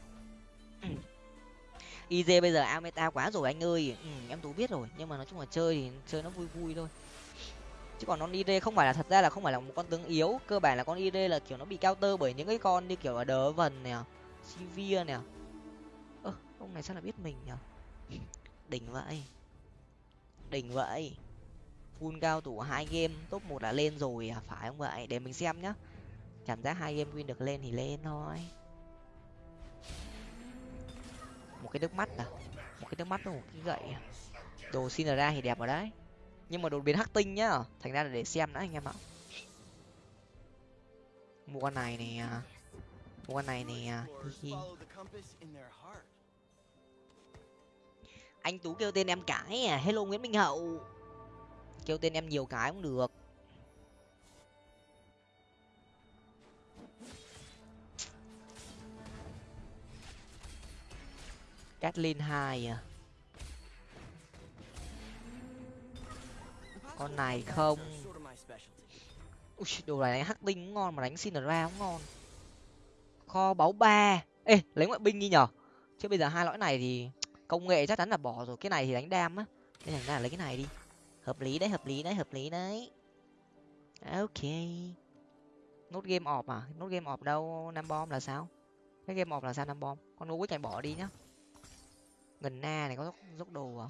Iz bây giờ a meta quá rồi anh ơi. Ừ, em tú biết rồi. Nhưng mà nói chung là chơi thì chơi nó vui vui thôi. Chứ còn con id không phải là thật ra là không phải là một con tướng yếu. Cơ bản là con id là kiểu nó bị cao tơ bởi những cái con như kiểu là đớ vần nè sivir nè. Ơ ông này sao là biết mình nhở? Đỉnh vậy. Đỉnh vậy. Full cao thủ hai game top một là lên rồi à? Phải không vậy? Để mình xem nhá cảm giác hai game win được lên thì lên thôi. Một cái nước mắt à? Một cái nước mắt với một cái gậy à. đồ xin ra thì đẹp rồi đấy. Nhưng mà đột biến hắc tinh nhá. Thành ra là để xem đã anh em ạ. Mua con này nè à. mua con này nè à. anh tú kêu tên em cái à? Hello nguyễn minh hậu. Kêu tên em nhiều cái cũng được. Catlin hai à. Con này không. Ui, đồ này đánh hắc tinh cũng ngon mà đánh xin ra cũng ngon. Kho báu ba. Ê lấy ngoại binh đi nhở. Chứ bây giờ hai lõi này thì công nghệ chắc chắn là bỏ rồi. Cái này thì đánh đam á. Nên thành ra là lấy cái này đi. Hợp lý đấy hợp lý đấy hợp lý đấy. Ok. Nốt game ọp à? Nốt game ọp đâu? Năm bom là sao? Cái game ọp là sao năm bom? Con nô quyết này bỏ đi nhá gần na này có dốc, dốc đồ à?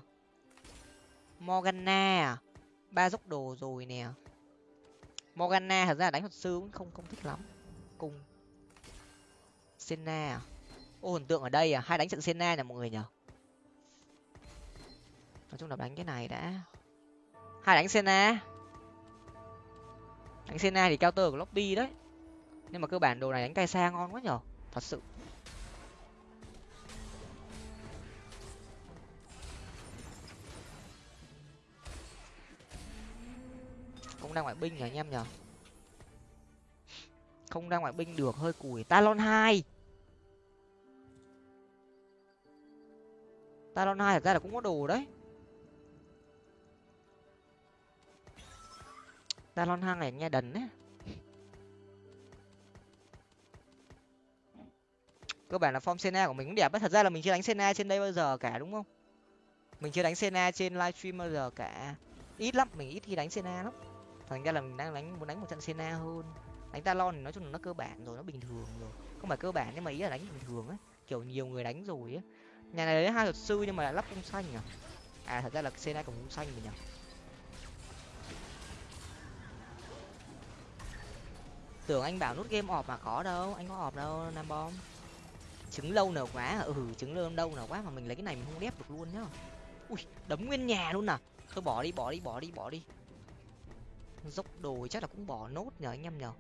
Morgana à? Ba dốc đồ rồi nè. Morgana thật ra đánh thuật sư cũng không không thích lắm. Cùng. Senna à? Ô hình tượng ở đây à? Hai đánh trận senna nè mọi người nhở nói chung là đánh cái này đã. Hai đánh senna đánh senna thì cao tơ của lobby đấy. Nhưng mà cơ bản đồ này đánh cay xa ngon quá nhở thật sự. Không ra ngoại binh nhỉ anh em nhở không ra ngoại binh được, hơi cùi. Talon hai. Talon hai thật ra là cũng có đồ đấy. Talon hai này nghe đần đấy. Cơ bản là form Senna của mình cũng đẹp ấy. thật ra là mình chưa đánh Senna trên đây bao giờ cả, đúng không? Mình chưa đánh Senna trên livestream bao giờ cả. Ít lắm, mình ít khi đánh Senna lắm thành ra là mình đang đánh, muốn đánh một trận Senna hơn. Đánh Talon thì nói chung là nó cơ bản rồi, nó bình thường rồi. Không phải cơ bản nhưng mà ý là đánh bình thường ấy kiểu nhiều người đánh rồi á. Nhà này lấy hai luật sư nhưng mà lại lắp cung xanh à. À thật ra là Senna còn cung xanh rồi nhỉ. Tưởng anh bảo nút game ọp mà có đâu, anh có ọp đâu, nam bom. Trứng lâu nở quá à. ừ trứng lâu đâu nở quá mà mình lấy cái này mình không đép được luôn nhá. Ui, đấm nguyên nhà luôn à. Thôi bỏ đi bỏ đi bỏ đi bỏ đi dốc đồ chắc là cũng bỏ nốt nhờ anh em nhờ.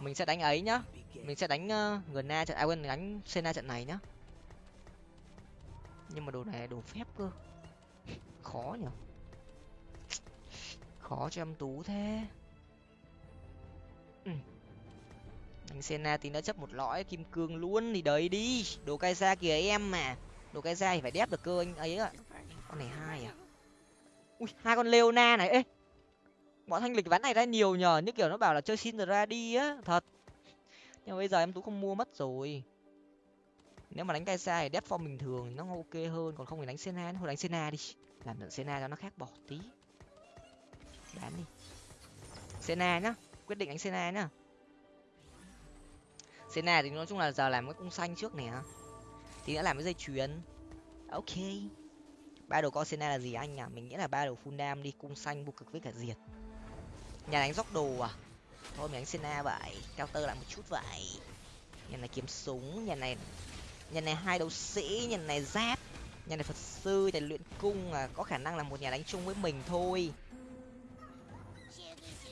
Mình sẽ đánh ấy nhá. Mình sẽ đánh ờ, uh, gần na trận ai quên đánh sena trận này nhá. Nhưng mà đồ này đồ phép cơ. Khó nhở khó cho em tú thế. Ừ. anh sena tí đã chấp một lõi kim cương luôn thì đấy đi. Đồ cai ra kìa em mà. Đồ cai ra thì phải đép được cơ anh ấy ạ. Con này hai à. Ui hai con leona này. Ê bọn thanh lịch ván này ra nhiều nhờ, như kiểu nó bảo là chơi xin ra đi á, thật. Nhưng mà bây giờ em tú không mua mất rồi. Nếu mà đánh cay sai thì đép form bình thường thì nó ok hơn, còn không thì đánh sena thôi đánh sena đi, làm được sena cho nó khác bỏ tí. Bán đi. Sena nhá, quyết định đánh sena nhá. Sena thì nói chung là giờ làm cái cung xanh trước nè thì đã làm cái dây chuyền. Ok. Ba đồ con sena là gì anh à mình nghĩ là ba đồ full dam đi, cung xanh vô cực với cả diệt nhà đánh dốc đồ à? Thôi mình đánh Senna vậy, cao tơ lại một chút vậy. Nhà này kiếm súng, nhà này nhà này hai đấu sĩ, nhà này giáp, nhà này phật sư, nhà luyện cung à có khả năng là một nhà đánh chung với mình thôi.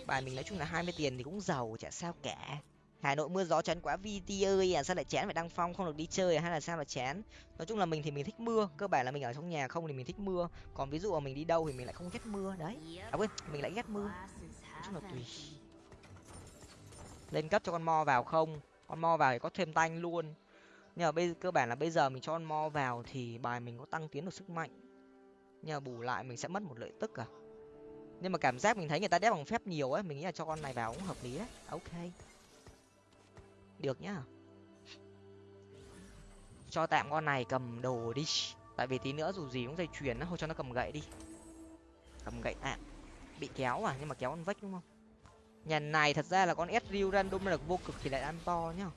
Bài mình nói chung là hai mươi tiền thì cũng giàu, chả sao cả. Hà nội mưa gió chán quá vt ơi à sao lại chán phải đăng phong không được đi chơi à hay là sao là chán? Nói chung là mình thì mình thích mưa, cơ bản là mình ở trong nhà, không thì mình thích mưa. Còn ví dụ mà mình đi đâu thì mình lại không ghét mưa, đấy. À quên, mình lại ghét mưa chung là tùy. Lên cấp cho con mo vào không? Con mo vào thì có thêm tanh luôn. Nhưng mà bây cơ bản là bây giờ mình cho con mo vào thì bài mình có tăng tiến được sức mạnh. Nhưng mà bù lại mình sẽ mất một lợi tức à. Nhưng mà cảm giác mình thấy người ta đép bằng phép nhiều ấy mình nghĩ là cho con này vào cũng hợp lý đấy. Ok. Được nhá. Cho tạm con này cầm đồ đi. Tại vì tí nữa dù gì cũng dây chuyền nó thôi cho nó cầm gậy đi. Cầm gậy tạm bị kéo à nhưng mà kéo con vách đúng không? Nhà này thật ra là con Ezreal random được vô cực thì lại ăn to nhá.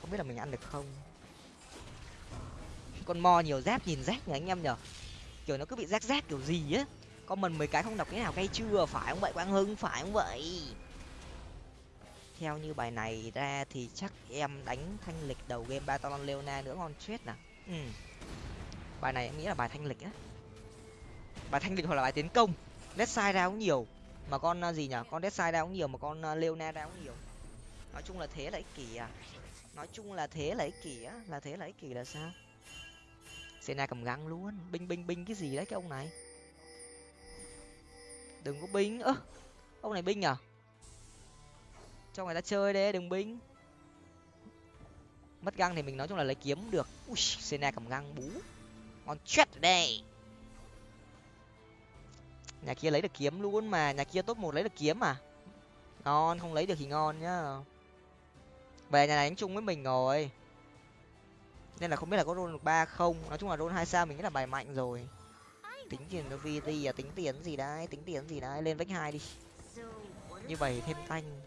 Không biết là mình ăn được không? Con mo nhiều giáp nhìn rác nhỉ anh em nhở kiểu nó cứ bị rác rác kiểu gì á? Con mình mười cái không đọc cái nào cay chưa? Phải không vậy? Quang hưng, phải không vậy? Theo như bài này ra thì chắc em đánh thanh lịch đầu game batalon leona nữa ngon chết nè ừ. bài này em nghĩ là bài thanh lịch á. Bài thanh lịch hoặc là bài tiến công dead sai ra cũng nhiều, mà con à, gì nhở? Con dead sai ra cũng nhiều mà con à, leona ra cũng nhiều. Nói chung là thế là ích kỷ à. Nói chung là thế là ích kỷ á, là thế là ích kỷ là sao? Sena cầm găng luôn. Binh binh binh cái gì đấy cái ông này? Đừng có binh. Ơ, ông này binh à? Cho người ta chơi đấy đừng binh. Mất găng thì mình nói chung là lấy kiếm được. Ui Sena cầm găng bú. Ngon chết đây nhà kia lấy được kiếm luôn mà, nhà kia top một lấy được kiếm mà ngon, không lấy được thì ngon nhá. Về nhà này đánh chung với mình rồi. Nên là không biết là có roll được ba không. Nói chung là roll hai sao mình nghĩ là bài mạnh rồi. Tính tiền cho vt à tính tiền gì đấy, tính tiền gì đấy, lên vách hai đi. Như vậy thêm tanh.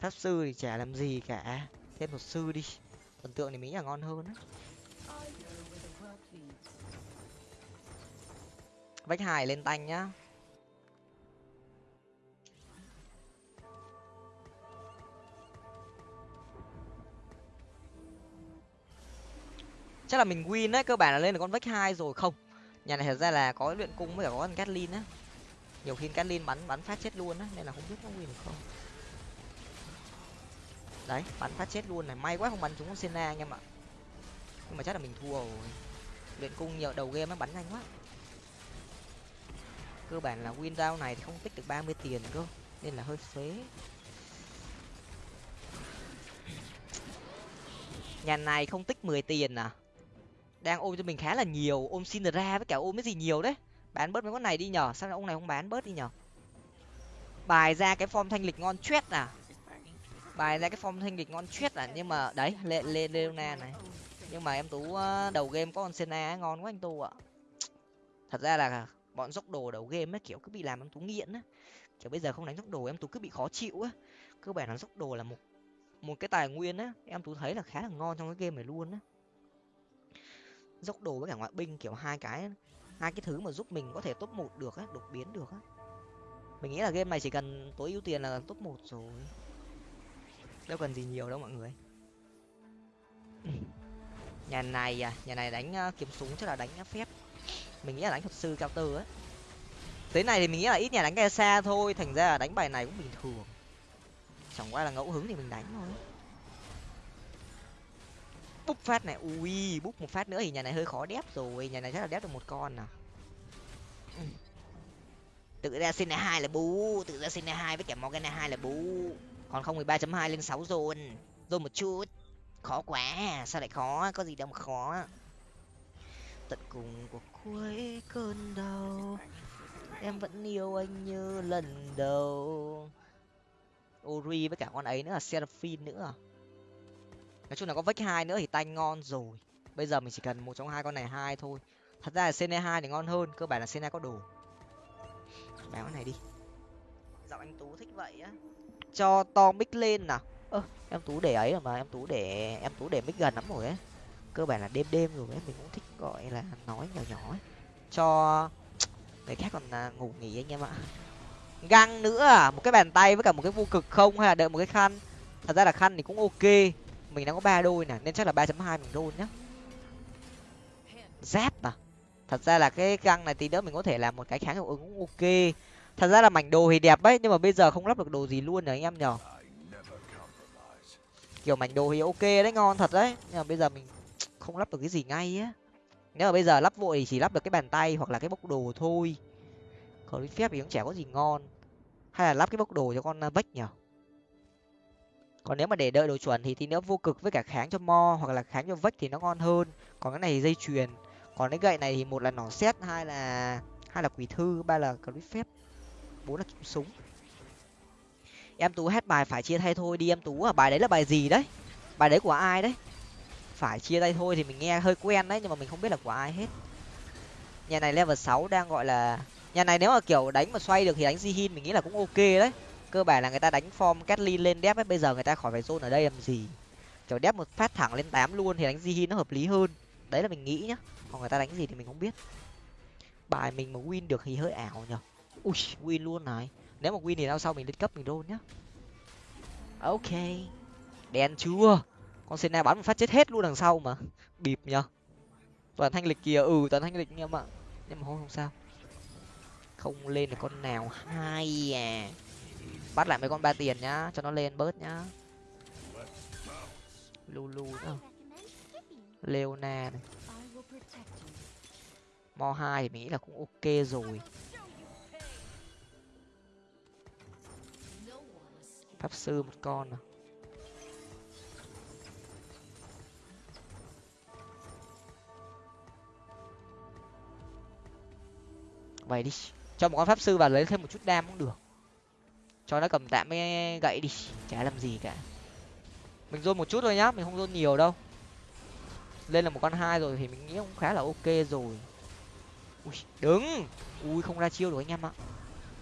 Pháp sư thì chả làm gì cả. Thêm một sư đi. Thần tượng thì mỹ là ngon hơn á. Vách hai lên tanh nhá. Chắc là mình win đấy, cơ bản là lên được con vách hai rồi. Không, nhà này thật ra là có luyện cung với cả có con catlin á. Nhiều khi catlin bắn bắn phát chết luôn á, nên là không biết nó win được không. Đấy, bắn phát chết luôn này. May quá không bắn trúng con sena anh em ạ. Nhưng mà chắc là mình thua rồi. Luyện cung nhiều, đầu game nó bắn nhanh quá cơ bản là win round này thì không tích được ba mươi tiền cơ, nên là hơi phế. Nhà này không tích mười tiền à? Đang ôm cho mình khá là nhiều, ôm xin ra với cả ôm cái gì nhiều đấy? Bán bớt mấy con này đi nhở, sao ông này không bán bớt đi nhở? Bài ra cái form thanh lịch ngon chuyết à? Bài ra cái form thanh lịch ngon chuyết à? Nhưng mà, đấy lê lê leona này. Nhưng mà em tú ờ, đầu game có con sena ngon quá anh tu ạ. Thật ra là bọn dốc đồ đầu game ấy, kiểu cứ bị làm em tú nghiện á. Kiểu bây giờ không đánh dốc đồ em tú cứ bị khó chịu á. Cơ bản là dốc đồ là một một cái tài nguyên á, em tú thấy là khá là ngon trong cái game này luôn á. Dốc đồ với cả ngoại binh, kiểu hai cái hai cái thứ mà giúp mình có thể top một được á, đột biến được á. Mình nghĩ là game này chỉ cần tối ưu tiền là top một rồi. Đâu cần gì nhiều đâu mọi người. Nhà này à nhà này đánh ờ, kiếm súng chắc là đánh phép mình nghĩ là đánh thuật sư cao tư á. Tới này thì mình nghĩ là ít nhà đánh cái xa thôi thành ra là đánh bài này cũng bình thường. Chẳng qua là ngẫu hứng thì mình đánh thôi. Búp phát này ui búp một phát nữa thì nhà này hơi khó đép rồi nhà này chắc là đép được một con nào. Ừ. tự ra xin hai là bú tự ra xin hai với cả morgan hai là bú. Còn không mười ba chấm hai lên sáu rồi, rồi một chút. Khó quá sao lại khó? Có gì đâu mà khó. Tận cùng của cuối cơn đau. Em vẫn yêu anh như lần đầu. Ori với cả con ấy nữa là seraphine nữa. Nói chung là có vách hai nữa thì tay ngon rồi. Bây giờ mình chỉ cần một trong hai con này hai thôi. Thật ra là cn hai thì ngon hơn cơ bản là cn có đồ. Bán con này đi. Giọng anh tú thích vậy á. Cho to mic lên nào. Ơ em tú để ấy rồi mà em tú để em tú để mic gần lắm rồi ấy. Cơ bản là đêm đêm rồi ấy mình cũng thích gọi là nói nhỏ nhỏ ấy cho người khác còn à, ngủ nghỉ anh em ạ. Găng nữa à một cái bàn tay với cả một cái vô cực không hay là đợi một cái khăn. Thật ra là khăn thì cũng ok mình đang có ba đôi nè nên chắc là ba chấm hai mình đôi nhá. Giáp à thật ra là cái găng này tí nữa mình có thể làm một cái kháng hiệu ứng cũng ok. Thật ra là mảnh đồ thì đẹp ấy nhưng mà bây giờ không lắp được đồ gì luôn rồi anh em nhở. Kiểu mảnh đồ thì ok đấy ngon thật đấy nhưng mà bây giờ mình không lắp được cái gì ngay á nếu mà bây giờ lắp vội thì chỉ lắp được cái bàn tay hoặc là cái bốc đồ thôi. Còn lý phép thì cũng chả có gì ngon. Hay là lắp cái bốc đồ cho con ờ, vách nhở? Còn nếu mà để đợi đồ chuẩn thì tí nữa vô cực với cả kháng cho mo hoặc là kháng cho vách thì nó ngon hơn. Còn cái này thì dây chuyền. Còn cái gậy này thì một là nỏ xét hai là hai là quỷ thư, ba là clip phép, bốn là kiếm súng. Em tú hết bài phải chia thay thôi đi em tú à bài đấy là bài gì đấy? Bài đấy của ai đấy? Phải chia tay thôi thì mình nghe hơi quen đấy, nhưng mà mình không biết là của ai hết. Nhà này level sáu đang gọi là, nhà này nếu mà kiểu đánh mà xoay được thì đánh zihin mình nghĩ là cũng ok đấy. Cơ bản là người ta đánh form Catlin lên đép ấy, bây giờ người ta khỏi phải zone ở đây làm gì. Kiểu đép một phát thẳng lên tám luôn thì đánh zihin nó hợp lý hơn. Đấy là mình nghĩ nhá, còn người ta đánh gì thì mình không biết. Bài mình mà win được thì hơi ảo nhở. Ui, win luôn này. Nếu mà win thì sau sau mình lên cấp mình đôn nhá. Ok. Đen chưa? Con sena bắn một phát chết hết luôn đằng sau mà. Bịp nhở toàn thanh lịch kìa. Ừ toàn thanh lịch em ạ. Nhưng mà không không sao. Không lên được con nào. Hai à. Bắt lại mấy con ba tiền nhá. Cho nó lên bớt nhá. Lulu nữa leona này. Mo hai thì mình nghĩ là cũng ok rồi. Pháp sư một con à. Vậy đi. Cho một con pháp sư vào lấy thêm một chút đam cũng được. Cho nó cầm tạm cái gậy đi. Chả làm gì cả. Mình rôn một chút thôi nhá, mình không rôn nhiều đâu. Lên là một con hai rồi thì mình nghĩ cũng khá là ok rồi. Ui, đứng. Ui, không ra chiêu được anh em ạ.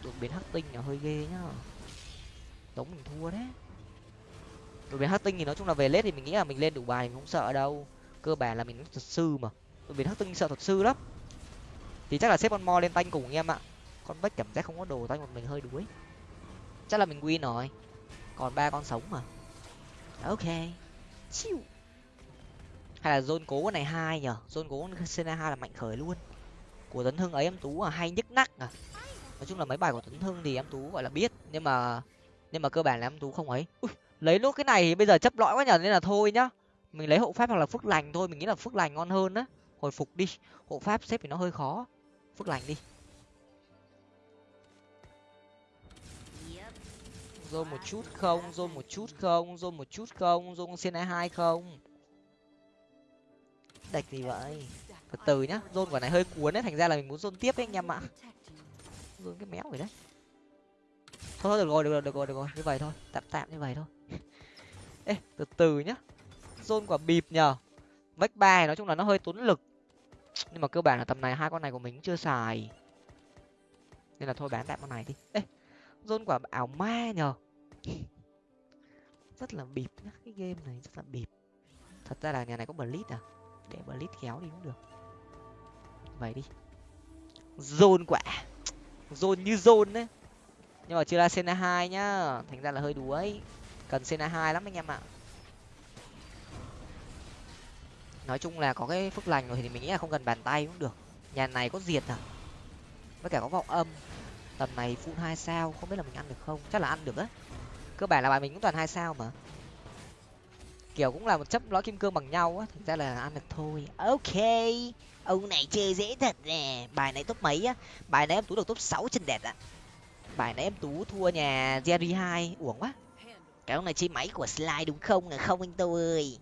Đột biến hắc tinh là hơi ghê nhá. Giống mình thua đấy. Đột biến hắc tinh thì nói chung là về lết thì mình nghĩ là mình lên đủ bài mình không sợ đâu. Cơ bản là mình thuật sư mà. Đột biến hắc tinh sợ thuật sư lắm thì chắc là xếp con mo lên tanh cùng em ạ. Con vách cảm giác không có đồ tanh một mình hơi đuối. Chắc là mình win rồi. Còn ba con sống mà. Ok. Chiu. Hay là zone cố này hai nhở zone cố cena hai là mạnh khởi luôn. Của tấn hưng ấy em tú à hay nhức nắc à. Nói chung là mấy bài của tấn hưng thì em tú gọi là biết. Nhưng mà nhưng mà cơ bản là em tú không ấy. Ui, lấy nốt cái này thì bây giờ chấp lõi quá nhở nên là thôi nhá. Mình lấy hộ pháp hoặc là phước lành thôi mình nghĩ là phước lành ngon hơn á. Hồi phục đi. Hộ pháp xếp thì nó hơi khó phước lành đi. Rôn một chút không rôn một chút không rôn một chút không rôn xin hai không. Đạch gì vậy? Từ từ nhá rôn quả này hơi cuốn đấy, thành ra là mình muốn rôn tiếp đấy anh em ạ. Rôn cái méo rồi đấy. Thôi thôi, được rồi được rồi được rồi được rồi, như vậy thôi, tạm tạm như vậy thôi. Ê, từ từ nhá. Rôn quả bịp nhờ. Vách ba nói chung là nó hơi tốn lực nhưng mà cơ bản là tầm này hai con này của mình chưa xài. Nên là thôi bán tạm con này đi. Ê, dôn quả ảo ma nhờ. Rất là bịp nhá, cái game này rất là bịp. Thật ra là nhà này có blitz à? Để blitz kéo đi cũng được. Vậy đi. Rôn quả. Rôn như rôn đấy. Nhưng mà chưa ra sena hai nhá. Thành ra là hơi đuối. Cần sena hai lắm anh em ạ. Nói chung là có cái phước lành rồi thì mình nghĩ là không cần bàn tay cũng được. Nhà này có diệt à? Với cả có vọng âm. Tầm này full hai sao, không biết là mình ăn được không? Chắc là ăn được á. Cơ bản là bài mình cũng toàn hai sao mà. Kiểu cũng là một chấp lõi kim cương bằng nhau á thực ra là ăn được thôi. Ok, ông này chơi dễ thật nè. Bài này top mấy á? Bài này em tú được top sáu chân đẹp ạ. Bài này em tú thua nhà jerry hai. Uổng quá. Cái ông này chơi máy của slide đúng không? Là không anh tô ơi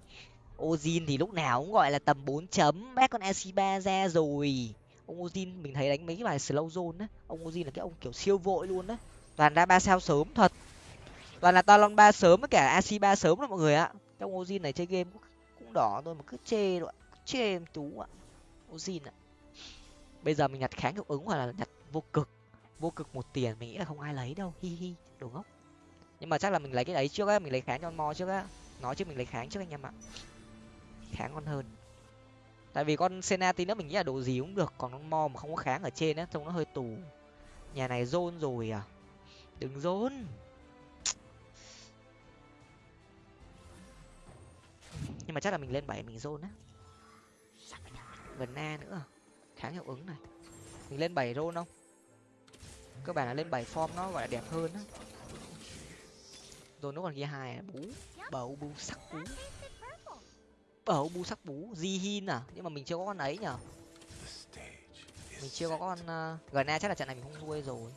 ozin thì lúc nào cũng gọi là tầm bốn chấm bác con ac ra rồi. Ông ozin mình thấy đánh mấy cái bài slow zone á ông ozin là cái ông kiểu siêu vội luôn á. Toàn ra ba sao sớm thật. Toàn là talon ba sớm với cả ac sớm đó mọi người ạ. Trong ozin này chơi game cũng, cũng đỏ thôi mà cứ chê rồi chê em tú ạ. Ozin ạ. Bây giờ mình nhặt kháng hiệu ứng hoặc là nhặt vô cực. Vô cực một tiền mình nghĩ là không ai lấy đâu hi hi đồ ngốc. Nhưng mà chắc là mình lấy cái đấy trước á mình lấy kháng cho mo trước á. Nói chứ mình lấy kháng trước anh em ạ kháng con hơn. Tại vì con sena tí nữa mình nghĩ là đồ gì cũng được, còn con mo mà không có kháng ở trên á, trông nó hơi tù. Nhà này rôn rồi à? Đừng rôn nhưng mà chắc là mình lên bảy, mình rôn á. Gần na nữa kháng hiệu ứng này. Mình lên bảy rôn không? Cơ bản là lên bảy form nó gọi là đẹp hơn á. Rồi nó còn ghi hai, bú, bầu, bú, sắc, bú bầu bu sắc bú di hin à? Nhưng mà mình chưa có con ấy nhở mình chưa có con uh, gna chắc là trận này mình không nuôi rồi.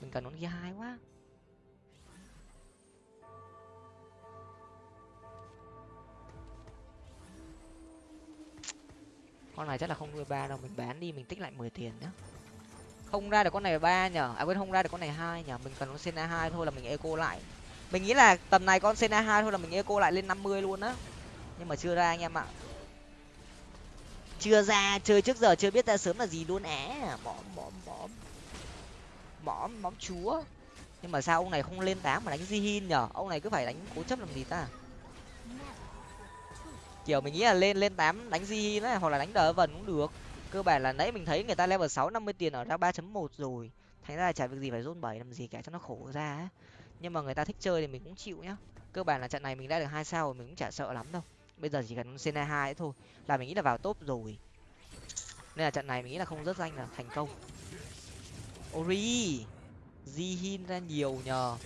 Mình cần con ghi hai quá. Con này chắc là không nuôi ba đâu mình bán đi mình tích lại mười tiền nhá. Không ra được con này ba nhở à quên không ra được con này hai nhở mình cần con sena hai thôi là mình eco lại. Mình nghĩ là tầm này con sena hai thôi là mình eco lại lên năm mươi luôn á nhưng mà chưa ra anh em ạ. Chưa ra, chơi trước giờ chưa biết ra sớm là gì luôn á. Mõm mõm mõm. Mõm mõm chúa. Nhưng mà sao ông này không lên tám mà đánh di hin nhở? Ông này cứ phải đánh cố chấp làm gì ta? Kiểu mình nghĩ là lên lên tám đánh di hin ấy hoặc là đánh đờ vần cũng được. Cơ bản là nãy mình thấy người ta level sáu, năm mươi tiền ở ra ba chấm một rồi. Thành ra là chả việc gì phải rôn bảy làm gì cả cho nó khổ ra ấy. nhưng mà người ta thích chơi thì mình cũng chịu nhá. Cơ bản là trận này mình đã được hai sao rồi, mình cũng chả sợ lắm đâu bây giờ chỉ cần cena hai thôi, là mình nghĩ là vào top rồi. Nên là trận này mình nghĩ là không rớt danh là thành công. Ori di hin ra nhiều nhờ.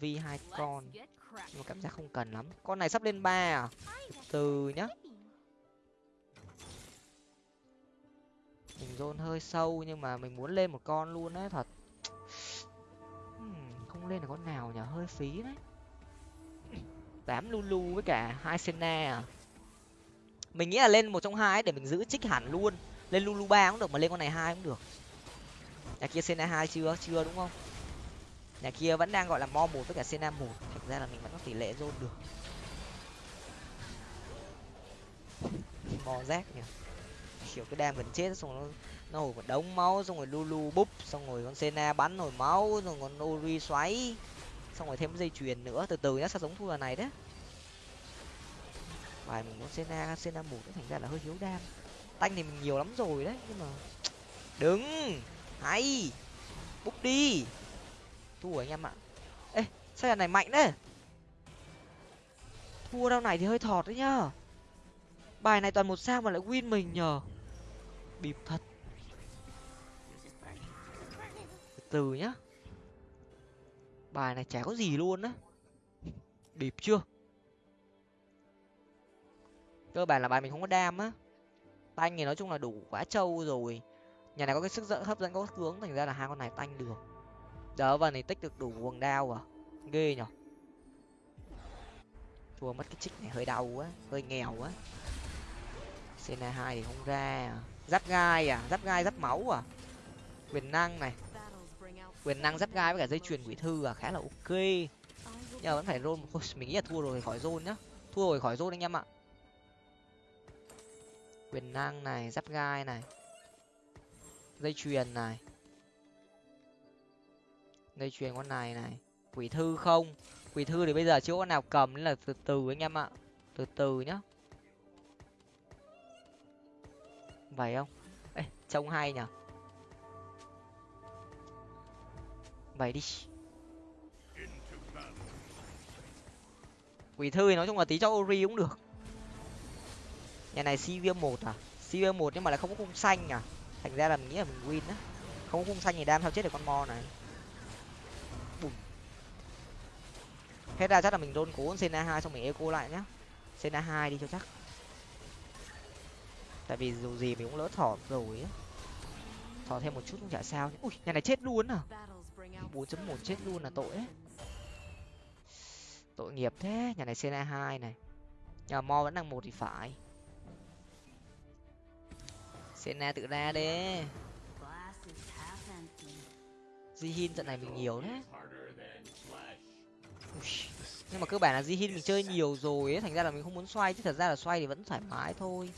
Vi hai con. Nhưng mà cảm giác không cần lắm. Con này sắp lên ba à? Từ nhá. Mình dồn hơi sâu nhưng mà mình muốn lên một con luôn á, thật lên là con nào nhỉ? Hơi phí đấy. Tám lulu với cả hai sena à? Mình nghĩ là lên một trong hai để mình giữ trích hẳn luôn. Lên lulu ba cũng được mà lên con này hai cũng được. Nhà kia sena hai chưa? Chưa đúng không? Nhà kia vẫn đang gọi là mo một với cả sena một. Thực ra là mình vẫn có tỷ lệ dồn được. Mo rác nhỉ? Kiểu cái đam gần chết xong nó nó hồi một đống máu, xong rồi lulu búp, xong rồi con sena bắn hồi máu rồi con ori xoáy. Xong rồi thêm dây chuyền nữa, từ từ nhá, sao giống thua này đấy bài mình muốn sena sena một thành ra là hơi thiếu đam. Tanh thì mình nhiều lắm rồi đấy, nhưng mà đứng, hay, búp đi. Thua anh em ạ. Ê, sao này mạnh đấy thua đâu này thì hơi thọt đấy nhá. Bài này toàn một sao mà lại win mình nhờ. Bịp thật. Từ nhá. Bài này chả có gì luôn á. Bịp chưa? Cơ bản là bài mình không có đam á. Tanh thì nói chung là đủ quá trâu rồi. Nhà này có cái sức dẫn, hấp dẫn có hướng, thành ra là hai con này tanh được. Đỡ vào này tích được đủ quần đao à? Ghê nhở? Thua mất cái trích này hơi đau quá, hơi nghèo quá. Cna hai thì không ra à. giáp gai à? Giáp gai, giáp máu à? Quyền năng này quyền năng giáp gai với cả dây chuyền quỷ thư à khá là ok. Nhưng mà vẫn phải rôn mình nghĩ là thua rồi, khỏi rôn nhá. Thua rồi, khỏi rôn anh em ạ. Quyền năng này, giáp gai này. Dây chuyền này. Dây chuyền con này này. Quỷ thư không? Quỷ thư thì bây giờ chưa có nào cầm, nên là từ từ anh em ạ. Từ từ nhá. Vậy không? Ê, trông hay nhở? vậy đi. Quỷ thư thì nói chung là tí cho ori cũng được. Nhà này cv một à? Cv một nhưng mà lại không có khung xanh à? Thành ra là mình nghĩ là mình win á. Không có khung xanh thì đam sao chết được con mo này. Bùm. hết ra chắc là mình đôn cố cna hai xong mình eco lại nhá. Cna hai đi cho chắc. Tại vì dù gì mình cũng lỡ thỏ rồi á. Thỏ thêm một chút cũng chả sao ui, nhà này chết luôn à? Bốn chấm một chết luôn là tội ấy. Tội nghiệp thế, nhà này cna hai này. Nhà mo vẫn đang một thì phải. Cna tự ra đi Jihin trận này mình nhiều đấy nhưng mà cơ bản là Jihin mình chơi nhiều rồi ấy, thành ra là mình không muốn xoay, chứ thật ra là xoay thì vẫn thoải mái thôi.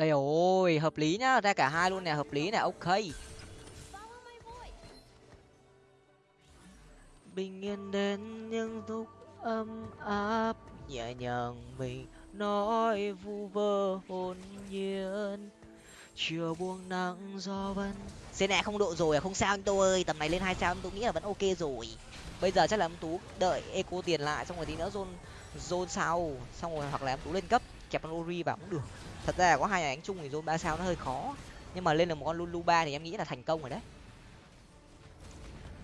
Đây rồi hợp lý nhá ra cả hai luôn nè hợp lý nè ok. Bình yên đến những lúc ấm áp nhẹ nhàng mình nói vu vơ hồn nhiên. Chiều buông nắng gió vẫn xe nẹ không độ rồi à không sao anh tô ơi tầm này lên hai sao anh tú nghĩ là vẫn ok rồi. Bây giờ chắc là em tú đợi eco tiền lại xong rồi tí nữa zone zone sau xong rồi hoặc là em tú lên cấp kẹp con ori vào cũng được thật ra là có hai nhà đánh chung thì zone ba sao nó hơi khó. Nhưng mà lên được một con lulu ba thì em nghĩ là thành công rồi đấy.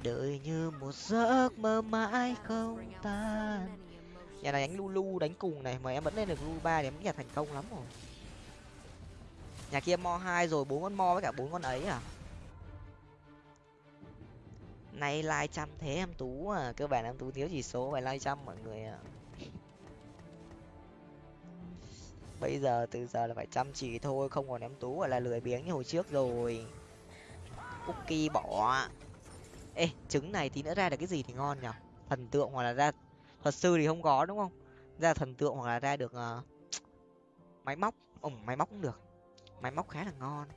Đợi như một giấc mơ mãi không tan. Nhà này đánh lulu đánh cùng này, mà em vẫn lên được lulu ba thì em nghĩ là thành công lắm rồi. Nhà kia mo hai rồi, bốn con mo với cả bốn con ấy à? Nay like trăm thế em tú à? Cơ bản em tú thiếu chỉ số, phải like trăm mọi người ạ bây giờ từ giờ là phải chăm chỉ thôi không còn em tú gọi là lười biếng như hồi trước rồi. Cookie bỏ. Ê trứng này tí nữa ra được cái gì thì ngon nhở? Thần tượng hoặc là ra thuật sư thì không có đúng không? Ra thần tượng hoặc là ra được uh, máy móc. Ồ máy móc cũng được. Máy móc khá là ngon.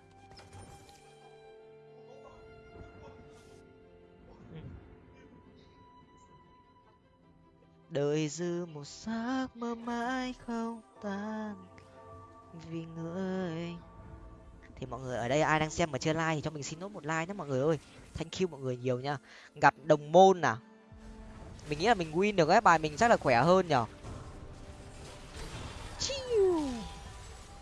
Đời dư một giấc mơ mãi không tan vì người. Thì mọi người ở đây, ai đang xem mà chưa like thì cho mình xin nốt một like nhé mọi người ơi. Thank you mọi người nhiều nha. Gặp đồng môn à? Mình nghĩ là mình win được cái bài mình chắc là khỏe hơn nhở?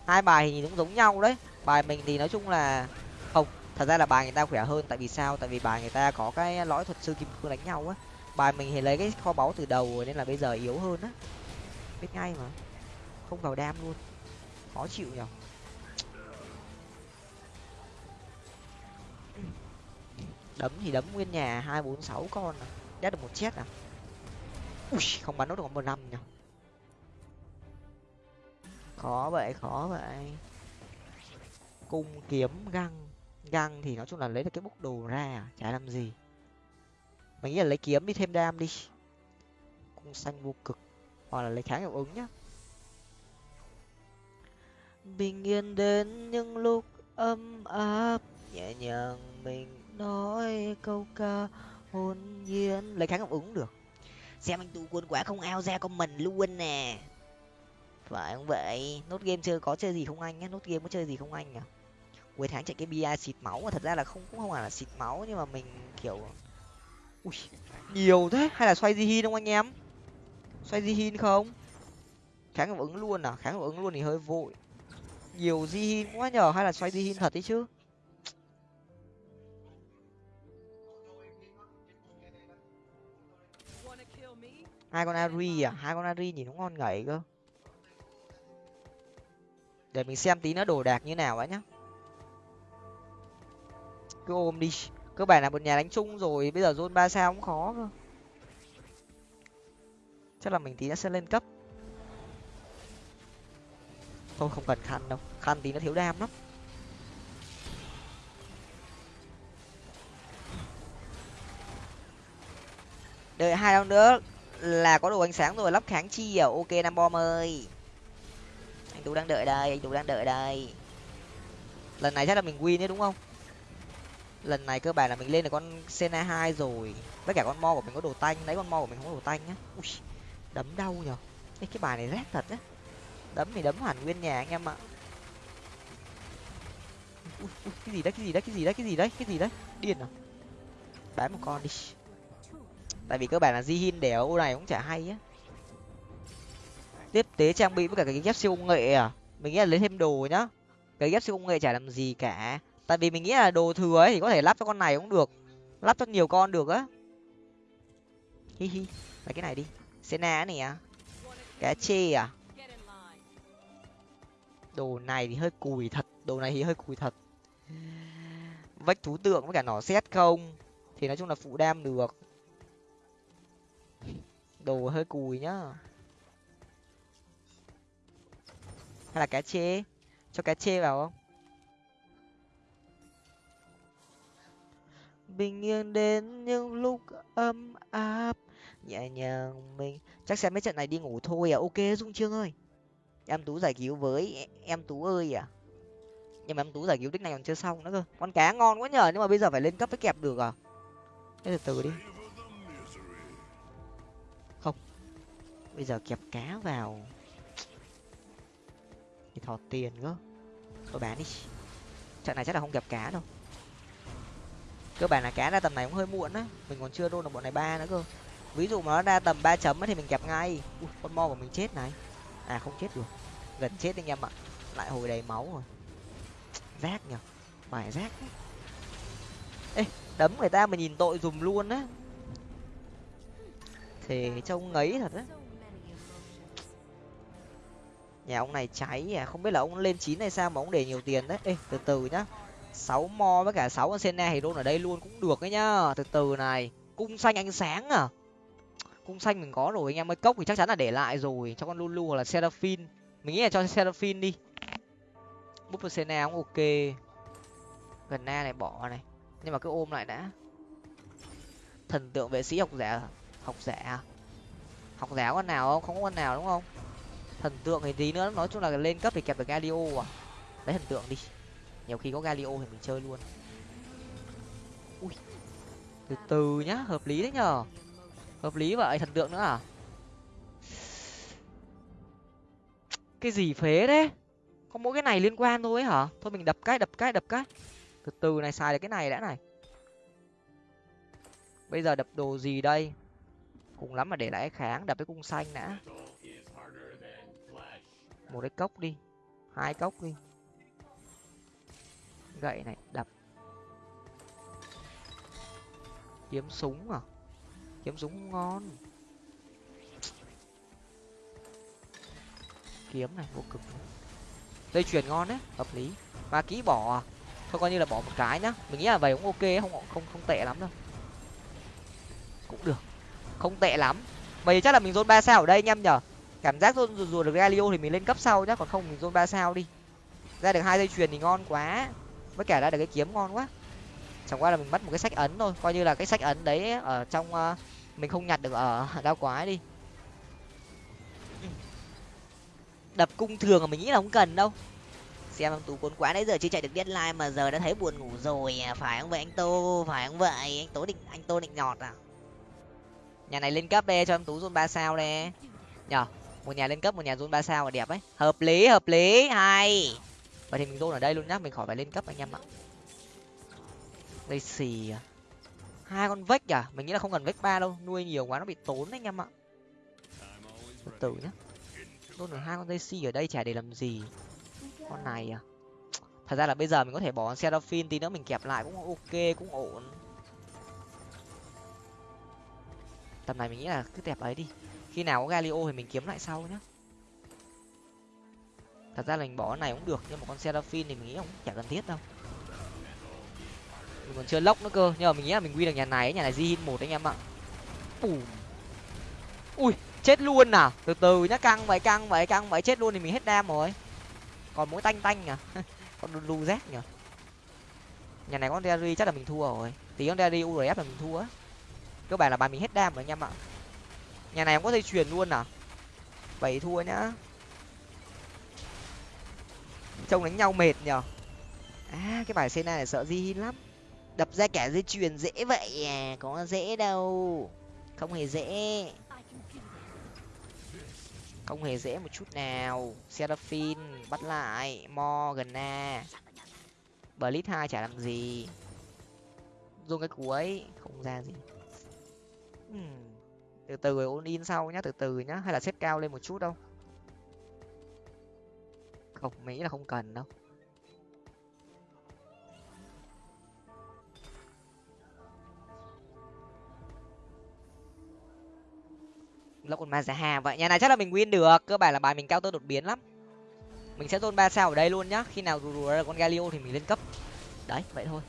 Hai bài thì cũng giống nhau đấy. Bài mình thì nói chung là không, thật ra là bài người ta khỏe hơn. Tại vì sao? Tại vì bài người ta có cái lõi thuật sư kim cương đánh nhau á. Bài mình thì lấy cái kho báu từ đầu rồi nên là bây giờ yếu hơn á. Biết ngay mà không vào đam luôn. Khó chịu nhở? Đấm thì đấm nguyên nhà hai bốn sáu con à? Đét được một chết à? Ui, không bắn nó được một năm nhở? Khó vậy khó vậy. Cung kiếm, găng. Găng thì nói chung là lấy được cái bốc đồ ra à? chả làm gì. Mình nghĩ là lấy kiếm đi thêm đam đi. Cung xanh vô cực. Hoặc là lấy kháng hiệu ứng nhá bình yên đến những lúc ấm áp. Nhẹ nhàng mình nói câu ca hồn nhiên. Lấy kháng hiệu ứng được. Xem anh tu quân quá không ao ra con mình luôn nè. Phải không vậy? Nốt game chơi có chơi gì không anh nốt game có chơi gì không anh à cuối tháng chạy cái bia xịt máu mà thật ra là không cũng không phải là xịt máu nhưng mà mình kiểu ui nhiều thế. Hay là xoay di hin không anh em? Xoay di hin không? Kháng hiệu ứng luôn à? Kháng hiệu ứng luôn thì hơi vội nhiều di hin quá nhở hay là xoay di hin thật đấy chứ? Hai con ari à? Hai con ari nhìn nó ngon ngậy cơ. Để mình xem tí nó đồ đạc như nào ấy nhá. Cứ ôm đi. Cơ bản là một nhà đánh chung rồi, bây giờ zone ba sao cũng khó cơ. Chắc là mình tí nó sẽ lên cấp thôi không cần khăn đâu. Khăn tí nó thiếu đam lắm. Đợi hai đâu nữa là có đồ ánh sáng rồi lắp kháng chi à? Ok nam bom ơi. Anh tú đang đợi đây anh tú đang đợi đây. Lần này chắc là mình win đấy đúng không? Lần này cơ bản là mình lên được con sena hai rồi. Với cả con mo của mình có đồ tanh. Lấy con mo của mình không có đồ tanh nhá. Ui đấm đau nhở. Ê, cái bài này rét thật á đấm thì đấm hẳn nguyên nhà anh em ạ. Ui, ui, cái gì đấy cái gì đấy cái gì đấy cái gì đấy cái gì đấy? Điên à? Bán một con đi. Tại vì cơ bản là di hin để ô này cũng chả hay á. Tiếp tế trang bị với cả cái ghép siêu công nghệ à? Mình nghĩ là lấy thêm đồ nhá. Cái ghép siêu công nghệ chả làm gì cả. Tại vì mình nghĩ là đồ thừa ấy thì có thể lắp cho con này cũng được. Lắp cho nhiều con được á. Hi hi. Lấy cái này đi. Sena này à? Cá chê à? Đồ này thì hơi cùi thật. Đồ này thì hơi cùi thật. Vách thú tượng với cả nỏ xét không? Thì nói chung là phụ đam được. Đồ hơi cùi nhá. Hay là cá chê? Cho cá chê vào không? Bình yên đến những lúc ấm áp, nhẹ nhàng mình. Chắc xem mấy trận này đi ngủ thôi à? Ok, dung trương ơi em tú giải cứu với em tú ơi à? Nhưng mà em tú giải cứu tích này còn chưa xong nữa cơ. Con cá ngon quá nhờ nhưng mà bây giờ phải lên cấp với kẹp được à? Thế từ từ đi. Không. Bây giờ kẹp cá vào. Thì thọt tiền cơ. Thôi bán đi. Trận này chắc là không kẹp cá đâu. Cơ bản là cá ra tầm này cũng hơi muộn á. Mình còn chưa đôn được bọn này ba nữa cơ. Ví dụ mà nó ra tầm ba chấm thì mình kẹp ngay. Ui, con mo của mình chết này à không chết được gần chết anh em ạ. Lại hồi đầy máu rồi. Rác nhở bài rác ấy. ê, đấm người ta mà nhìn tội dùm luôn á. Thì trông ngấy thật á. Nhà ông này cháy à. Không biết là ông lên chín hay sao mà ông để nhiều tiền đấy. Ê, từ từ nhá. Sáu mo với cả sáu con sena thì ở đây luôn cũng được đấy nhá. Từ từ này. Cung xanh ánh sáng à cung xanh mình có rồi, anh em ơi. Cốc thì chắc chắn là để lại rồi, cho con lulu hoặc là seraphine mình nghĩ là cho seraphine đi. Búp sena cũng ok. Gần na này, bỏ này. Nhưng mà cứ ôm lại đã. Thần tượng vệ sĩ học giả học giả à? học giả con nào không? Không có con nào đúng không? Thần tượng thì tí nữa, nói chung là lên cấp thì kẹp được galio à? Lấy thần tượng đi. Nhiều khi có galio thì mình chơi luôn. Ui. Từ từ nhá, hợp lý đấy nhở hợp lý vậy, thần tượng nữa à? Cái gì phế đấy có mỗi cái này liên quan thôi ấy hả? Thôi mình đập cái đập cái đập cái. Từ từ này, xài được cái này đã này. Bây giờ đập đồ gì đây? Cùng lắm mà để lại kháng, đập cái cung xanh đã. Một cái cốc đi. Hai cốc đi. Gậy này, đập. Kiếm súng à? Kiếm súng ngon. Kiếm này vô cực dây chuyền ngon đấy hợp lý. Ba ký bỏ à? thôi coi như là bỏ một cái nhá. Mình nghĩ là vậy cũng ok không không không tệ lắm đâu. Cũng được. Không tệ lắm. Vậy chắc là mình dôn ba sao ở đây anh em nhở? Cảm giác dôn rùa được galio thì mình lên cấp sau nhá còn không mình dôn ba sao đi. Ra được hai dây chuyền thì ngon quá. Với cả ra được cái kiếm ngon quá. Chẳng qua là mình mất một cái sách ấn thôi. Coi như là cái sách ấn đấy ở trong uh, mình không nhặt được ở đao quái đi. Đập cung thường mà mình nghĩ là không cần đâu. Xem ông tú cuốn quá nãy giờ chưa chạy được deadline mà giờ đã thấy buồn ngủ rồi à. phải không vậy anh tô? Phải không vậy? Anh tố định, anh tô định nhọt à? Nhà này lên cấp đây, cho em tú zone ba sao đây. Nhở một nhà lên cấp, một nhà zone ba sao là đẹp ấy. Hợp lý hợp lý, hay. Vậy thì mình zone ở đây luôn nhá, mình khỏi phải lên cấp anh em ạ. Đây xì à hai con vách à? Mình nghĩ là không cần vách ba đâu. Nuôi nhiều quá nó bị tốn anh em ạ. Từ từ nhá. Luôn được hai con dây si ở đây chả để làm gì. Con này à? Thật ra là bây giờ mình có thể bỏ con seraphine tí nữa mình kẹp lại cũng ok, cũng ổn. Tầm này mình nghĩ là cứ đẹp ấy đi. Khi nào có galio thì mình kiếm lại sau nhá. Thật ra là mình bỏ cái này cũng được, nhưng mà con seraphine thì mình nghĩ cũng chả cần thiết đâu mình còn chưa lốc nữa cơ. Nhưng mà mình nghĩ là mình quy được nhà này nhà này di một anh em ạ. Bùm. ui, chết luôn à? Từ từ nhá, căng vậy căng vậy căng vậy. Chết luôn thì mình hết đam rồi. Còn mỗi tanh tanh à con lu z nhở nhà này con derry chắc là mình thua rồi. Tí con derry urf là mình thua á. Cơ bản là bài mình hết đam rồi anh em ạ. Nhà này không có dây chuyền luôn à? Bảy thua nhá. Trông đánh nhau mệt nhở à cái bài sena này sợ di lắm đập ra cả dây chuyền dễ vậy à có dễ đâu. Không hề dễ. Không hề dễ một chút nào. Seraphine bắt lại. Mo gần na blitz hai chả làm gì. Dùng cái cuối không ra gì. Hmm. từ từ rồi ôn in sau nhá, từ từ nhá. Hay là xếp cao lên một chút đâu. Không mỹ là không cần đâu. Lộc con mazaha vậy nhà này chắc là mình win được. Cơ bản là bài mình cao tơ đột biến lắm. Mình sẽ tôn ba sao ở đây luôn nhá. Khi nào rùa rù ra con galio thì mình lên cấp. Đấy, vậy thôi.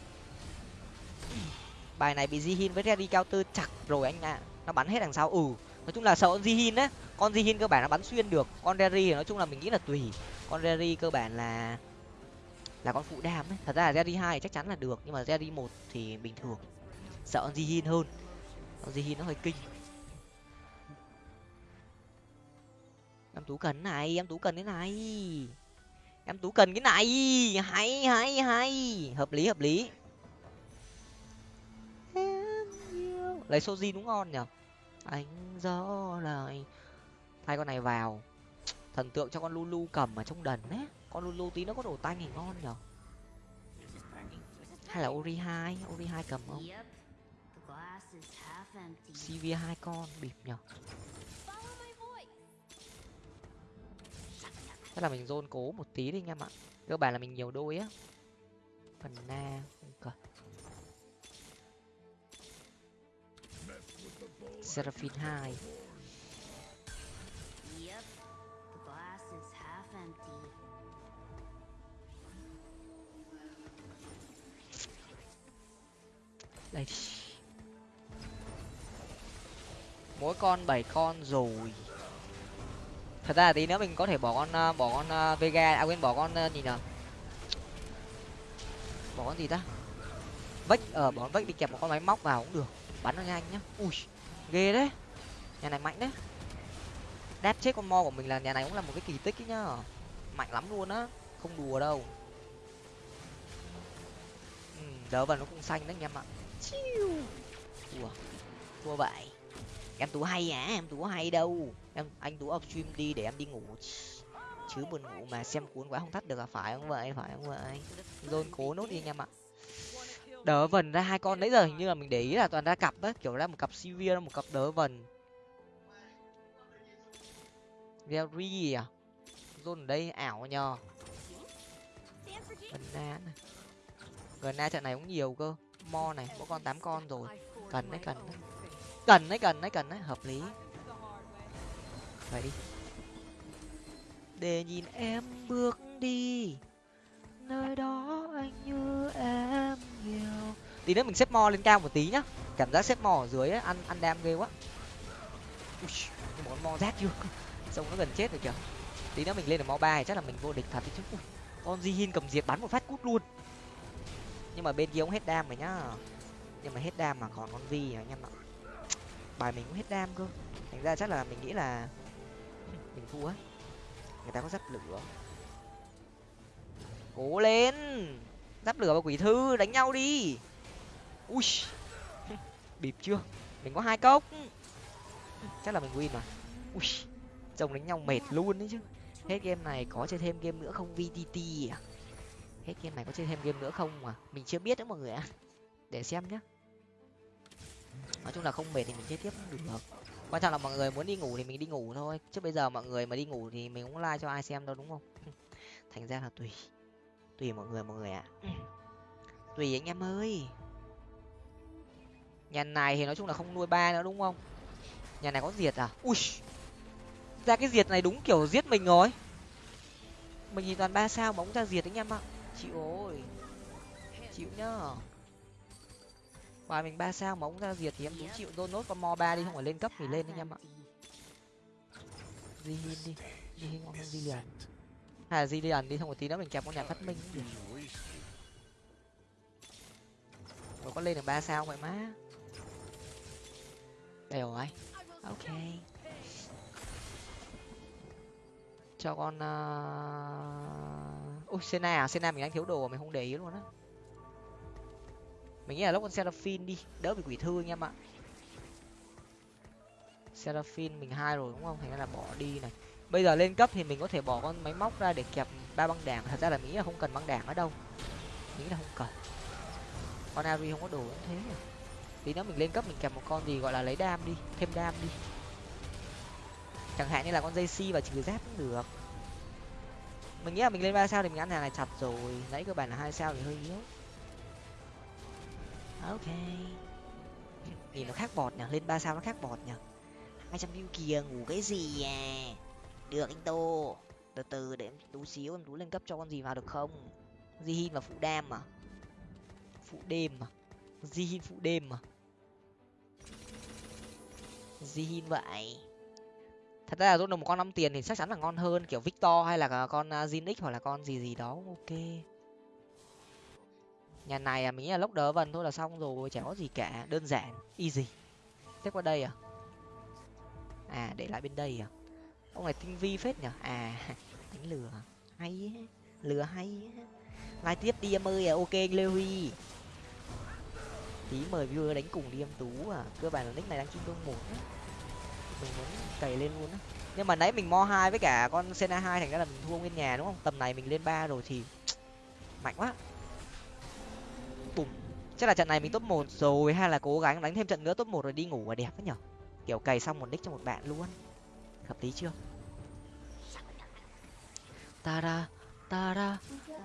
Bài này bị jihin với reddy cao tơ chặt rồi anh ạ. Nó bắn hết đằng sau. Ừ nói chung là sợ con jihin á. Con jihin cơ bản nó bắn xuyên được. Con reddy thì nói chung là mình nghĩ là tùy. Con reddy cơ bản là là con phụ đam ấy. Thật ra là reddy hai chắc chắn là được, nhưng mà reddy một thì bình thường. Sợ con jihin hơn. Con jihin nó hơi kinh. Em tú cần này em tú cần cái này. Em tú cần cái này. Hay hay hay. Hợp lý hợp lý. Lấy sojin đúng ngon nhở anh gió lại thay con này vào. Thần tượng cho con lulu cầm ở trong đần ấy. Con lulu tí nó có đồ tanh thì ngon nhở hay là ori hai? Ori hai cầm không? Cv hai con bịp nhở chắc là mình zone cố một tí đi anh em ạ. Cơ bản là mình nhiều đôi á. Phần na không cần. Seraphine hai. Đây. Mỗi con bảy con rồi thật ra là tí nữa mình có thể bỏ con ờ, bỏ con ờ, vega à quên bỏ con ờ, gì nhở bỏ con gì ta? Vách ở bỏ con vách đi kẹp một con máy móc vào cũng được. Bắn nó nhanh nhá. Ui ghê đấy. Nhà này mạnh đấy. Đáp chết con mo của mình là nhà này cũng là một cái kỳ tích ấy nhá. Mạnh lắm luôn á. Không đùa đâu. Ừ, đỡ vào nó cũng xanh đấy anh em ạ. Chiu. Thua. Thua vậy em tú hay à? Em tú hay đâu? Em, anh tú up stream đi để em đi ngủ. Chứ buồn ngủ mà xem cuốn quá không thắt được là phải không vậy? Phải không vậy? Dôn cố nốt đi anh em ạ. Đỡ vần ra hai con nãy giờ hình như là mình để ý là toàn ra cặp á, kiểu ra một cặp sivir một cặp đỡ vần. Very à? Zone ở đây, ảo nhờ. Gần na gần na trận này cũng nhiều cơ. Mo này mỗi con tám con rồi. Cần đấy cần đấy. Cần đấy cần đấy cần đấy. Hợp lý vậy đi. Để nhìn em bước đi. Nơi đó anh như em nhiều. Tí nữa mình xếp mo lên cao một tí nhá. Cảm giác xếp mo ở dưới ấy, ăn ăn đam ghê quá. Ui, món mo rát chưa? Xong nó gần chết rồi kìa. Tí nữa mình lên được mo ba thì chắc là mình vô địch thật chứ. Ui, con di hin cầm diệt bắn một phát cút luôn. Nhưng mà bên kia cũng hết đam rồi nhá. Nhưng mà hết đam mà còn con vi à, anh em ạ. Bài mình cũng hết đam cơ. Thành ra chắc là mình nghĩ là mình thua. Á người ta có giáp lửa. Cố lên. Giáp lửa và quỷ thư, đánh nhau đi. Ui. Bịp chưa? Mình có hai cốc. Chắc là mình win mà. Ui. Chồng đánh nhau mệt luôn đấy chứ. Hết game này có chơi thêm game nữa không vtt à? Hết game này có chơi thêm game nữa không mà? Mình chưa biết nữa mọi người ạ. Để xem nhá. Nói chung là không mệt thì mình chơi tiếp cũng được quan trọng là mọi người muốn đi ngủ thì mình đi ngủ thôi. Chứ bây giờ mọi người mà đi ngủ thì mình cũng like cho ai xem đâu đúng không? Thành ra là tùy. Tùy mọi người mọi người ạ. Tùy anh em ơi. Nhà này thì nói chung là không nuôi ba nữa, đúng không? Nhà này có diệt à? Ui! Ra cái diệt này đúng kiểu giết mình rồi. Mình nhìn toàn ba sao mà cũng ra diệt anh em ạ. Chịu ơi chịu nhá ngoài mình ba sao mà ông ra diệt thì em cũng chịu đôn nốt con mo ba đi, không phải lên cấp thì lên anh em ạ. Di hin đi, di hin ngon hơn di liền hay là di liền đi không một tí nữa mình kẹp con nhà phát minh cũng được rồi có lên được ba sao vậy má? Đây rồi ok. Cho con uh... ui sena à? Sena mình đang thiếu đồ mà mình không để ý luôn á mình nghĩ là lúc con seraphine đi, đỡ bị quỷ thư anh em ạ. Seraphine mình hai rồi đúng không? Thành ra là bỏ đi này. Bây giờ lên cấp thì mình có thể bỏ con máy móc ra để kẹp ba băng đảng. Thật ra là mình nghĩ là không cần băng đảng ở đâu. Mình nghĩ là không cần. Con ari không có đồ cũng thế nhỉ? Tí nữa mình lên cấp mình kẹp một con gì gọi là lấy đam đi, thêm đam đi. Chẳng hạn như là con dây si và trừ giáp cũng được. Mình nghĩ là mình lên ba sao thì mình ăn hàng này chặt rồi. Nãy cơ bản là hai sao thì hơi yếu. Ờ, ok. Nhìn nó khác bọt nhỉ? Lên ba sao nó khác bọt nhỉ? Hai trăm view kìa, ngủ cái gì à? Được anh tô. Từ từ để em tú xíu, em tú lên cấp cho con gì vào được không? Di hin và phụ đam à? Phụ đêm à? Di hin phụ đêm à? Di hin vậy. Thật ra là rút được một con năm tiền thì chắc chắn là ngon hơn kiểu victor hay là con à, zinix hoặc là con gì gì đó. Ok nhà này à mình nghĩ là lốc đỡ vần thôi là xong rồi, chả có gì cả, đơn giản, easy. Tiếp qua đây à? À để lại bên đây à? Ông này tinh vi phết nhở? À đánh lừa. Hay lừa hay lai tiếp đi em ơi à ok anh lê huy. Tí mời viewer đánh cùng đi em tú à cơ bản là nick này đang chung đông một mình muốn cày lên luôn á. Nhưng mà nãy mình mo hai với cả con sena hai, thành ra là mình thua nguyên nhà đúng không? Tầm này mình lên ba rồi thì mạnh quá chắc là trận này mình top một rồi, hay là cố gắng đánh thêm trận nữa, top một rồi đi ngủ là đẹp ấy nhở? Kiểu cày xong một nick cho một bạn luôn. Hợp lý chưa? Ta ra ta ra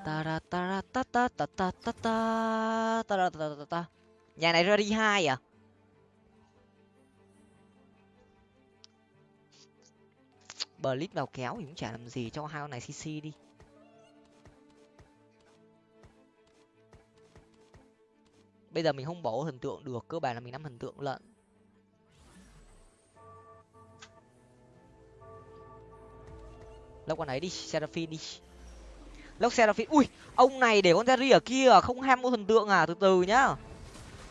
ta ra ta ra, ta ta ta ta ta ta ta ra, ta ta ta nhà này ra đi hai à? Bờ lít vào kéo thì cũng chả làm gì, cho hai con này cc đi. Bây giờ mình không bỏ thần tượng được, cơ bản là mình nắm thần tượng lận. Lốc con ấy đi seraphim đi. Lốc seraphim ui, ông này để con jerry ở kia, không ham mua thần tượng à từ từ nhá.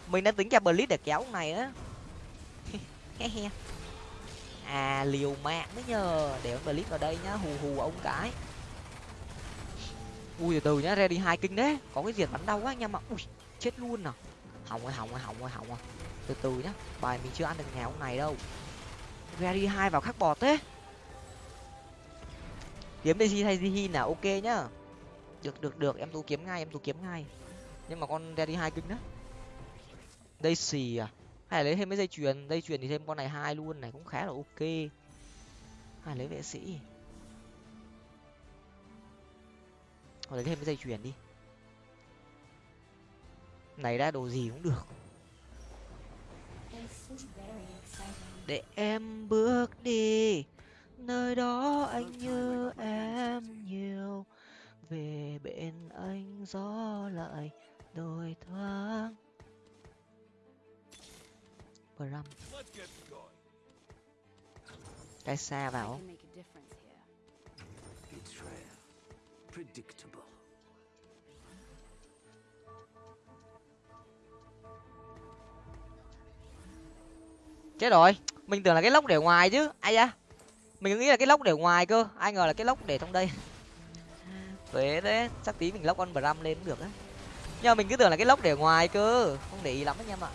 Mình đang tính kẹp blitz để kéo ông này á. À liều mạng đấy nhờ, để con blitz vào đây nhá, hù hù ông cái. Ui, từ từ nhá ra đi hai kinh đấy, có cái diệt bắn đau quá anh em ạ. Ui, chết luôn à hỏng rồi hỏng rồi hỏng rồi hỏng rồi. Từ từ nhá, bài mình chưa ăn được ngày hôm này đâu. Ready hai vào khắc bọt thế. Kiếm daisy hay zihin là ok nhá. Được được được. Em tú kiếm ngay, em tú kiếm ngay. Nhưng mà con ready hai kinh đó daisy à? Hay là lấy thêm mấy dây chuyền? Dây chuyền thì thêm con này hai luôn này, cũng khá là ok. Hay lấy vệ sĩ. Hoặc lấy thêm mấy dây chuyền đi này ra đồ gì cũng được. Để em bước đi nơi đó anh nhớ em nhiều. Về bên anh gió lại đôi thoáng. Bram. Cái xa vào chết rồi. Mình tưởng là cái lốc để ngoài chứ. Ai da. Mình nghĩ là cái lốc để ngoài cơ. Ai ngờ là cái lốc để trong đây. Thế thế. Chắc tí mình lốc con bram lên cũng được á. Nhưng mà mình cứ tưởng là cái lốc để ngoài cơ. Không để ý lắm anh em ạ.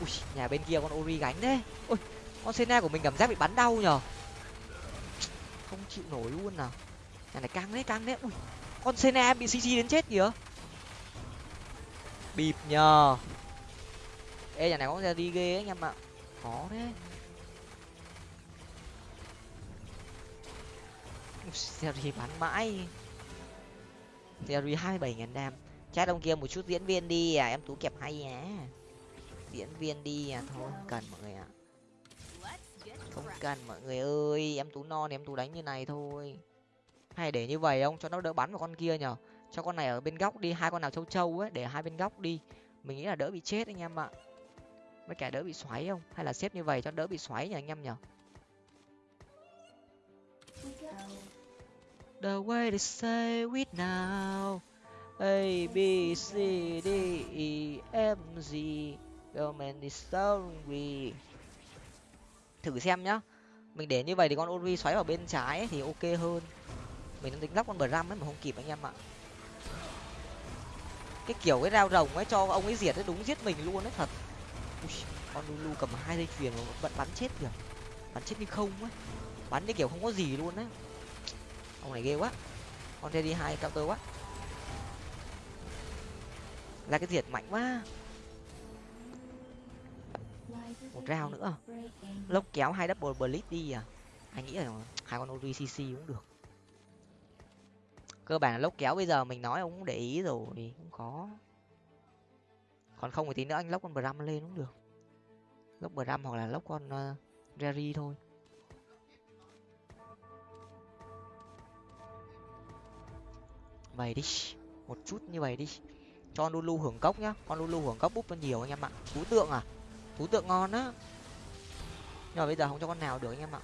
Ui, nhà bên kia con ori gánh đấy ui, con sena của mình cảm giác bị bắn đau nhở không chịu nổi luôn nào nhà này căng đấy căng đấy ui, con sena bị cc đến chết kìa. Bịp nhờ. Ê, nhà này có ra đi ghê ấy anh em ạ khó đấy Seri bán mãi. Seri hai bảy đam. Chat ông kia một chút diễn viên đi à em tú kẹp hay á diễn viên đi à thôi, không cần mọi người ạ. Không cần mọi người ơi, em tú non, em tú đánh như này thôi. Hay để như vậy không cho nó đỡ bắn vào con kia nhở. Cho con này ở bên góc đi, hai con nào châu châu ấy, để hai bên góc đi. Mình nghĩ là đỡ bị chết anh em ạ với cả đỡ bị xoáy không hay là xếp như vậy cho đỡ bị xoáy nhỉ anh em nhở the way they say with now a b c d e f g Government is we Thử xem nhá. Mình để như vậy thì con Ori xoáy vào bên trái ấy, thì ok hơn. Mình đang tính lắp con Bram ấy mà không kịp anh em ạ. Cái kiểu cái rao rồng ấy cho ông ấy diệt ấy đúng giết mình luôn đấy thật. Ui, con Lulu cầm hai dây chuyền mà vẫn bắn chết kìa. Bắn chết như không ấy. Bắn như kiểu không có gì luôn á Ông này ghê quá. Con Teddy hai cao tơ quá. Là cái diệt mạnh quá một rau nữa lốc kéo hai double blitz đi à anh nghĩ là hai con ori cc cũng được cơ bản là lốc kéo bây giờ mình nói ông cũng để ý rồi cũng có còn không thì tí nữa anh lóc con bram lên cũng được. Lốc bram hoặc là lóc con ờ, uh, jerry thôi. Vậy đi một chút như vậy đi. Cho lulu hưởng cốc nhá. Con lulu hưởng cốc búp nó nhiều anh em ạ. Thú tượng à? Thú tượng ngon á. Nhưng mà bây giờ không cho con nào được anh em ạ.